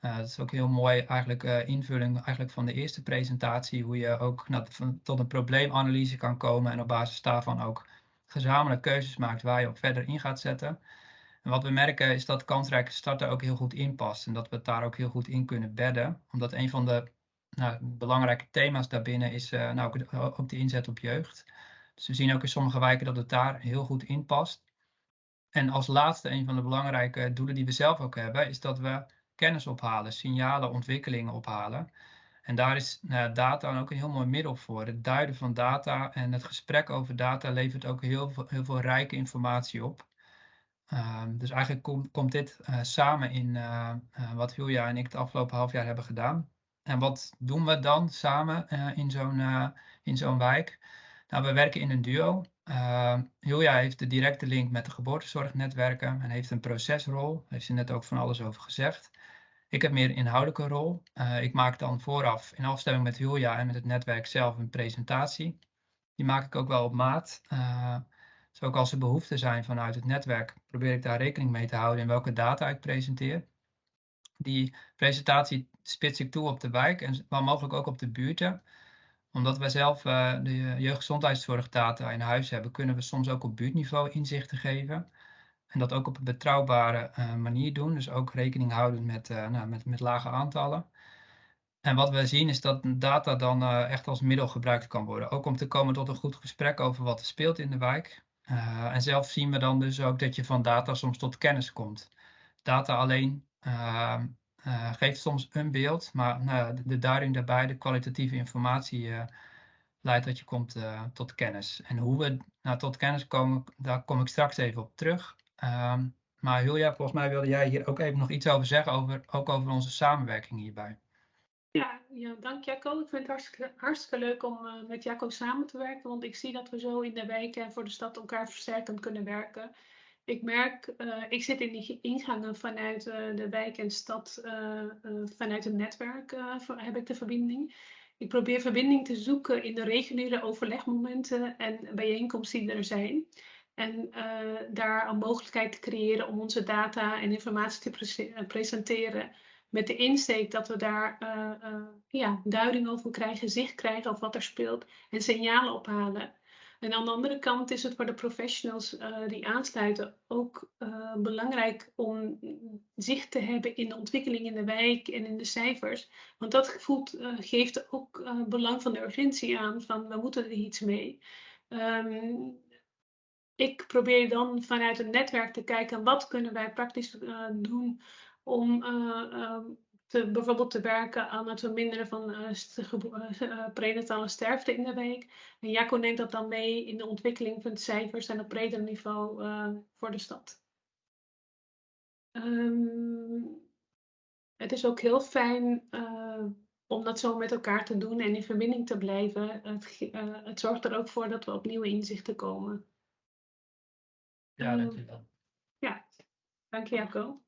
Uh, dat is ook heel mooi eigenlijk uh, invulling eigenlijk van de eerste presentatie, hoe je ook nou, tot een probleemanalyse kan komen en op basis daarvan ook gezamenlijk keuzes maakt waar je op verder in gaat zetten. En wat we merken is dat kansrijke starten ook heel goed inpast en dat we het daar ook heel goed in kunnen bedden. Omdat een van de nou, belangrijke thema's daarbinnen is uh, nou, ook, ook de inzet op jeugd. Dus we zien ook in sommige wijken dat het daar heel goed in past. En als laatste, een van de belangrijke doelen die we zelf ook hebben, is dat we kennis ophalen, signalen, ontwikkelingen ophalen. En daar is nou, data ook een heel mooi middel voor. Het duiden van data en het gesprek over data levert ook heel veel, heel veel rijke informatie op. Um, dus eigenlijk komt, dit uh, samen in uh, wat Julia en ik het afgelopen half jaar hebben gedaan. En wat doen we dan samen in zo'n in zo'n wijk? Nou, we werken in een duo. Uh, Julia heeft de directe link met de geboortezorgnetwerken en heeft een procesrol. Daar heeft ze net ook van alles over gezegd. Ik heb meer inhoudelijke rol. Uh, ik maak dan vooraf in afstemming met Julia en met het netwerk zelf een presentatie. Die maak ik ook wel op maat. Uh, ook als er behoeften zijn vanuit het netwerk, probeer ik daar rekening mee te houden in welke data ik presenteer. Die presentatie spits ik toe op de wijk en waar mogelijk ook op de buurten omdat wij zelf uh, de jeugdgezondheidszorgdata in huis hebben, kunnen we soms ook op buurtniveau inzichten geven. En dat ook op een betrouwbare uh, manier doen. Dus ook rekening houden met, uh, nou, met, met lage aantallen. En wat we zien is dat data dan echt als middel gebruikt kan worden. Ook om te komen tot een goed gesprek over wat er speelt in de wijk. en zelf zien we dan dus ook dat je van data soms tot kennis komt. Data alleen uh, geeft soms een beeld, maar nou, de, de duiding daarbij, de kwalitatieve informatie, leidt dat je komt tot kennis. En hoe we nou, tot kennis komen, daar kom ik straks even op terug. Um, maar Julia, volgens mij wilde jij hier ook even nog iets over zeggen, over, ook over onze samenwerking hierbij. Ja, ja dank Jacco. Ik vind het hartstikke, hartstikke leuk om met Jacco samen te werken, want ik zie dat we zo in de wijken en voor de stad elkaar versterkend kunnen werken ik merk, uh, ik zit in die ingangen vanuit uh, de wijk en stad, vanuit het netwerk heb ik de verbinding. Ik probeer verbinding te zoeken in de reguliere overlegmomenten en bijeenkomsten die er zijn. En daar een mogelijkheid te creëren om onze data en informatie te pre presenteren. Met de insteek dat we daar ja, duiding over krijgen, zicht krijgen op wat er speelt en signalen ophalen. En aan de andere kant is het voor de professionals uh, die aansluiten ook uh, belangrijk om zicht te hebben in de ontwikkeling in de wijk en in de cijfers. Want dat voelt, uh, geeft ook belang van de urgentie aan, van we moeten er iets mee. Um, ik probeer dan vanuit het netwerk te kijken wat kunnen wij praktisch doen om te, bijvoorbeeld te werken aan het verminderen van uh, prenatale sterfte in de week. En Jacco neemt dat dan mee in de ontwikkeling van cijfers en op breder niveau uh, voor de stad. Um, het is ook heel fijn uh, om dat zo met elkaar te doen en in verbinding te blijven. Het, het zorgt er ook voor dat we op nieuwe inzichten komen. Ja, dankjewel. Ja, dank je Jacco.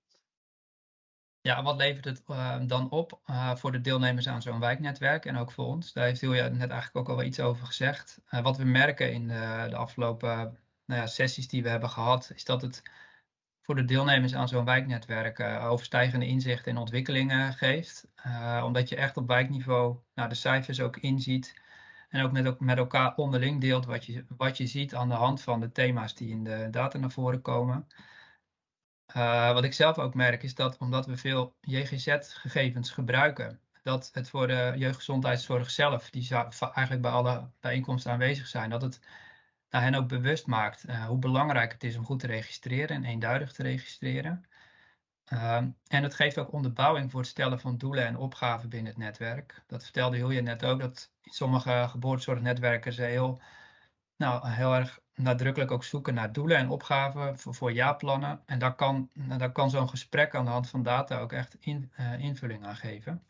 Ja, wat levert het uh, dan op uh, voor de deelnemers aan zo'n wijknetwerk en ook voor ons? Daar heeft Julia net eigenlijk ook al wel iets over gezegd. Uh, wat we merken in de, de afgelopen nou ja, sessies die we hebben gehad, is dat het voor de deelnemers aan zo'n wijknetwerk overstijgende inzichten en ontwikkelingen geeft. omdat je echt op wijkniveau nou, de cijfers ook inziet en ook met, met elkaar onderling deelt wat je, wat je ziet aan de hand van de thema's die in de data naar voren komen. Uh, wat ik zelf ook merk is dat omdat we veel JGZ-gegevens gebruiken, dat het voor de jeugdgezondheidszorg zelf, die eigenlijk bij alle bijeenkomsten aanwezig zijn, dat het naar hen ook bewust maakt uh, hoe belangrijk het is om goed te registreren en eenduidig te registreren. Uh, en het geeft ook onderbouwing voor het stellen van doelen en opgaven binnen het netwerk. Dat vertelde Julia net ook, dat sommige geboortezorgnetwerken ze heel nou, heel erg nadrukkelijk ook zoeken naar doelen en opgaven voor, jaarplannen. En daar kan, daar kan zo'n gesprek aan de hand van data ook echt in, uh, invulling aan geven.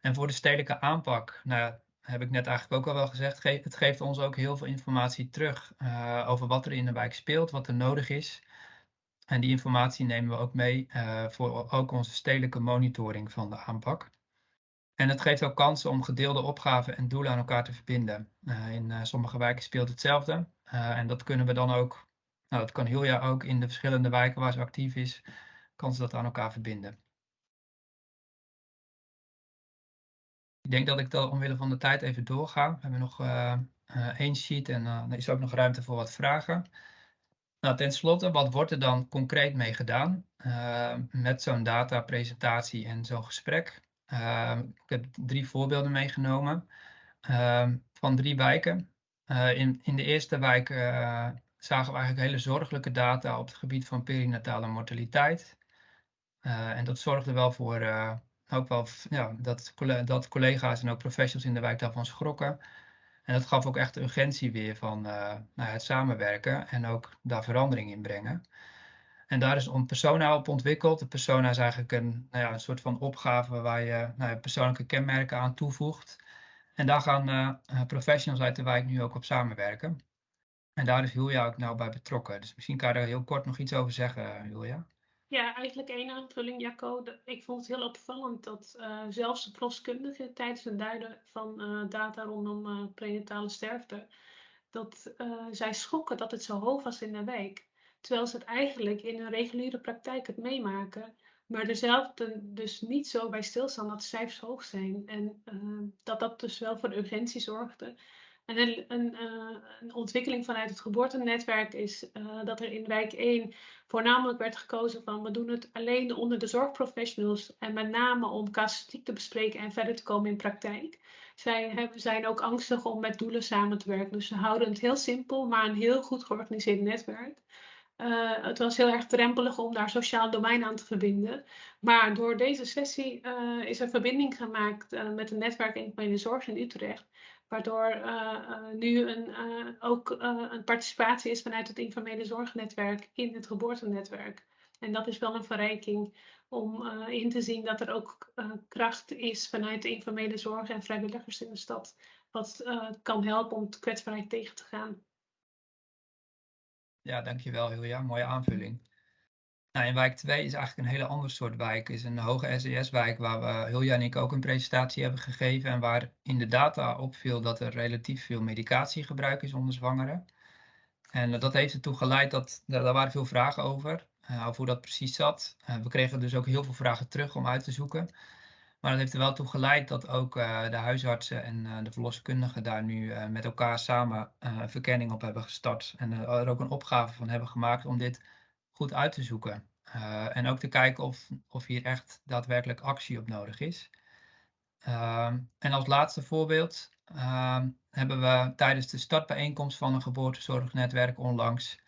En voor de stedelijke aanpak, nou, heb ik net eigenlijk ook al wel gezegd, het geeft ons ook heel veel informatie terug uh, over wat er in de wijk speelt, wat er nodig is. En die informatie nemen we ook mee uh, voor ook onze stedelijke monitoring van de aanpak. En het geeft ook kansen om gedeelde opgaven en doelen aan elkaar te verbinden. Uh, in uh, sommige wijken speelt hetzelfde. en dat kunnen we dan ook, nou dat kan Julia ook in de verschillende wijken waar ze actief is, kan ze dat aan elkaar verbinden. Ik denk dat ik dan omwille van de tijd even doorga. We hebben nog één sheet en er is ook nog ruimte voor wat vragen. Nou, ten slotte, wat wordt er dan concreet mee gedaan uh, met zo'n datapresentatie en zo'n gesprek? Uh, ik heb drie voorbeelden meegenomen uh, van drie wijken. in, in de eerste wijk zagen we eigenlijk hele zorgelijke data op het gebied van perinatale mortaliteit. en dat zorgde wel voor ook wel ja, dat, dat collega's en ook professionals in de wijk daarvan schrokken. En dat gaf ook echt de urgentie weer van uh, het samenwerken en ook daar verandering in brengen. En daar is een persona op ontwikkeld. De persona is eigenlijk een, nou ja, een soort van opgave waar je nou persoonlijke kenmerken aan toevoegt. En daar gaan uh, professionals uit de wijk nu ook op samenwerken. En daar is Julia ook nou bij betrokken. Dus misschien kan je daar heel kort nog iets over zeggen, Julia. Ja, eigenlijk één aanvulling, Jacco. Ik vond het heel opvallend dat uh, zelfs de proskundigen tijdens het duiden van uh, data rondom uh, prenatale sterfte, dat zij schokken dat het zo hoog was in de wijk. Terwijl ze het eigenlijk in hun reguliere praktijk het meemaken, maar zelf dus niet zo bij stilstaan dat de cijfers hoog zijn. En dat dat dus wel voor urgentie zorgde. En een, een, uh, een, ontwikkeling vanuit het geboortenetwerk is uh, dat er in wijk 1 voornamelijk werd gekozen van we doen het alleen onder de zorgprofessionals en met name om casuïstiek te bespreken en verder te komen in praktijk. Zij hebben, zijn ook angstig om met doelen samen te werken. Dus ze houden het heel simpel, maar een heel goed georganiseerd netwerk. Uh, het was heel erg drempelig om daar sociaal domein aan te verbinden. Maar door deze sessie is er verbinding gemaakt met een netwerk in de zorg in Utrecht. Waardoor uh, nu een, uh, ook een participatie is vanuit het informele zorgnetwerk in het geboortenetwerk. En dat is wel een verrijking om in te zien dat er ook kracht is vanuit de informele zorg en vrijwilligers in de stad. Wat kan helpen om kwetsbaarheid tegen te gaan. Ja, dankjewel Julia. Mooie aanvulling. Nou, in wijk 2 is eigenlijk een hele ander soort wijk. Het is een hoge SES-wijk waar we, Hilja en ik ook een presentatie hebben gegeven. En waar in de data opviel dat er relatief veel medicatiegebruik is onder zwangeren. En dat heeft ertoe geleid dat, daar waren veel vragen over, uh, over hoe dat precies zat. Uh, we kregen dus ook heel veel vragen terug om uit te zoeken. Maar dat heeft er wel toe geleid dat ook de huisartsen en de verloskundigen daar nu met elkaar samen verkenning op hebben gestart. En er ook een opgave van hebben gemaakt om dit goed uit te zoeken. Uh, en ook te kijken of, of hier echt daadwerkelijk actie op nodig is. Uh, en als laatste voorbeeld uh, hebben we tijdens de startbijeenkomst van een geboortezorgnetwerk onlangs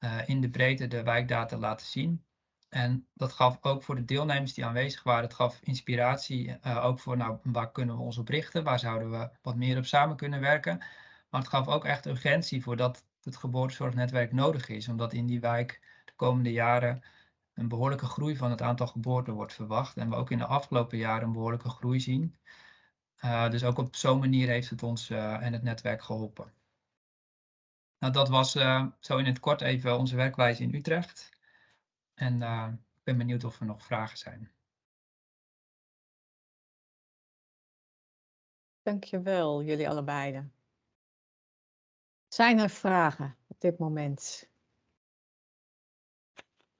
uh, in de breedte de wijkdata laten zien. En dat gaf ook voor de deelnemers die aanwezig waren, het gaf inspiratie uh, ook voor nou, waar kunnen we ons op richten, waar zouden we wat meer op samen kunnen werken. Maar het gaf ook echt urgentie voor dat het geboortezorgnetwerk nodig is, omdat in die wijk komende jaren een behoorlijke groei van het aantal geboorten wordt verwacht. En we ook in de afgelopen jaren een behoorlijke groei zien. Uh, dus ook op zo'n manier heeft het ons uh, en het netwerk geholpen. Nou, dat was uh, zo in het kort even onze werkwijze in Utrecht. En ik ben benieuwd of er nog vragen zijn. Dankjewel, jullie allebei. Zijn er vragen op dit moment?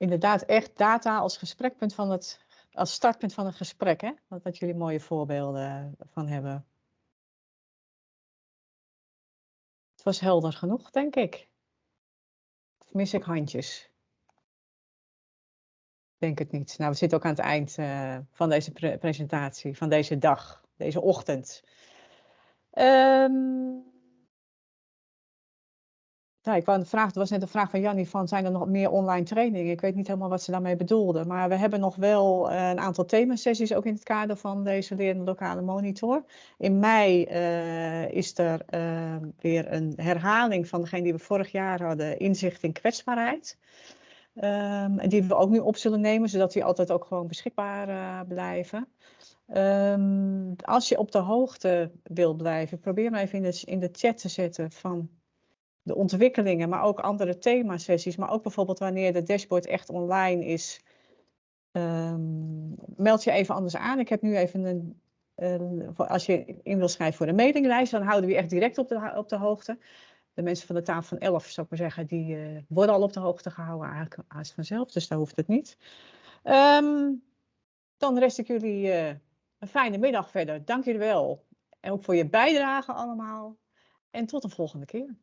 Inderdaad echt data als gesprekpunt van het, als startpunt van het gesprek, hè? Wat, jullie mooie voorbeelden van hebben. Het was helder genoeg, denk ik. Of mis ik handjes? Denk het niet. Nou, we zitten ook aan het eind uh, van deze pre presentatie, van deze dag, deze ochtend. Um, ja, ik wou vraag, er was net een vraag van Jannie van zijn er nog meer online trainingen? Ik weet niet helemaal wat ze daarmee bedoelde. Maar we hebben nog wel een aantal themasessies ook in het kader van deze lerende lokale monitor. In mei is er weer een herhaling van degene die we vorig jaar hadden, inzicht in kwetsbaarheid. Um, die we ook nu op zullen nemen, zodat die altijd ook gewoon beschikbaar blijven. Um, als je op de hoogte wilt blijven, probeer maar even in de, in de chat te zetten van de ontwikkelingen, maar ook andere themasessies. Maar ook bijvoorbeeld wanneer de dashboard echt online is, um, meld je even anders aan. Ik heb nu even een, een, als je in wil schrijven voor de mailinglijst, dan houden we je echt direct op de, op de hoogte de mensen van de tafel van 11, zou ik maar zeggen, die uh, worden al op de hoogte gehouden eigenlijk haast vanzelf. Dus daar hoeft het niet. Um, dan rest ik jullie uh, een fijne middag verder. Dank jullie wel. En ook voor je bijdrage allemaal. En tot de volgende keer.